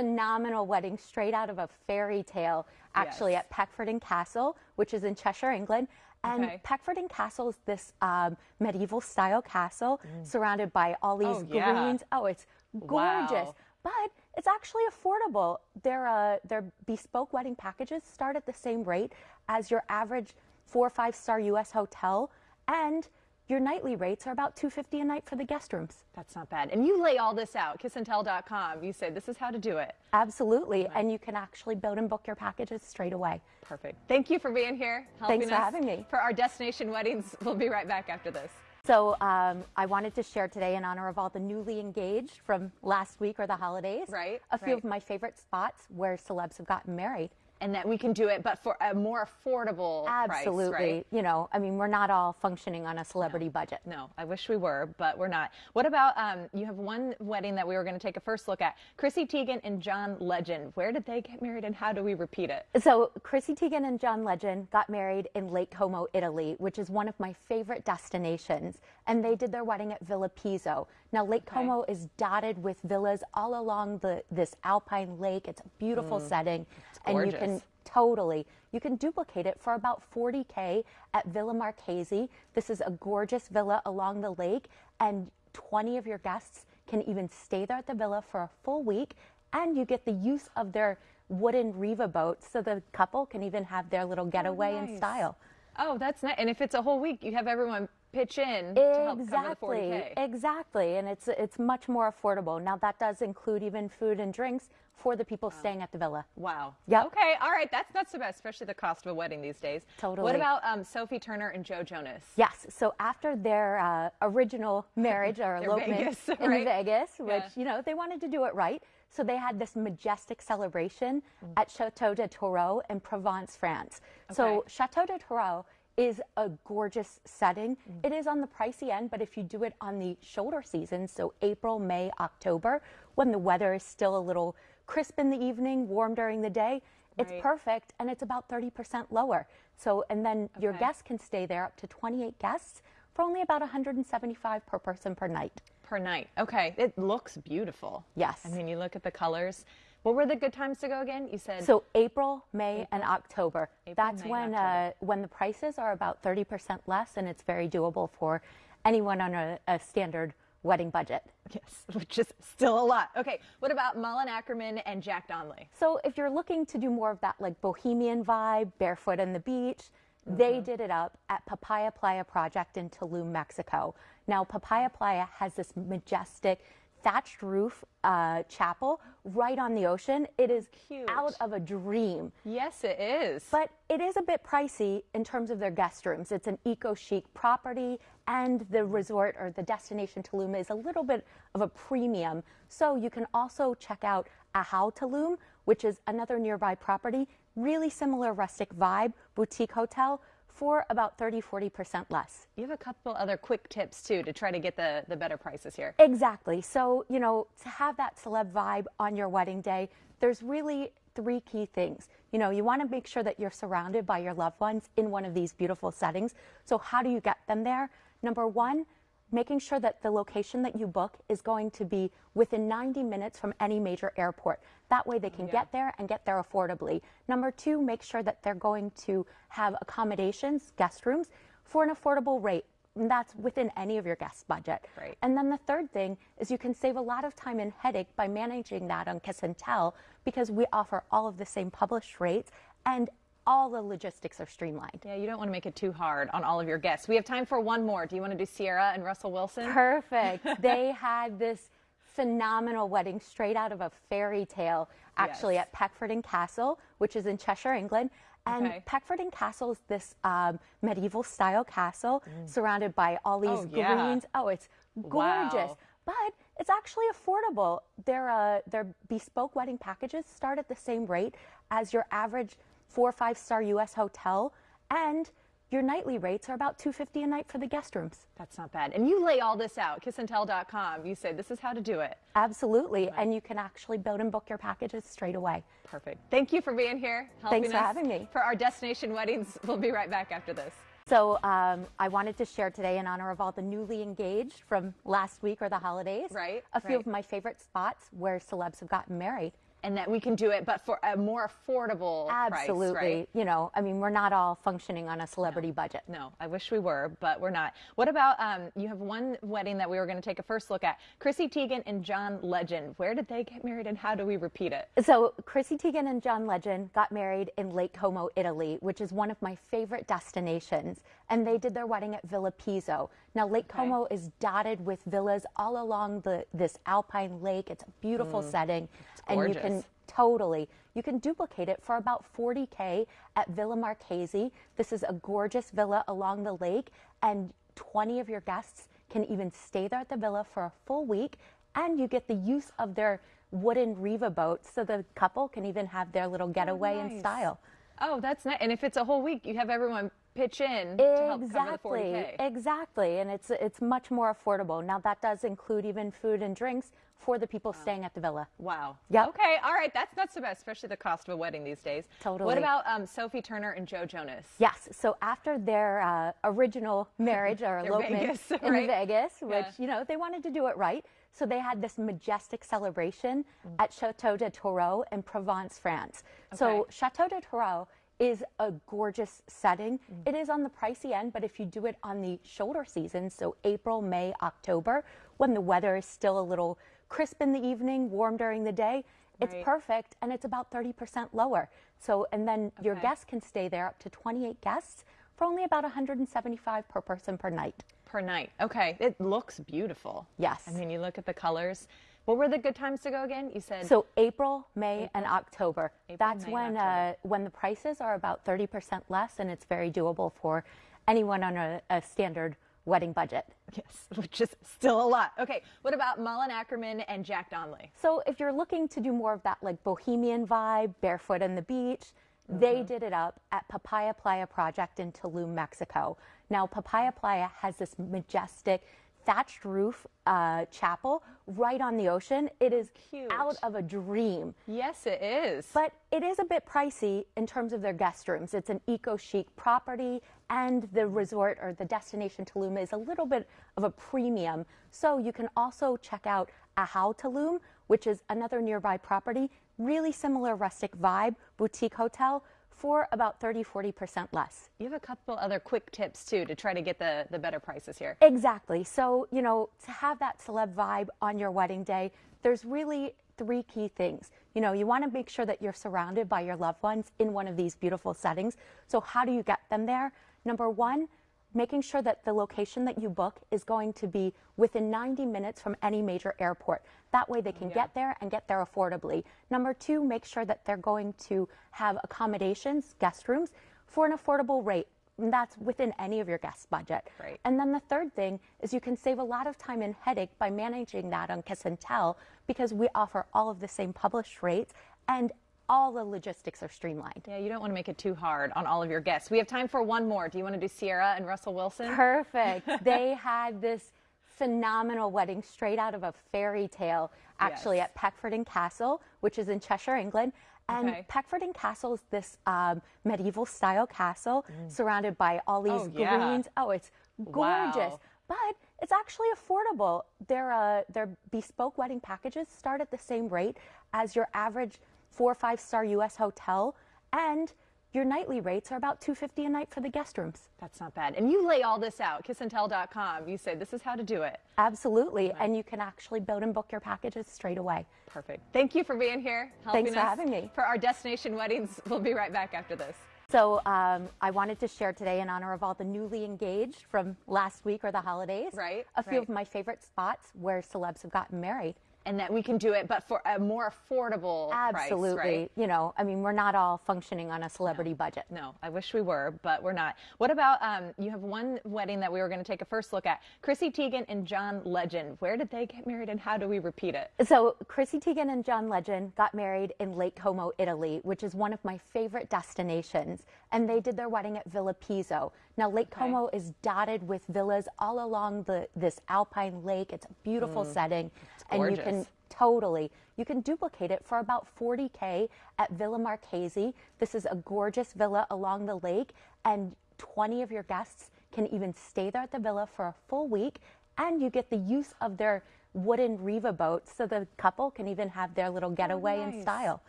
phenomenal wedding straight out of a fairy tale, actually Yes. at Peckforton Castle, which is in Cheshire, England. And Okay. Peckforton Castle is this um, medieval style castle surrounded by all these Mm. Oh, yeah. greens. Oh, it's gorgeous. Wow. But it's actually affordable. Their uh, their bespoke wedding packages start at the same rate as your average four or five star U.S. hotel, and your nightly rates are about 250 a night for the guest rooms. That's not bad. And you lay all this out, kissandtell.com. You say this is how to do it. Absolutely, and you can actually build and book your packages straight away. Perfect. Thank you for being here. Helping Thanks for us having me. For our destination weddings. *laughs* We'll be right back after this. So um, I wanted to share today in honor of all the newly engaged from last week or the holidays. Right, A few right. of my favorite spots where celebs have gotten married. And that we can do it, but for a more affordable Absolutely. price, right? You know, I mean, we're not all functioning on a celebrity budget. No, I wish we were, but we're not. What about um, you have one wedding that we were going to take a first look at? Chrissy Teigen and John Legend. Where did they get married and how do we repeat it? So Chrissy Teigen and John Legend got married in Lake Como, Italy, which is one of my favorite destinations. And they did their wedding at Villa Pizzo. Now Lake Como is dotted with villas all along the this alpine lake. It's a beautiful mm. setting, and you can totally you can duplicate it for about 40k at Villa Marchesi. This is a gorgeous villa along the lake, and 20 of your guests can even stay there at the villa for a full week, and you get the use of their wooden Riva boats, so the couple can even have their little getaway in nice. style. Oh, that's nice. And if it's a whole week, you have everyone pitch in to help cover the Exactly, 40K. exactly, and it's it's much more affordable. Now that does include even food and drinks for the people staying at the villa. Wow. yeah Okay. All right. That's not so bad, especially the cost of a wedding these days. Totally. What about um, Sophie Turner and Joe Jonas? Yes. So after their uh, original *laughs* marriage or elopement Vegas, in right? Vegas, which Yeah. you know they wanted to do it right, so they had this majestic celebration Mm. at Chateau de Tourreau in Provence, France. So Chateau de Tourreau is a gorgeous setting. Mm. It is on the pricey end, but if you do it on the shoulder season, so April, May, October, when the weather is still a little crisp in the evening, warm during the day, it's Right. perfect and it's about 30% lower. So, and then your guests can stay there up to 28 guests for only about 175 per person per night. Per night. Okay. It looks beautiful. Yes. I mean, you look at the colors. What were the good times to go again? You said So April, May, and October. April, That's May, when October. uh, when the prices are about 30% less, and it's very doable for anyone on a, a standard wedding budget. yes, *laughs* which is still a lot. Okay. What about Malin Akerman and Jack Donnelly? So if you're looking to do more of that like bohemian vibe, barefoot on the beach, Mm-hmm. they did it up at Papaya Playa Project in Tulum, Mexico. Now Papaya Playa has this majestic thatched roof uh, chapel right on the ocean. It is Cute. out of a dream. Yes, it is. But it is a bit pricey in terms of their guest rooms. It's an eco chic property, and the resort or the destination Tulum is a little bit of a premium. So you can also check out Ahau Tulum, which is another nearby property, really similar rustic vibe, boutique hotel for about 30 40% less. you have a couple other quick tips too to try to get the, the better prices here. Exactly. So, you know, to have that celeb vibe on your wedding day, there's really three key things. You know, you want to make sure that you're surrounded by your loved ones in one of these beautiful settings. So, how do you get them there? Number one, making sure that the location that you book is going to be within 90 minutes from any major airport. That way they mm, can get there and get there affordably. Number two, make sure that they're going to have accommodations, guest rooms, for an affordable rate. And that's within any of your guest budget. Right. And then the third thing is you can save a lot of time and headache by managing that on Kiss and Tell because we offer all of the same published rates and all the logistics are streamlined. Yeah, you don't want to make it too hard on all of your guests. We have time for one more. Do you want to do Ciara and Russell Wilson? Perfect. *laughs* they had this phenomenal wedding straight out of a fairy tale, actually Yes. at Peckforton Castle, which is in Cheshire, England. And Okay. Peckforton Castle is this um, medieval style castle surrounded by all these Mm. Oh, yeah. greens. Oh, it's gorgeous. Wow. But it's actually affordable. Their uh, their bespoke wedding packages start at the same rate as your average four or five star U.S. hotel, and your nightly rates are about two fifty a night for the guest rooms. That's not bad. And you lay all this out, kissandtell.com. You say this is how to do it. Absolutely, and you can actually build and book your packages straight away. Perfect. Thank you for being here. Helping Thanks for us having me. For our destination weddings, we'll be right back after this. So um, I wanted to share today in honor of all the newly engaged from last week or the holidays. Right, A few right. of my favorite spots where celebs have gotten married. And that we can do it, but for a more affordable Absolutely. price, right? You know, I mean, we're not all functioning on a celebrity budget. No, I wish we were, but we're not. What about um, you have one wedding that we were going to take a first look at? Chrissy Teigen and John Legend. Where did they get married and how do we repeat it? So Chrissy Teigen and John Legend got married in Lake Como, Italy, which is one of my favorite destinations. And they did their wedding at Villa Pizzo. Now Lake Como is dotted with villas all along the this alpine lake. It's a beautiful mm. setting, and you can totally you can duplicate it for about 40k at Villa Marchesi. This is a gorgeous villa along the lake, and 20 of your guests can even stay there at the villa for a full week, and you get the use of their wooden Riva boats, so the couple can even have their little getaway in nice. style. Oh, that's nice. And if it's a whole week, you have everyone pitch in to help cover the Exactly, 40K. exactly, and it's it's much more affordable. Now that does include even food and drinks for the people staying at the villa. Wow. Yeah. Okay. All right. That's not so bad, especially the cost of a wedding these days. Totally. What about um, Sophie Turner and Joe Jonas? Yes. So after their uh, original marriage or *laughs* elopement Vegas, in *laughs* right? Vegas, which Yeah. you know they wanted to do it right, so they had this majestic celebration at Chateau de Tourreau in Provence, France. So Chateau de Tourreau is a gorgeous setting. Mm. It is on the pricey end, but if you do it on the shoulder season, so April, May, October, when the weather is still a little crisp in the evening, warm during the day, it's Right. perfect and it's about 30% lower. So, and then your guests can stay there up to 28 guests for only about 175 per person per night. Per night. Okay. It looks beautiful. Yes. I mean, you look at the colors. What were the good times to go again? You said So April, May, and October. April, That's May, when October. uh, when the prices are about 30% less, and it's very doable for anyone on a, a standard wedding budget. yes, *laughs* which is still a lot. Okay. What about Malin Akerman and Jack Donnelly? So if you're looking to do more of that like bohemian vibe, barefoot on the beach, they Mm-hmm. did it up at Papaya Playa Project in Tulum, Mexico. Now Papaya Playa has this majestic thatched roof uh, chapel right on the ocean. It is Cute. out of a dream. Yes, it is. But it is a bit pricey in terms of their guest rooms. It's an eco chic property, and the resort or the destination Tulum is a little bit of a premium. So you can also check out Ahau Tulum, which is another nearby property, really similar rustic vibe, boutique hotel for about 30 40% less. you have a couple other quick tips too to try to get the, the better prices here. Exactly. So, you know, to have that celeb vibe on your wedding day, there's really three key things. You know, you want to make sure that you're surrounded by your loved ones in one of these beautiful settings. So, how do you get them there? Number one, making sure that the location that you book is going to be within 90 minutes from any major airport. That way they can get there and get there affordably. Number two, make sure that they're going to have accommodations, guest rooms, for an affordable rate. And that's within any of your guest budget. Right. And then the third thing is you can save a lot of time and headache by managing that on Kiss and Tell because we offer all of the same published rates and all the logistics are streamlined. Yeah, you don't want to make it too hard on all of your guests. We have time for one more. Do you want to do Ciara and Russell Wilson? Perfect. *laughs* they had this phenomenal wedding straight out of a fairy tale, actually, Yes. at Peckforton Castle, which is in Cheshire, England. And Okay. Peckforton Castle is this um, medieval style castle surrounded by all these Mm. Oh, yeah. greens. Oh, it's gorgeous. Wow. But it's actually affordable. Their, uh, their bespoke wedding packages start at the same rate as your average four or five star U.S. hotel. And your nightly rates are about 250 a night for the guest rooms. That's not bad. And you lay all this out, kissandtell.com. You say this is how to do it. Absolutely. And you can actually build and book your packages straight away. Perfect. Thank you for being here. Helping Thanks for us having me. For our destination weddings, we'll be right back after this. So um, I wanted to share today in honor of all the newly engaged from last week or the holidays. Right, A few right. of my favorite spots where celebs have gotten married. And that we can do it, but for a more affordable Absolutely. price, right? You know, I mean, we're not all functioning on a celebrity budget. No, I wish we were, but we're not. What about um, you have one wedding that we were going to take a first look at? Chrissy Teigen and John Legend. Where did they get married and how do we repeat it? So Chrissy Teigen and John Legend got married in Lake Como, Italy, which is one of my favorite destinations. And they did their wedding at Villa Pizzo. Now Lake Como is dotted with villas all along the this alpine lake. It's a beautiful setting, and you can Mm. totally you can duplicate it for about 40k at Villa Marchesi. This is a gorgeous villa along the lake, and 20 of your guests can even stay there at the villa for a full week, and you get the use of their wooden Riva boats, so the couple can even have their little getaway in nice. style.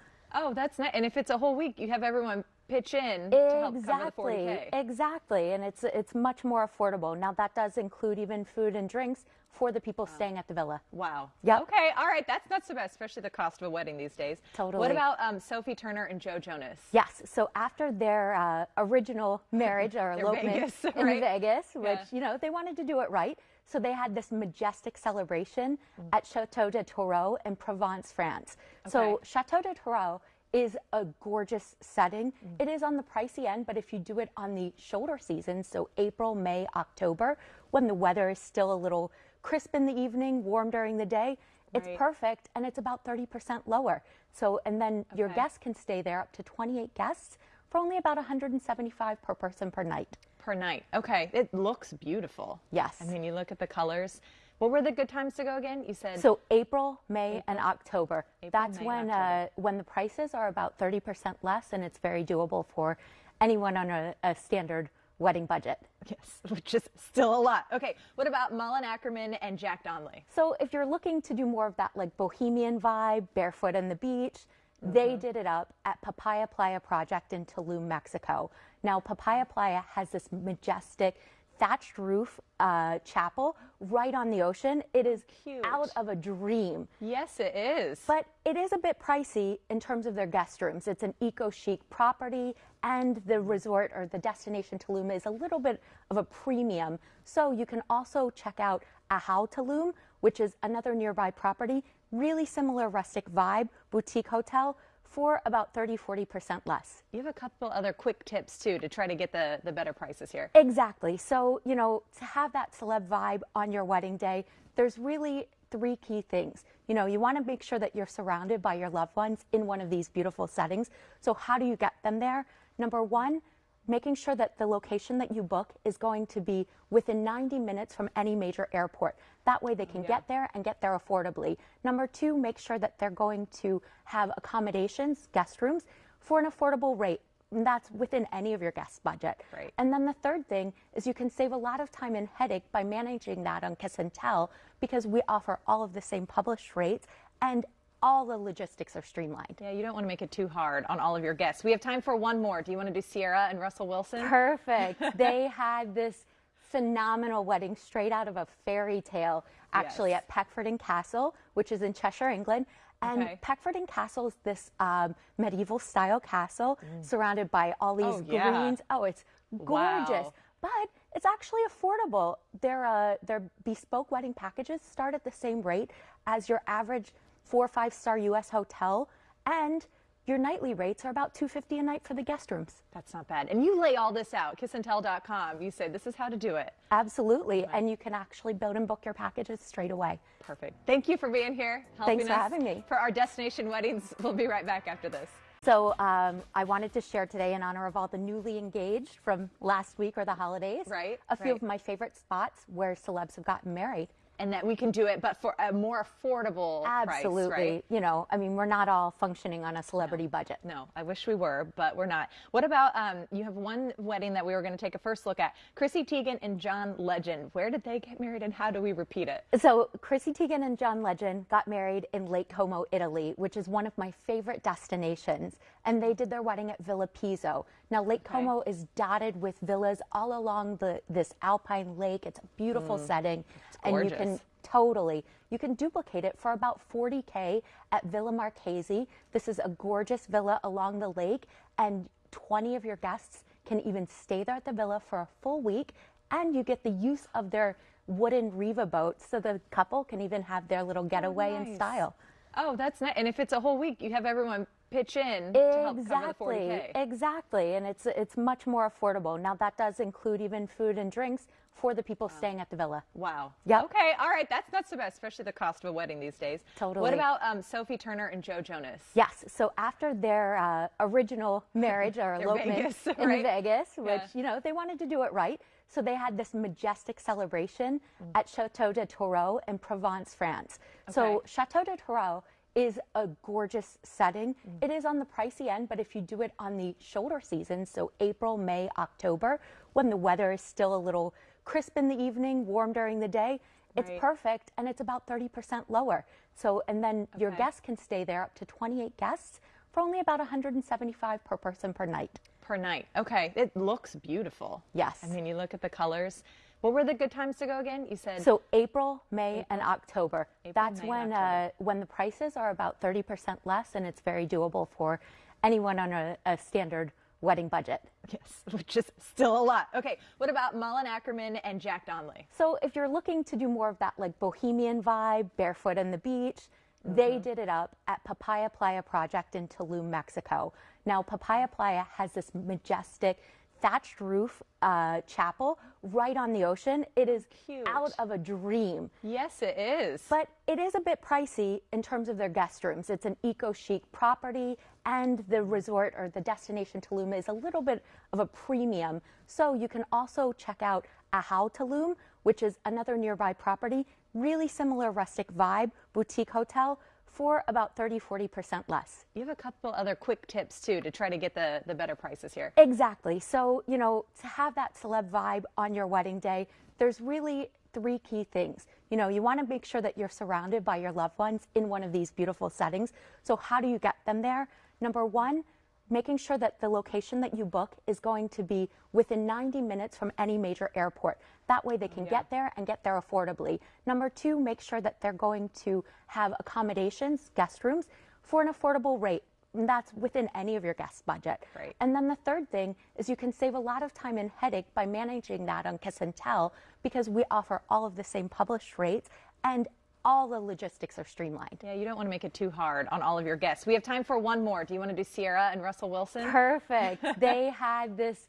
Oh, that's nice. And if it's a whole week, you have everyone pitch in to help cover the Exactly, 40K. exactly, and it's it's much more affordable. Now that does include even food and drinks for the people staying at the villa. Wow. Yeah. Okay. All right. That's not so bad, especially the cost of a wedding these days. Totally. What about um, Sophie Turner and Joe Jonas? Yes. So after their uh, original marriage or *laughs* elopement Vegas, in? Vegas, which Yeah. you know they wanted to do it right, so they had this majestic celebration Mm. at Chateau de Tourreau in Provence, France. So Chateau de Tourreau is a gorgeous setting. Mm. It is on the pricey end, but if you do it on the shoulder season, so April, May, October, when the weather is still a little crisp in the evening, warm during the day, it's perfect and it's about 30% lower. So, and then your guests can stay there up to 28 guests for only about 175 per person per night. Per night. Okay. It looks beautiful. Yes. I mean, you look at the colors. What were the good times to go again? You said So April, May, and October. April, That's May, when October. uh, when the prices are about 30% less, and it's very doable for anyone on a, a standard wedding budget. yes, *laughs* which is still a lot. Okay. What about Malin Akerman and Jack Donnelly? So if you're looking to do more of that like bohemian vibe, barefoot on the beach, they Mm-hmm. did it up at Papaya Playa Project in Tulum, Mexico. Now Papaya Playa has this majestic thatched roof uh, chapel right on the ocean. It is Cute. out of a dream. Yes, it is. But it is a bit pricey in terms of their guest rooms. It's an eco chic property, and the resort or the destination Tulum is a little bit of a premium. So you can also check out Ahau Tulum, which is another nearby property, really similar rustic vibe, boutique hotel for about 30 40% less. you have a couple other quick tips too to try to get the, the better prices here. Exactly. So, you know, to have that celeb vibe on your wedding day, there's really three key things. You know, you want to make sure that you're surrounded by your loved ones in one of these beautiful settings. So, how do you get them there? Number one, making sure that the location that you book is going to be within 90 minutes from any major airport. That way they can get there and get there affordably. Number two, make sure that they're going to have accommodations, guest rooms, for an affordable rate. And that's within any of your guest budget. Right. And then the third thing is you can save a lot of time and headache by managing that on Kiss and Tell because we offer all of the same published rates and all the logistics are streamlined. Yeah, you don't want to make it too hard on all of your guests. We have time for one more. Do you want to do Ciara and Russell Wilson? Perfect. *laughs* they had this phenomenal wedding straight out of a fairy tale, actually Yes. at Peckforton Castle, which is in Cheshire, England. And Okay. Peckforton Castle is this um, medieval style castle surrounded by all these Oh, yeah. greens. Oh, it's gorgeous. Wow. but it's actually affordable. Their uh, their bespoke wedding packages start at the same rate as your average four or five star U.S. hotel, and your nightly rates are about 250 a night for the guest rooms. That's not bad. And you lay all this out, kissandtell.com. You say this is how to do it. Absolutely, and you can actually build and book your packages straight away. Perfect. Thank you for being here. Thanks for us having me. For our destination weddings, we'll be right back after this. So um, I wanted to share today in honor of all the newly engaged from last week or the holidays. Right, A few right. of my favorite spots where celebs have gotten married. And that we can do it, but for a more affordable Absolutely. price, right? You know, I mean, we're not all functioning on a celebrity budget. No, I wish we were, but we're not. What about um, you have one wedding that we were going to take a first look at? Chrissy Teigen and John Legend. Where did they get married and how do we repeat it? So Chrissy Teigen and John Legend got married in Lake Como, Italy, which is one of my favorite destinations. And they did their wedding at Villa Pizzo. Now Lake Como is dotted with villas all along the this alpine lake. It's a beautiful mm. setting, and you can totally you can duplicate it for about 40k at Villa Marchesi. This is a gorgeous villa along the lake, and 20 of your guests can even stay there at the villa for a full week, and you get the use of their wooden Riva boats, so the couple can even have their little getaway in nice. style. Oh, that's nice. And if it's a whole week, you have everyone pitch in to help Exactly, exactly, and it's it's much more affordable. Now that does include even food and drinks for the people staying at the villa. Wow. Yeah. Okay. All right. That's not so bad, especially the cost of a wedding these days. Totally. What about um, Sophie Turner and Joe Jonas? Yes. So after their uh, original marriage or *laughs* elopement Vegas, in right? Vegas, which Yeah. you know they wanted to do it right, so they had this majestic celebration Mm. at Chateau de Tourreau in Provence, France. So Chateau de Tourreau is a gorgeous setting. Mm. It is on the pricey end, but if you do it on the shoulder season, so April, May, October, when the weather is still a little crisp in the evening, warm during the day, it's Right. perfect and it's about 30% lower. So, and then your guests can stay there up to 28 guests for only about 175 per person per night. Per night. Okay. It looks beautiful. Yes. I mean, you look at the colors. What were the good times to go again? You said So April, May, and October. April, That's May, when October. uh, when the prices are about 30% less, and it's very doable for anyone on a, a standard wedding budget. yes, *laughs* which is still a lot. Okay. What about Malin Akerman and Jack Donnelly? So if you're looking to do more of that like bohemian vibe, barefoot on the beach, Mm-hmm. they did it up at Papaya Playa Project in Tulum, Mexico. Now Papaya Playa has this majestic thatched roof uh, chapel right on the ocean. It is Cute. out of a dream. Yes, it is. But it is a bit pricey in terms of their guest rooms. It's an eco chic property, and the resort or the destination Tulum is a little bit of a premium. So you can also check out Ahau Tulum, which is another nearby property, really similar rustic vibe, boutique hotel for about 30 40% less. you have a couple other quick tips too to try to get the, the better prices here. Exactly. So, you know, to have that celeb vibe on your wedding day, there's really three key things. You know, you want to make sure that you're surrounded by your loved ones in one of these beautiful settings. So, how do you get them there? Number one, making sure that the location that you book is going to be within 90 minutes from any major airport. That way they can get there and get there affordably. Number two, make sure that they're going to have accommodations, guest rooms, for an affordable rate. And that's within any of your guest budget. Right. And then the third thing is you can save a lot of time and headache by managing that on Kiss and Tell because we offer all of the same published rates and all the logistics are streamlined. Yeah, you don't want to make it too hard on all of your guests. We have time for one more. Do you want to do Ciara and Russell Wilson? Perfect. *laughs* they had this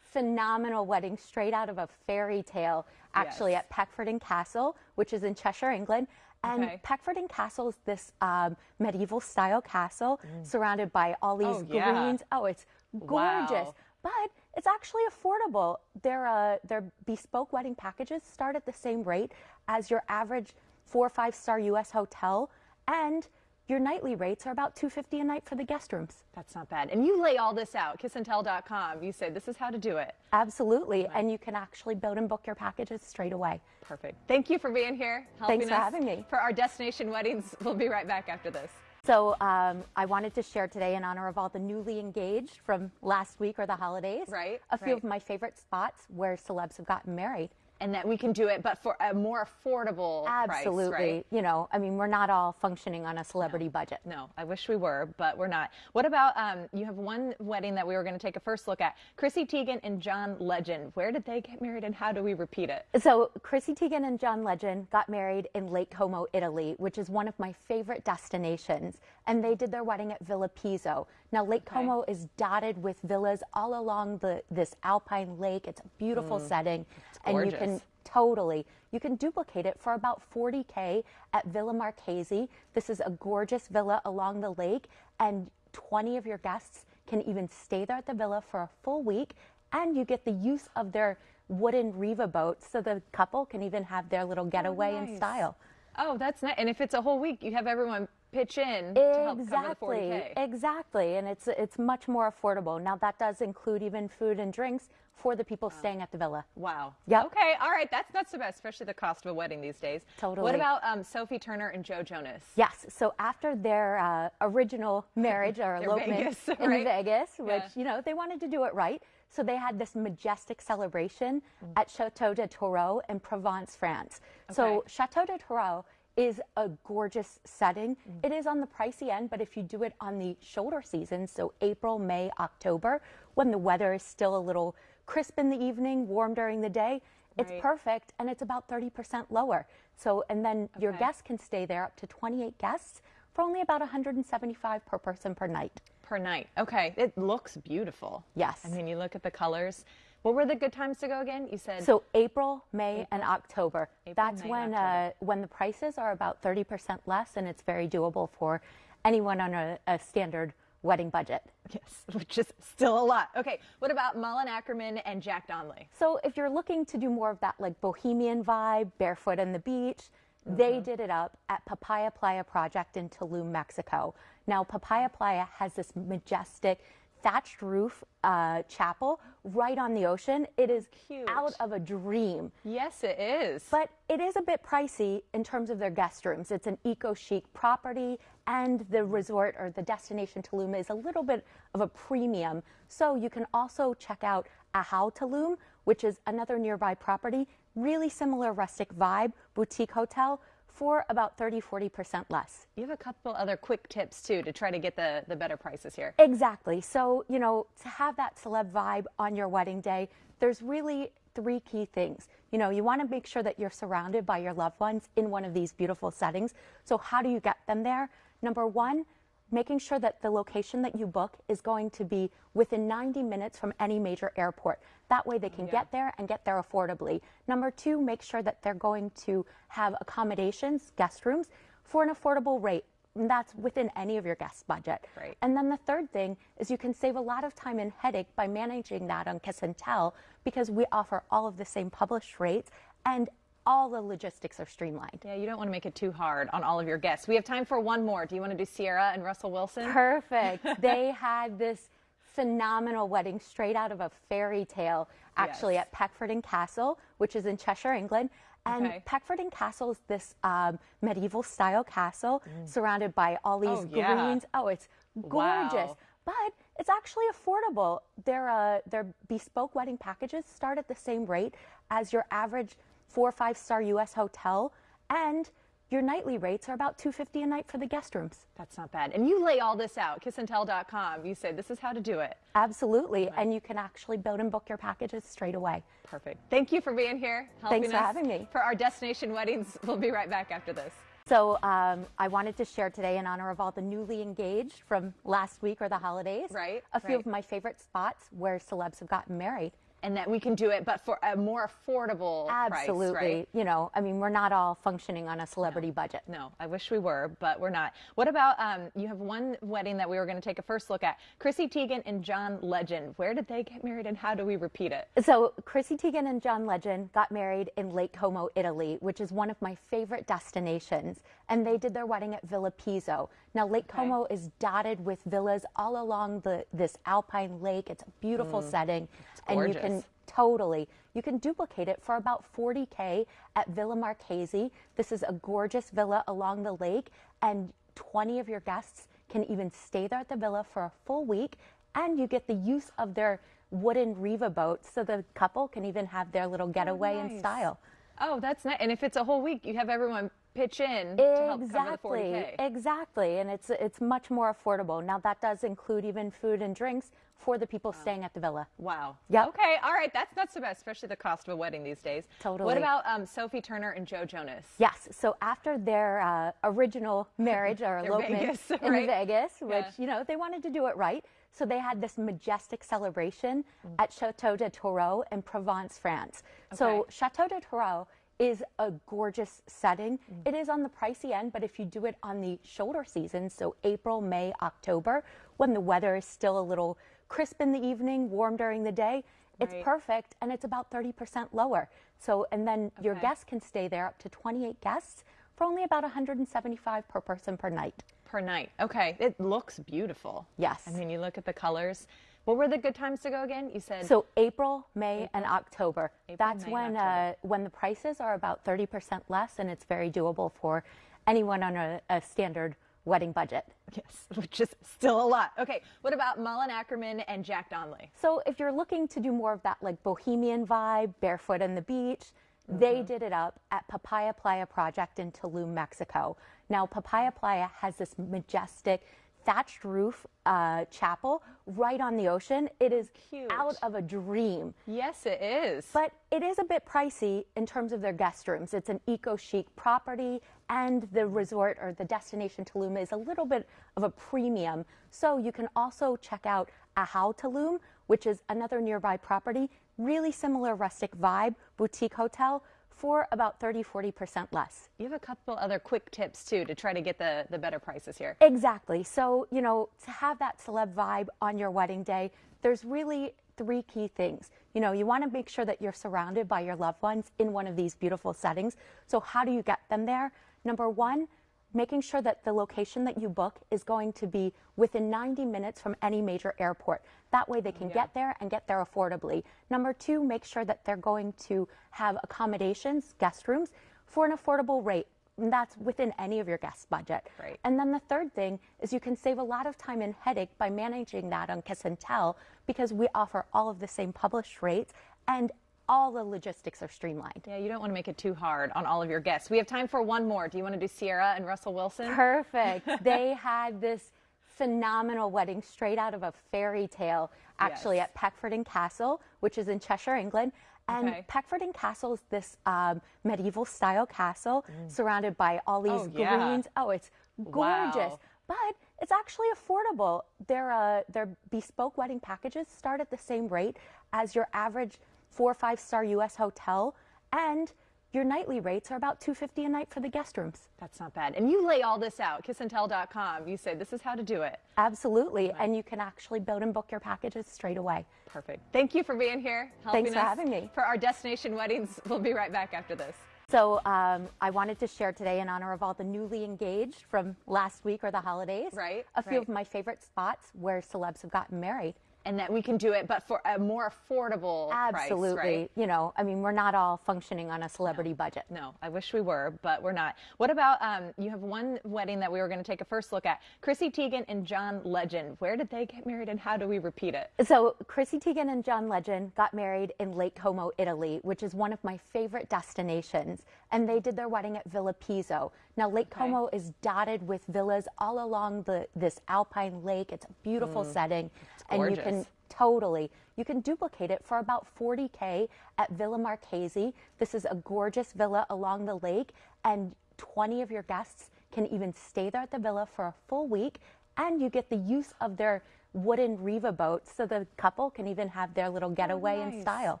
phenomenal wedding straight out of a fairy tale, actually Yes. at Peckforton Castle, which is in Cheshire, England. And Okay. Peckforton Castle is this um, medieval style castle surrounded by all these Mm. Oh, yeah. greens. Oh, it's gorgeous. Wow. But it's actually affordable. Their uh, their bespoke wedding packages start at the same rate as your average four or five star U.S. hotel, and your nightly rates are about 250 a night for the guest rooms. That's not bad. And you lay all this out, kissandtell.com. You say this is how to do it. Absolutely, and you can actually build and book your packages straight away. Perfect. Thank you for being here. Helping Thanks for us having me. For our destination weddings, *laughs* we'll be right back after this. So um, I wanted to share today in honor of all the newly engaged from last week or the holidays. Right, A few right. of my favorite spots where celebs have gotten married. And that we can do it, but for a more affordable Absolutely. price, right? You know, I mean, we're not all functioning on a celebrity budget. No, I wish we were, but we're not. What about um, you have one wedding that we were going to take a first look at? Chrissy Teigen and John Legend. Where did they get married, and how do we repeat it? So, Chrissy Teigen and John Legend got married in Lake Como, Italy, which is one of my favorite destinations. And they did their wedding at Villa Pizzo. Now, Lake Como is dotted with villas all along the this alpine lake. It's a beautiful mm. setting, and you can. Totally. You can duplicate it for about 40K at Villa Marchesi. This is a gorgeous villa along the lake, and 20 of your guests can even stay there at the villa for a full week, and you get the use of their wooden Riva boats, so the couple can even have their little oh, getaway in nice. style. Oh, that's nice. And if it's a whole week, you have everyone pitch in to help cover the Exactly, 40K. exactly, and it's it's much more affordable. Now that does include even food and drinks for the people staying at the villa. Wow. yeah Okay. All right. That's not so bad, especially the cost of a wedding these days. Totally. What about um, Sophie Turner and Joe Jonas? Yes. So after their uh, original *laughs* marriage or elopement Vegas, *laughs* in right? Vegas, which Yeah. you know they wanted to do it right, so they had this majestic celebration Mm. at Chateau de Tourreau in Provence, France. So Chateau de Tourreau is a gorgeous setting. Mm. It is on the pricey end, but if you do it on the shoulder season, so April, May, October, when the weather is still a little crisp in the evening, warm during the day, it's Right. perfect and it's about 30% lower. So, and then your guests can stay there up to 28 guests for only about 175 per person per night. Per night. Okay. It looks beautiful. Yes. I mean, you look at the colors. What were the good times to go again? You said So April, May, and October. April, That's May, when October. uh, when the prices are about 30% less, and it's very doable for anyone on a, a standard wedding budget. yes, *laughs* which is still a lot. Okay. What about Malin Akerman and Jack Donnelly? So if you're looking to do more of that like bohemian vibe, barefoot on the beach, Mm-hmm. they did it up at Papaya Playa Project in Tulum, Mexico. Now Papaya Playa has this majestic thatched roof uh, chapel right on the ocean. It is Cute. out of a dream. Yes, it is. But it is a bit pricey in terms of their guest rooms. It's an eco chic property, and the resort or the destination Tulum is a little bit of a premium. So you can also check out Ahau Tulum, which is another nearby property, really similar rustic vibe, boutique hotel for about 30 40% less. you have a couple other quick tips too to try to get the, the better prices here. Exactly. So, you know, to have that celeb vibe on your wedding day, there's really three key things. You know, you want to make sure that you're surrounded by your loved ones in one of these beautiful settings. So, how do you get them there? Number one, making sure that the location that you book is going to be within 90 minutes from any major airport. That way they can get there and get there affordably. Number two, make sure that they're going to have accommodations, guest rooms, for an affordable rate. And that's within any of your guest budget. Right. And then the third thing is you can save a lot of time and headache by managing that on Kiss and Tell because we offer all of the same published rates and all the logistics are streamlined. Yeah, you don't want to make it too hard on all of your guests. We have time for one more. Do you want to do Ciara and Russell Wilson? Perfect. *laughs* they had this phenomenal wedding straight out of a fairy tale, actually Yes. at Peckforton Castle, which is in Cheshire, England. And Okay. Peckforton Castle is this um, medieval style castle surrounded by all these Mm. Oh, yeah. greens. Oh, it's gorgeous. Wow. But it's actually affordable. Their uh, their bespoke wedding packages start at the same rate as your average four or five star U.S. hotel, and your nightly rates are about two fifty a night for the guest rooms. That's not bad. And you lay all this out, kissandtell.com. You say this is how to do it. Absolutely, and you can actually build and book your packages straight away. Perfect. Thank you for being here. Helping Thanks for us having me. For our destination weddings, *laughs* we'll be right back after this. So um, I wanted to share today in honor of all the newly engaged from last week or the holidays. Right, A few right. of my favorite spots where celebs have gotten married. And that we can do it, but for a more affordable Absolutely. price, right? You know, I mean, we're not all functioning on a celebrity budget. No, I wish we were, but we're not. What about um, you have one wedding that we were going to take a first look at? Chrissy Teigen and John Legend. Where did they get married, and how do we repeat it? So Chrissy Teigen and John Legend got married in Lake Como, Italy, which is one of my favorite destinations. And they did their wedding at Villa Pizzo. Now Lake Como is dotted with villas all along the this alpine lake. It's a beautiful setting, and you can Mm. totally you can duplicate it for about 40k at Villa Marchesi. This is a gorgeous villa along the lake, and 20 of your guests can even stay there at the villa for a full week, and you get the use of their wooden Riva boats so the couple can even have their little getaway in nice. style. Oh, that's nice. And if it's a whole week, you have everyone pitch in to help cover the 40K. Exactly, exactly, and it's it's much more affordable. Now that does include even food and drinks for the people staying at the villa. Wow. Yeah. Okay. All right. That's not so bad, especially the cost of a wedding these days. Totally. What about um, Sophie Turner and Joe Jonas? Yes. So after their uh, original marriage or *laughs* elopement Vegas, in right? Vegas, which Yeah. you know they wanted to do it right, so they had this majestic celebration Mm. at Chateau de Tourreau in Provence, France. So Chateau de Tourreau is a gorgeous setting. Mm. It is on the pricey end, but if you do it on the shoulder season, so April, May, October, when the weather is still a little crisp in the evening, warm during the day, it's Right. perfect and it's about 30% lower. So, and then your guests can stay there up to 28 guests for only about 175 per person per night. Per night. Okay. It looks beautiful. Yes. I mean, you look at the colors. What were the good times to go again? You said So April, May, and October. April, That's May, when October. uh, when the prices are about 30% less, and it's very doable for anyone on a, a standard wedding budget. yes, *laughs* which is still a lot. Okay. What about Malin Akerman and Jack Donnelly? So if you're looking to do more of that like bohemian vibe, barefoot on the beach, they Mm-hmm. did it up at Papaya Playa Project in Tulum, Mexico. Now Papaya Playa has this majestic thatched roof uh, chapel right on the ocean. It is Cute. out of a dream. Yes, it is. But it is a bit pricey in terms of their guest rooms. It's an eco chic property, and the resort or the destination Tulum is a little bit of a premium. So you can also check out Ahau Tulum, which is another nearby property, really similar rustic vibe, boutique hotel for about 30 40% less. you have a couple other quick tips too to try to get the, the better prices here. Exactly. So, you know, to have that celeb vibe on your wedding day, there's really three key things. You know, you want to make sure that you're surrounded by your loved ones in one of these beautiful settings. So, how do you get them there? Number one, making sure that the location that you book is going to be within 90 minutes from any major airport. That way they can get there and get there affordably. Number two, make sure that they're going to have accommodations, guest rooms, for an affordable rate. And that's within any of your guest budget. Right. And then the third thing is you can save a lot of time and headache by managing that on Kiss and Tell because we offer all of the same published rates and all the logistics are streamlined. Yeah, you don't want to make it too hard on all of your guests. We have time for one more. Do you want to do Ciara and Russell Wilson? Perfect. *laughs* they had this phenomenal wedding straight out of a fairy tale, actually, Yes. at Peckforton Castle, which is in Cheshire, England. And Okay. Peckforton Castle is this um, medieval style castle surrounded by all these Mm. Oh, yeah. greens. Oh, it's gorgeous. Wow. But it's actually affordable. Their, uh, their bespoke wedding packages start at the same rate as your average four or five star US hotel. And your nightly rates are about 250 a night for the guest rooms. That's not bad. And you lay all this out, kissandtell.com. You say this is how to do it. Absolutely. And you can actually build and book your packages straight away. Perfect. Thank you for being here. Helping Thanks for us having me. For our destination weddings, we'll be right back after this. So um, I wanted to share today in honor of all the newly engaged from last week or the holidays. Right, A few right. of my favorite spots where celebs have gotten married. And that we can do it, but for a more affordable Absolutely. price, right? You know, I mean, we're not all functioning on a celebrity budget. No, I wish we were, but we're not. What about um, you have one wedding that we were going to take a first look at? Chrissy Teigen and John Legend. Where did they get married and how do we repeat it? So Chrissy Teigen and John Legend got married in Lake Como, Italy, which is one of my favorite destinations. And they did their wedding at Villa Pizzo. Now Lake Como is dotted with villas all along the this alpine lake. It's a beautiful mm. setting, and you can totally you can duplicate it for about 40k at Villa Marchesi. This is a gorgeous villa along the lake, and 20 of your guests can even stay there at the villa for a full week, and you get the use of their wooden Riva boats, so the couple can even have their little getaway in nice. style.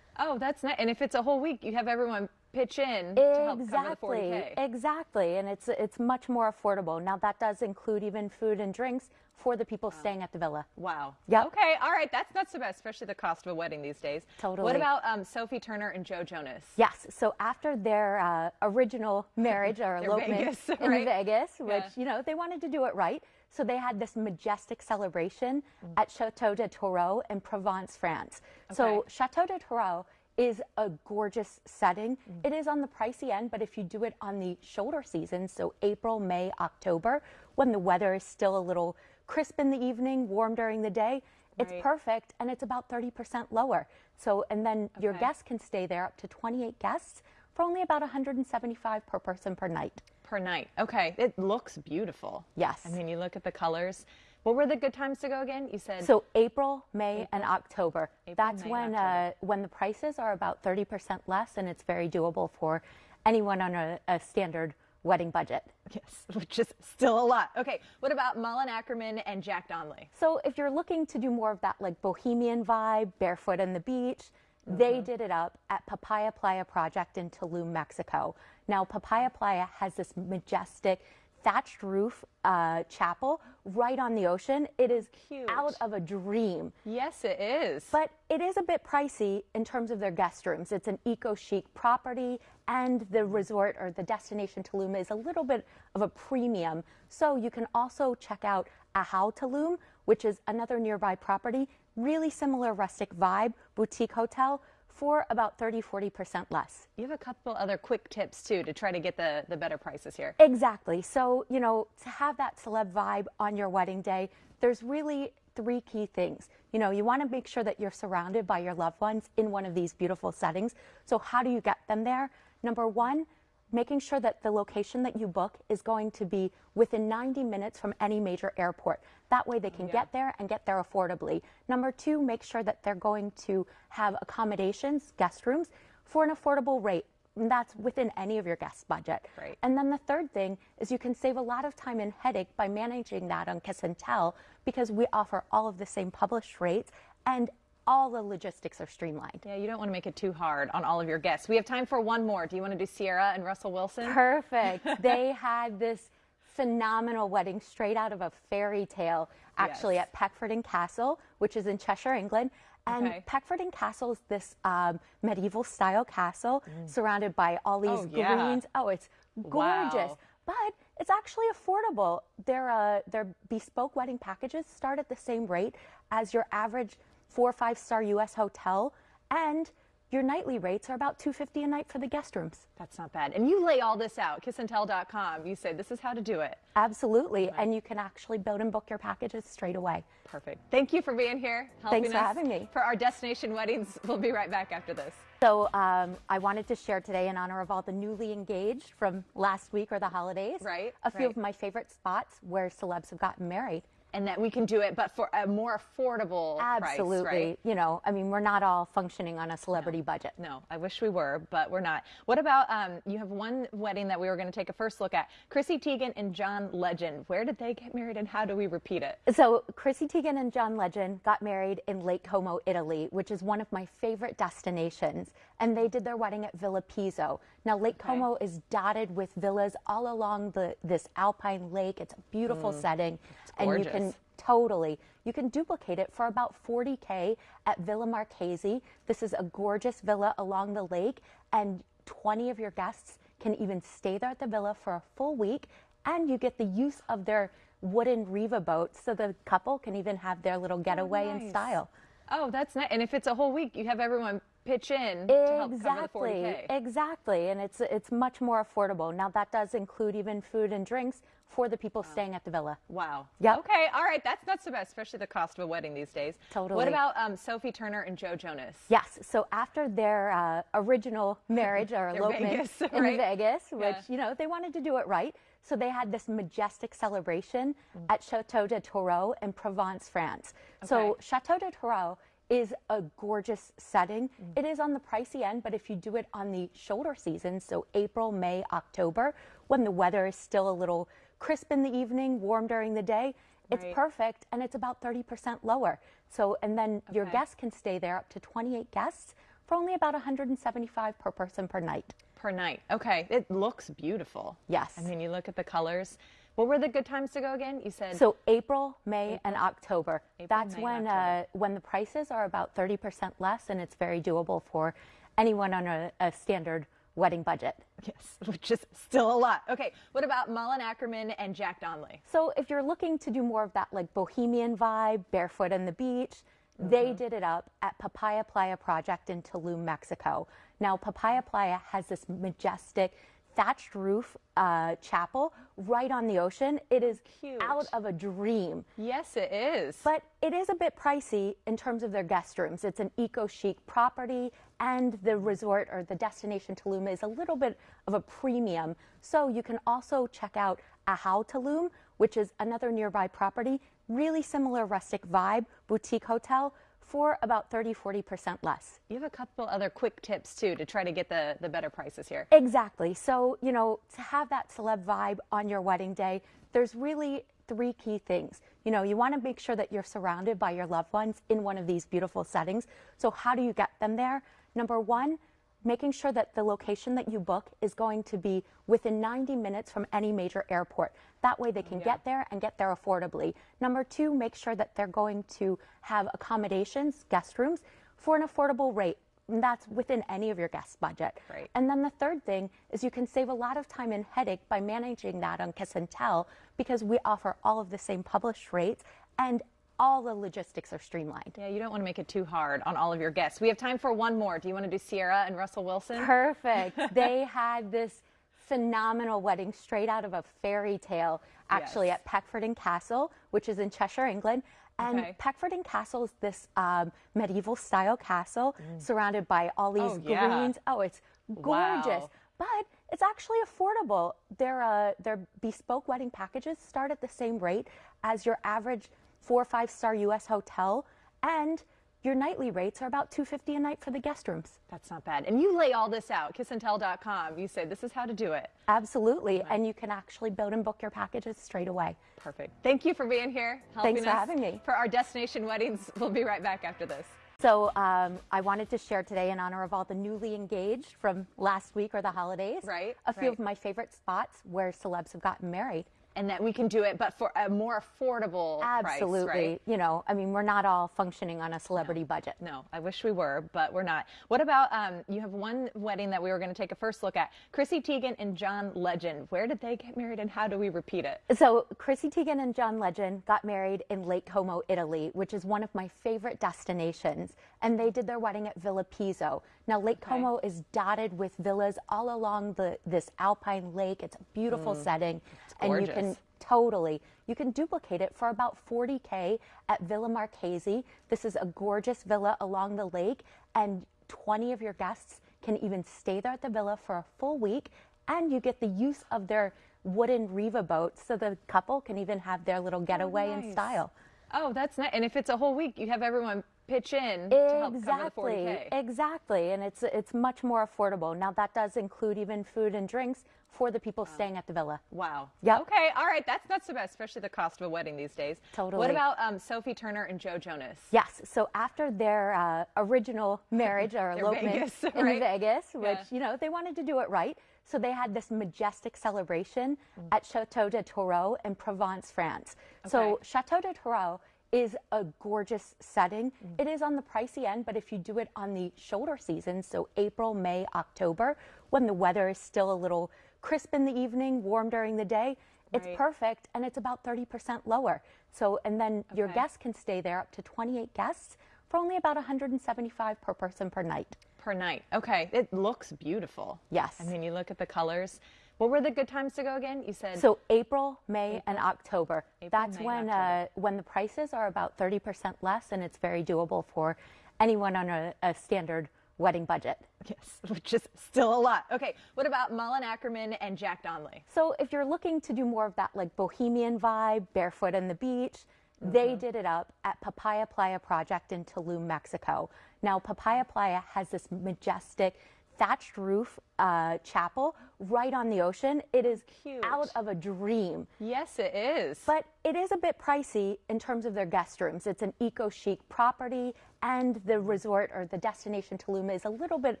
Oh, that's nice. And if it's a whole week, you have everyone pitch in to help cover the Exactly, 40K. exactly, and it's it's much more affordable. Now that does include even food and drinks for the people staying at the villa. Wow. Yeah. Okay. All right. That's not so bad, especially the cost of a wedding these days. Totally. What about um, Sophie Turner and Joe Jonas? Yes. So after their uh, original marriage or *laughs* elopement Vegas, in right? Vegas, which Yeah. you know they wanted to do it right, so they had this majestic celebration Mm. at Chateau de Tourreau in Provence, France. So Chateau de Tourreau is a gorgeous setting. Mm. It is on the pricey end, but if you do it on the shoulder season, so April, May, October, when the weather is still a little crisp in the evening, warm during the day, It's Right. perfect and it's about 30% lower. So, and then your guests can stay there up to 28 guests for only about 175 per person per night. Per night. Okay. It looks beautiful. Yes. I mean, you look at the colors. What were the good times to go again? You said So April, May, and October. April, That's May, when October. uh, when the prices are about 30% less, and it's very doable for anyone on a, a standard wedding budget. yes, *laughs* which is still a lot. Okay. What about Malin Akerman and Jack Donnelly? So if you're looking to do more of that like bohemian vibe, barefoot on the beach, they Mm-hmm. did it up at Papaya Playa Project in Tulum, Mexico. Now Papaya Playa has this majestic thatched roof uh, chapel right on the ocean. It is Cute. out of a dream. Yes, it is. But it is a bit pricey in terms of their guest rooms. It's an eco chic property, and the resort or the destination Tulum is a little bit of a premium. So you can also check out Ahau Tulum, which is another nearby property, really similar rustic vibe, boutique hotel for about 30 40% less. you have a couple other quick tips too to try to get the, the better prices here. Exactly. So, you know, to have that celeb vibe on your wedding day, there's really three key things. You know, you want to make sure that you're surrounded by your loved ones in one of these beautiful settings. So, how do you get them there? Number one, making sure that the location that you book is going to be within 90 minutes from any major airport. That way they can get there and get there affordably. Number two, make sure that they're going to have accommodations, guest rooms, for an affordable rate. And that's within any of your guest budget. Right. And then the third thing is you can save a lot of time and headache by managing that on Kiss and Tell because we offer all of the same published rates and all the logistics are streamlined. Yeah, you don't want to make it too hard on all of your guests. We have time for one more. Do you want to do Ciara and Russell Wilson? Perfect. *laughs* they had this phenomenal wedding straight out of a fairy tale, actually, Yes. at Peckforton Castle, which is in Cheshire, England. And Okay. Peckforton Castle is this um, medieval style castle surrounded by all these Mm. Oh, yeah. greens. Oh, it's gorgeous. Wow. But it's actually affordable. Their, uh, their bespoke wedding packages start at the same rate as your average four or five star U.S. hotel. And your nightly rates are about 250 a night for the guest rooms. That's not bad. And you lay all this out, kissandtell.com. You say this is how to do it. Absolutely. And you can actually build and book your packages straight away. Perfect. Thank you for being here. Thanks for us having me. For our destination weddings, we'll be right back after this. So um, I wanted to share today in honor of all the newly engaged from last week or the holidays. Right, A few right. of my favorite spots where celebs have gotten married. And that we can do it, but for a more affordable Absolutely. price, right? You know, I mean, we're not all functioning on a celebrity budget. No, I wish we were, but we're not. What about um, you have one wedding that we were going to take a first look at? Chrissy Teigen and John Legend. Where did they get married and how do we repeat it? So Chrissy Teigen and John Legend got married in Lake Como, Italy, which is one of my favorite destinations. And they did their wedding at Villa Pizzo. Now Lake Como is dotted with villas all along the this alpine lake. It's a beautiful mm. setting, and you can totally you can duplicate it for about 40k at Villa Marchesi. This is a gorgeous villa along the lake, and 20 of your guests can even stay there at the villa for a full week, and you get the use of their wooden Riva boat, so the couple can even have their little getaway in nice. style. Oh, that's nice. And if it's a whole week, you have everyone pitch in to help Exactly, exactly, and it's it's much more affordable. Now that does include even food and drinks for the people staying at the villa. Wow. Yeah. Okay. All right. That's not so bad, especially the cost of a wedding these days. Totally. What about um, Sophie Turner and Joe Jonas? Yes. So after their uh, original marriage or *laughs* elopement Vegas, in *laughs* right? Vegas, which Yeah. you know they wanted to do it right, so they had this majestic celebration Mm. at Chateau de Tourreau in Provence, France. So Chateau de Tourreau is a gorgeous setting. Mm. It is on the pricey end, but if you do it on the shoulder season, so April, May, October, when the weather is still a little crisp in the evening, warm during the day, it's Right. perfect and it's about 30% lower. So, and then your guests can stay there up to 28 guests for only about 175 per person per night. Per night. Okay. It looks beautiful. Yes. I mean, you look at the colors. What were the good times to go again? You said So April, May, and October. April, That's May, when October. uh, when the prices are about 30% less, and it's very doable for anyone on a, a standard wedding budget. yes, *laughs* which is still a lot. Okay. What about Malin Akerman and Jack Donnelly? So if you're looking to do more of that like bohemian vibe, barefoot on the beach, Mm-hmm. they did it up at Papaya Playa Project in Tulum, Mexico. Now Papaya Playa has this majestic thatched roof uh, chapel right on the ocean. It is Cute. out of a dream. Yes, it is. But it is a bit pricey in terms of their guest rooms. It's an eco chic property, and the resort or the destination Tulum is a little bit of a premium. So you can also check out Ahau Tulum, which is another nearby property, really similar rustic vibe, boutique hotel for about 30 40% less. you have a couple other quick tips too to try to get the, the better prices here. Exactly. So, you know, to have that celeb vibe on your wedding day, there's really three key things. You know, you want to make sure that you're surrounded by your loved ones in one of these beautiful settings. So, how do you get them there? Number one, making sure that the location that you book is going to be within 90 minutes from any major airport. That way they can get there and get there affordably. Number two, make sure that they're going to have accommodations, guest rooms, for an affordable rate. And that's within any of your guest budget. Right. And then the third thing is you can save a lot of time and headache by managing that on Kiss and Tell because we offer all of the same published rates and all the logistics are streamlined. Yeah, you don't want to make it too hard on all of your guests. We have time for one more. Do you want to do Ciara and Russell Wilson? Perfect. *laughs* they had this phenomenal wedding straight out of a fairy tale, actually Yes. at Peckforton Castle, which is in Cheshire, England. And Okay. Peckforton Castle is this um, medieval style castle surrounded by all these Mm. Oh, yeah. greens. Oh, it's gorgeous. Wow. But it's actually affordable. Their uh, their bespoke wedding packages start at the same rate as your average four or five star U.S. hotel, and your nightly rates are about 250 a night for the guest rooms. That's not bad. And you lay all this out, kissandtell.com. You say this is how to do it. Absolutely. And you can actually build and book your packages straight away. Perfect. Thank you for being here. helping Thanks for us having me. For our destination weddings, *laughs* we'll be right back after this. So um, I wanted to share today in honor of all the newly engaged from last week or the holidays. Right, A few right. of my favorite spots where celebs have gotten married. And that we can do it, but for a more affordable Absolutely. price, right? You know, I mean, we're not all functioning on a celebrity budget. No, I wish we were, but we're not. What about um, you have one wedding that we were going to take a first look at? Chrissy Teigen and John Legend. Where did they get married and how do we repeat it? So Chrissy Teigen and John Legend got married in Lake Como, Italy, which is one of my favorite destinations. And they did their wedding at Villa Pizzo. Now Lake Como is dotted with villas all along the this alpine lake. It's a beautiful mm. setting, and you can totally you can duplicate it for about 40k at Villa Marchesi. This is a gorgeous villa along the lake, and 20 of your guests can even stay there at the villa for a full week, and you get the use of their wooden Riva boats, so the couple can even have their little getaway in nice. style. Oh, that's nice. And if it's a whole week, you have everyone pitch in to help cover the Exactly, 40K. exactly, and it's it's much more affordable. Now that does include even food and drinks for the people staying at the villa. Wow. yeah Okay. All right. That's not so bad, especially the cost of a wedding these days. Totally. What about um, Sophie Turner and Joe Jonas? Yes. So after their uh, original *laughs* marriage or elopement Vegas, in right? Vegas, which Yeah. you know they wanted to do it right, so they had this majestic celebration Mm. at Chateau de Tourreau in Provence, France. So Chateau de Tourreau is a gorgeous setting. Mm. It is on the pricey end, but if you do it on the shoulder season, so April, May, October, when the weather is still a little crisp in the evening, warm during the day, it's Right. perfect and it's about 30% lower. So, and then your guests can stay there up to 28 guests for only about 175 per person per night. Per night. Okay. It looks beautiful. Yes. I mean, you look at the colors. What were the good times to go again? You said So April, May, and October. April, That's May, when October. uh, when the prices are about 30% less, and it's very doable for anyone on a, a standard wedding budget. yes, *laughs* which is still a lot. Okay. What about Malin Akerman and Jack Donnelly? So if you're looking to do more of that like bohemian vibe, barefoot on the beach, Mm-hmm. they did it up at Papaya Playa Project in Tulum, Mexico. Now Papaya Playa has this majestic thatched roof uh, chapel right on the ocean. It is Cute. out of a dream. Yes, it is. But it is a bit pricey in terms of their guest rooms. It's an eco chic property, and the resort or the destination Tulum is a little bit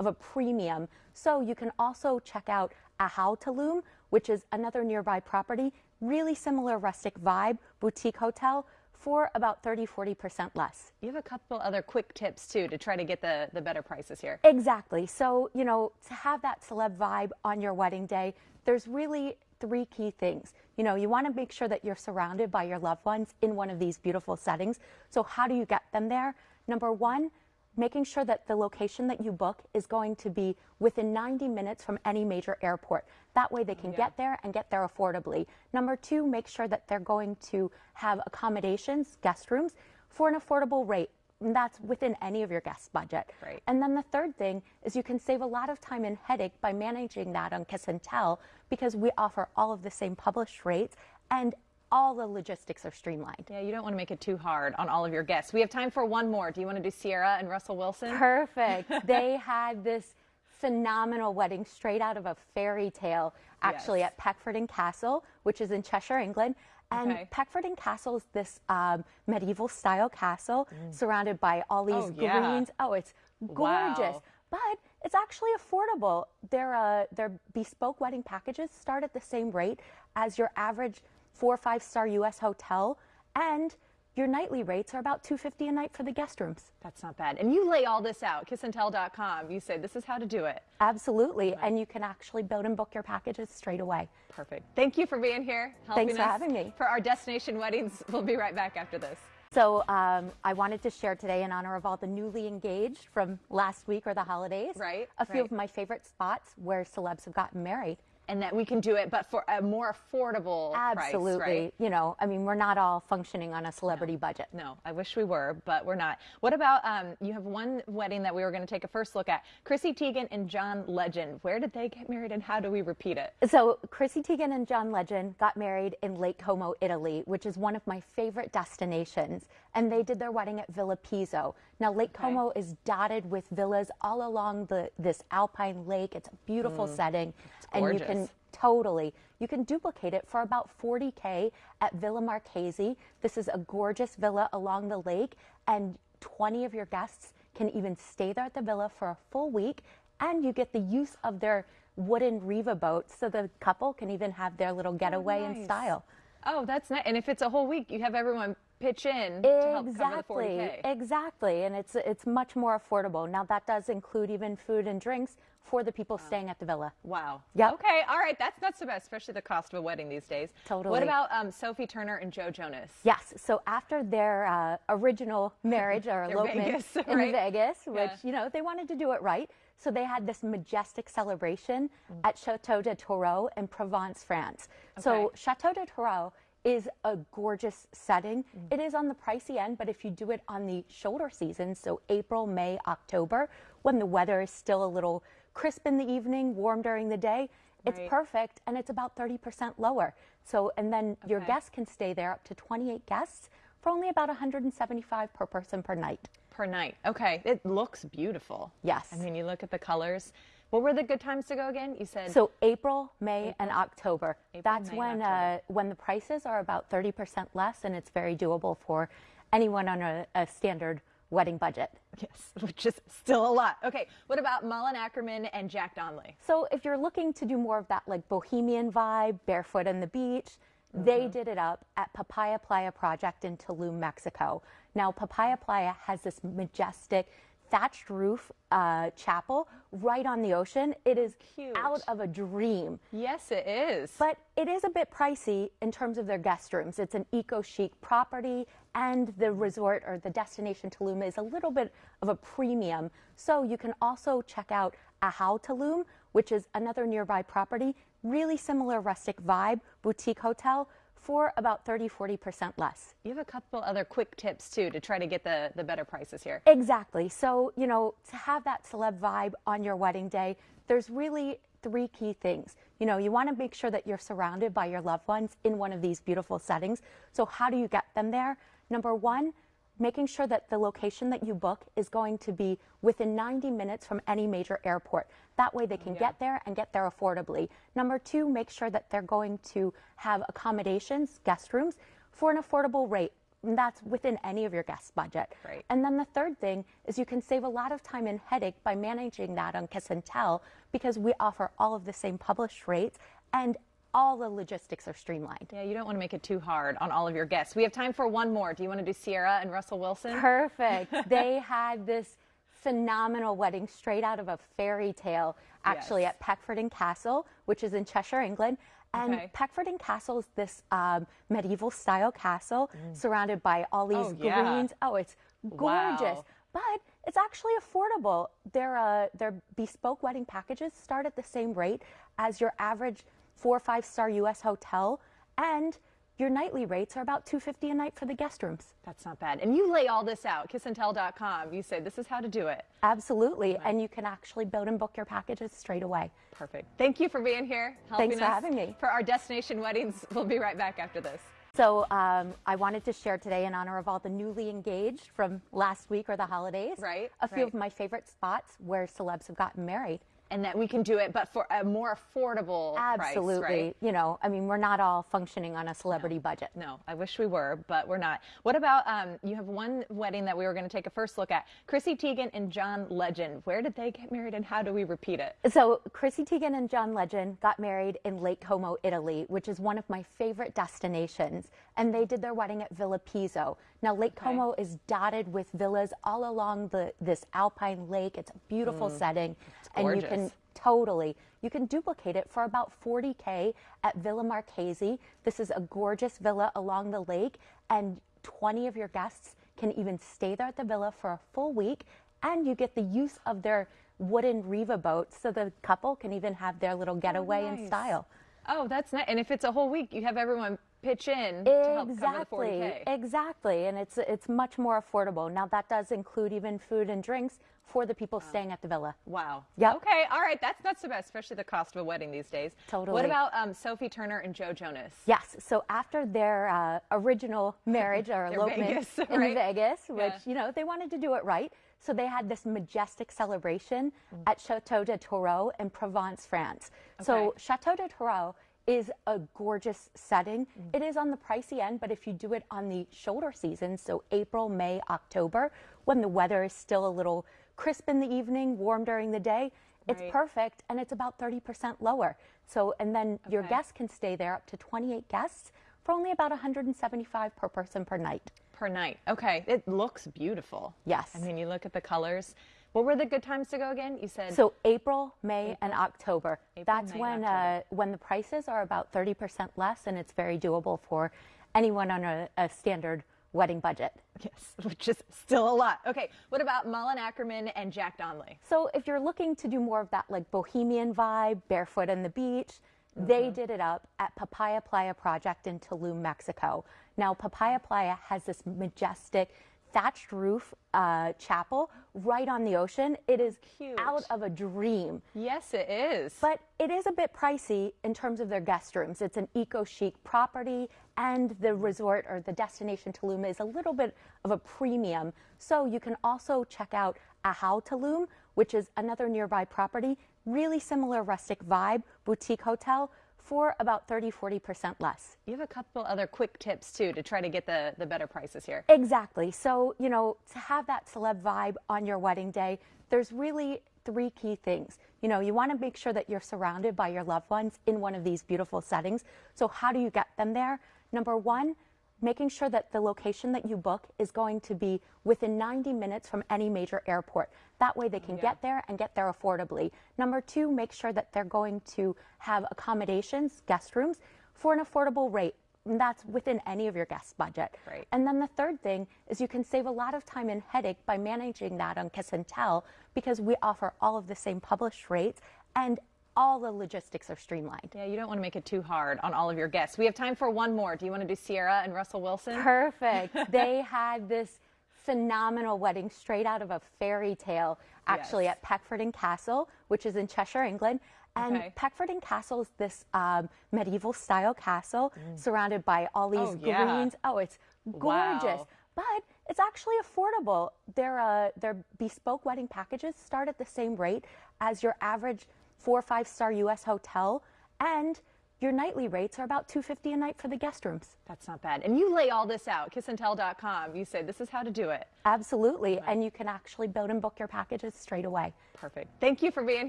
of a premium. So you can also check out Ahau Tulum, which is another nearby property, really similar rustic vibe, boutique hotel for about 30 40% less. you have a couple other quick tips too to try to get the, the better prices here. Exactly. So, you know, to have that celeb vibe on your wedding day, there's really three key things. You know, you want to make sure that you're surrounded by your loved ones in one of these beautiful settings. So, how do you get them there? Number one, making sure that the location that you book is going to be within 90 minutes from any major airport. That way they can Yeah. get there and get there affordably. Number two, make sure that they're going to have accommodations, guest rooms, for an affordable rate. And that's within any of your guest budget. Right. And then the third thing is you can save a lot of time and headache by managing that on Kiss and Tell because we offer all of the same published rates and all the logistics are streamlined. Yeah, you don't want to make it too hard on all of your guests. We have time for one more. Do you want to do Ciara and Russell Wilson? Perfect. *laughs* they had this phenomenal wedding straight out of a fairy tale, actually Yes. at Peckforton Castle, which is in Cheshire, England. And Okay. Peckforton Castle is this um, medieval style castle surrounded by all these Mm. Oh, yeah. greens. Oh, it's gorgeous. Wow. But it's actually affordable. Their uh, their bespoke wedding packages start at the same rate as your average four or five star U.S. hotel, and your nightly rates are about 250 a night for the guest rooms. That's not bad. And you lay all this out, kissandtell.com. You say this is how to do it. Absolutely. And you can actually build and book your packages straight away. Perfect. Thank you for being here. Helping Thanks for us having me. For our destination weddings. *laughs* We'll be right back after this. So um, I wanted to share today in honor of all the newly engaged from last week or the holidays. Right, A few right. of my favorite spots where celebs have gotten married. And that we can do it, but for a more affordable Absolutely. price, right? You know, I mean, we're not all functioning on a celebrity budget. No, I wish we were, but we're not. What about um, you have one wedding that we were going to take a first look at? Chrissy Teigen and John Legend. Where did they get married and how do we repeat it? So Chrissy Teigen and John Legend got married in Lake Como, Italy, which is one of my favorite destinations. And they did their wedding at Villa Pizzo. Now Lake Okay. Como is dotted with villas all along the this alpine lake. It's a beautiful setting, and you can Mm. totally you can duplicate it for about 40k at Villa Marchesi. This is a gorgeous villa along the lake, and 20 of your guests can even stay there at the villa for a full week, and you get the use of their wooden Riva boats, so the couple can even have their little getaway in nice. style. Oh, that's nice. And if it's a whole week, you have everyone pitch in to help cover the Exactly, 40K. exactly, and it's it's much more affordable. Now that does include even food and drinks for the people staying at the villa. Wow. Yeah. Okay. All right. That's not so bad, especially the cost of a wedding these days. Totally. What about um, Sophie Turner and Joe Jonas? Yes. So after their uh, original *laughs* marriage or elopement Vegas, *laughs* in right? Vegas, which Yeah. you know they wanted to do it right, so they had this majestic celebration Mm. at Chateau de Tourreau in Provence, France. So Chateau de Tourreau is a gorgeous setting. Mm. It is on the pricey end, but if you do it on the shoulder season, so April, May, October, when the weather is still a little crisp in the evening, warm during the day, it's Right. perfect and it's about 30% lower. So, and then your guests can stay there up to 28 guests for only about 175 per person per night. Per night. Okay. It looks beautiful. Yes. I mean, you look at the colors. What were the good times to go again? You said So April, May, and October. April, That's May, when October. uh, when the prices are about 30% less, and it's very doable for anyone on a, a standard wedding budget. yes, *laughs* which is still a lot. Okay. What about Malin Akerman and Jack Donnelly? So if you're looking to do more of that like bohemian vibe, barefoot on the beach, they Mm-hmm. did it up at Papaya Playa Project in Tulum, Mexico. Now Papaya Playa has this majestic thatched roof uh, chapel right on the ocean. It is Cute. out of a dream. Yes, it is. But it is a bit pricey in terms of their guest rooms. It's an eco chic property, and the resort or the destination Tulum is a little bit of a premium. So you can also check out Ahau Tulum, which is another nearby property, really similar rustic vibe, boutique hotel for about 30 40% less. you have a couple other quick tips too to try to get the, the better prices here. Exactly. So, you know, to have that celeb vibe on your wedding day, there's really three key things. You know, you want to make sure that you're surrounded by your loved ones in one of these beautiful settings. So, how do you get them there? Number one, making sure that the location that you book is going to be within 90 minutes from any major airport. That way they can get there and get there affordably. Number two, make sure that they're going to have accommodations, guest rooms, for an affordable rate. And that's within any of your guest budget. Right. And then the third thing is you can save a lot of time and headache by managing that on Kiss and Tell because we offer all of the same published rates and all the logistics are streamlined. Yeah, you don't want to make it too hard on all of your guests. We have time for one more. Do you want to do Ciara and Russell Wilson? Perfect. *laughs* they had this phenomenal wedding straight out of a fairy tale, actually Yes. at Peckforton Castle, which is in Cheshire, England. And Okay. Peckforton Castle is this um, medieval style castle surrounded by all these Oh, yeah. greens. Oh, it's gorgeous. Wow. but it's actually affordable. Their uh, their bespoke wedding packages start at the same rate as your average four or five star U.S. hotel, and your nightly rates are about 250 a night for the guest rooms. That's not bad. And you lay all this out, kissandtell.com. You say this is how to do it. Absolutely, and you can actually build and book your packages straight away. Perfect. Thank you for being here. Helping Thanks for us having me. For our destination weddings, we'll be right back after this. So um, I wanted to share today in honor of all the newly engaged from last week or the holidays. Right, A few right. of my favorite spots where celebs have gotten married. And that we can do it, but for a more affordable Absolutely. price, right? You know, I mean, we're not all functioning on a celebrity budget. No, I wish we were, but we're not. What about um, you have one wedding that we were going to take a first look at? Chrissy Teigen and John Legend. Where did they get married, and how do we repeat it? So Chrissy Teigen and John Legend got married in Lake Como, Italy, which is one of my favorite destinations. And they did their wedding at Villa Pizzo. Now Lake Como is dotted with villas all along the this alpine lake. It's a beautiful mm. setting, and you can totally you can duplicate it for about 40k at Villa Marchesi. This is a gorgeous villa along the lake, and 20 of your guests can even stay there at the villa for a full week, and you get the use of their wooden Riva boats, so the couple can even have their little oh, getaway in nice. style. Oh, that's nice. And if it's a whole week, you have everyone pitch in to help cover the Exactly, 40K. exactly, and it's it's much more affordable. Now that does include even food and drinks for the people staying at the villa. Wow. Yeah. Okay. All right. That's not so bad, especially the cost of a wedding these days. Totally. What about um, Sophie Turner and Joe Jonas? Yes. So after their uh, original *laughs* marriage or elopement Vegas, in right? Vegas, which Yeah. you know they wanted to do it right, so they had this majestic celebration at Chateau de Tourreau in Provence, France. So Chateau de Tourreau is a gorgeous setting. Mm. It is on the pricey end, but if you do it on the shoulder season, so April, May, October, when the weather is still a little crisp in the evening, warm during the day, it's perfect and it's about 30% lower. So, and then your guests can stay there up to 28 guests for only about 175 per person per night. Per night. Okay. It looks beautiful. Yes. I mean, you look at the colors. What were the good times to go again? You said So April, May, and October. April, That's May, when October. uh, when the prices are about 30% less, and it's very doable for anyone on a, a standard wedding budget. yes, *laughs* which is still a lot. Okay. What about Malin Akerman and Jack Donnelly? So if you're looking to do more of that like bohemian vibe, barefoot on the beach, they Mm-hmm. did it up at Papaya Playa Project in Tulum, Mexico. Now Papaya Playa has this majestic thatched roof uh, chapel right on the ocean. It is Cute. out of a dream. Yes, it is. But it is a bit pricey in terms of their guest rooms. It's an eco chic property, and the resort or the destination Tulum is a little bit of a premium. So you can also check out Ahau Tulum, which is another nearby property, really similar rustic vibe, boutique hotel for about 30 40% less. you have a couple other quick tips too to try to get the, the better prices here. Exactly. So, you know, to have that celeb vibe on your wedding day, there's really three key things. You know, you want to make sure that you're surrounded by your loved ones in one of these beautiful settings. So, how do you get them there? Number one, making sure that the location that you book is going to be within 90 minutes from any major airport. That way they can get there and get there affordably. Number two, make sure that they're going to have accommodations, guest rooms, for an affordable rate. And that's within any of your guest budget. Right. And then the third thing is you can save a lot of time and headache by managing that on Kiss and Tell because we offer all of the same published rates and all the logistics are streamlined. Yeah, you don't want to make it too hard on all of your guests. We have time for one more. Do you want to do Ciara and Russell Wilson? Perfect. *laughs* they had this phenomenal wedding straight out of a fairy tale, actually, Yes. at Peckforton Castle, which is in Cheshire, England. And Okay. Peckforton Castle is this um, medieval style castle surrounded by all these Mm. Oh, yeah. greens. Oh, it's gorgeous. Wow. But it's actually affordable. Their, uh, their bespoke wedding packages start at the same rate as your average four or five star U.S. hotel, and your nightly rates are about 250 a night for the guest rooms. That's not bad. And you lay all this out, kissandtell.com. You say this is how to do it. Absolutely, and you can actually build and book your packages straight away. Perfect. Thank you for being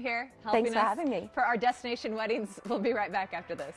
here. Helping Thanks for us having me. For our destination weddings, we'll be right back after this.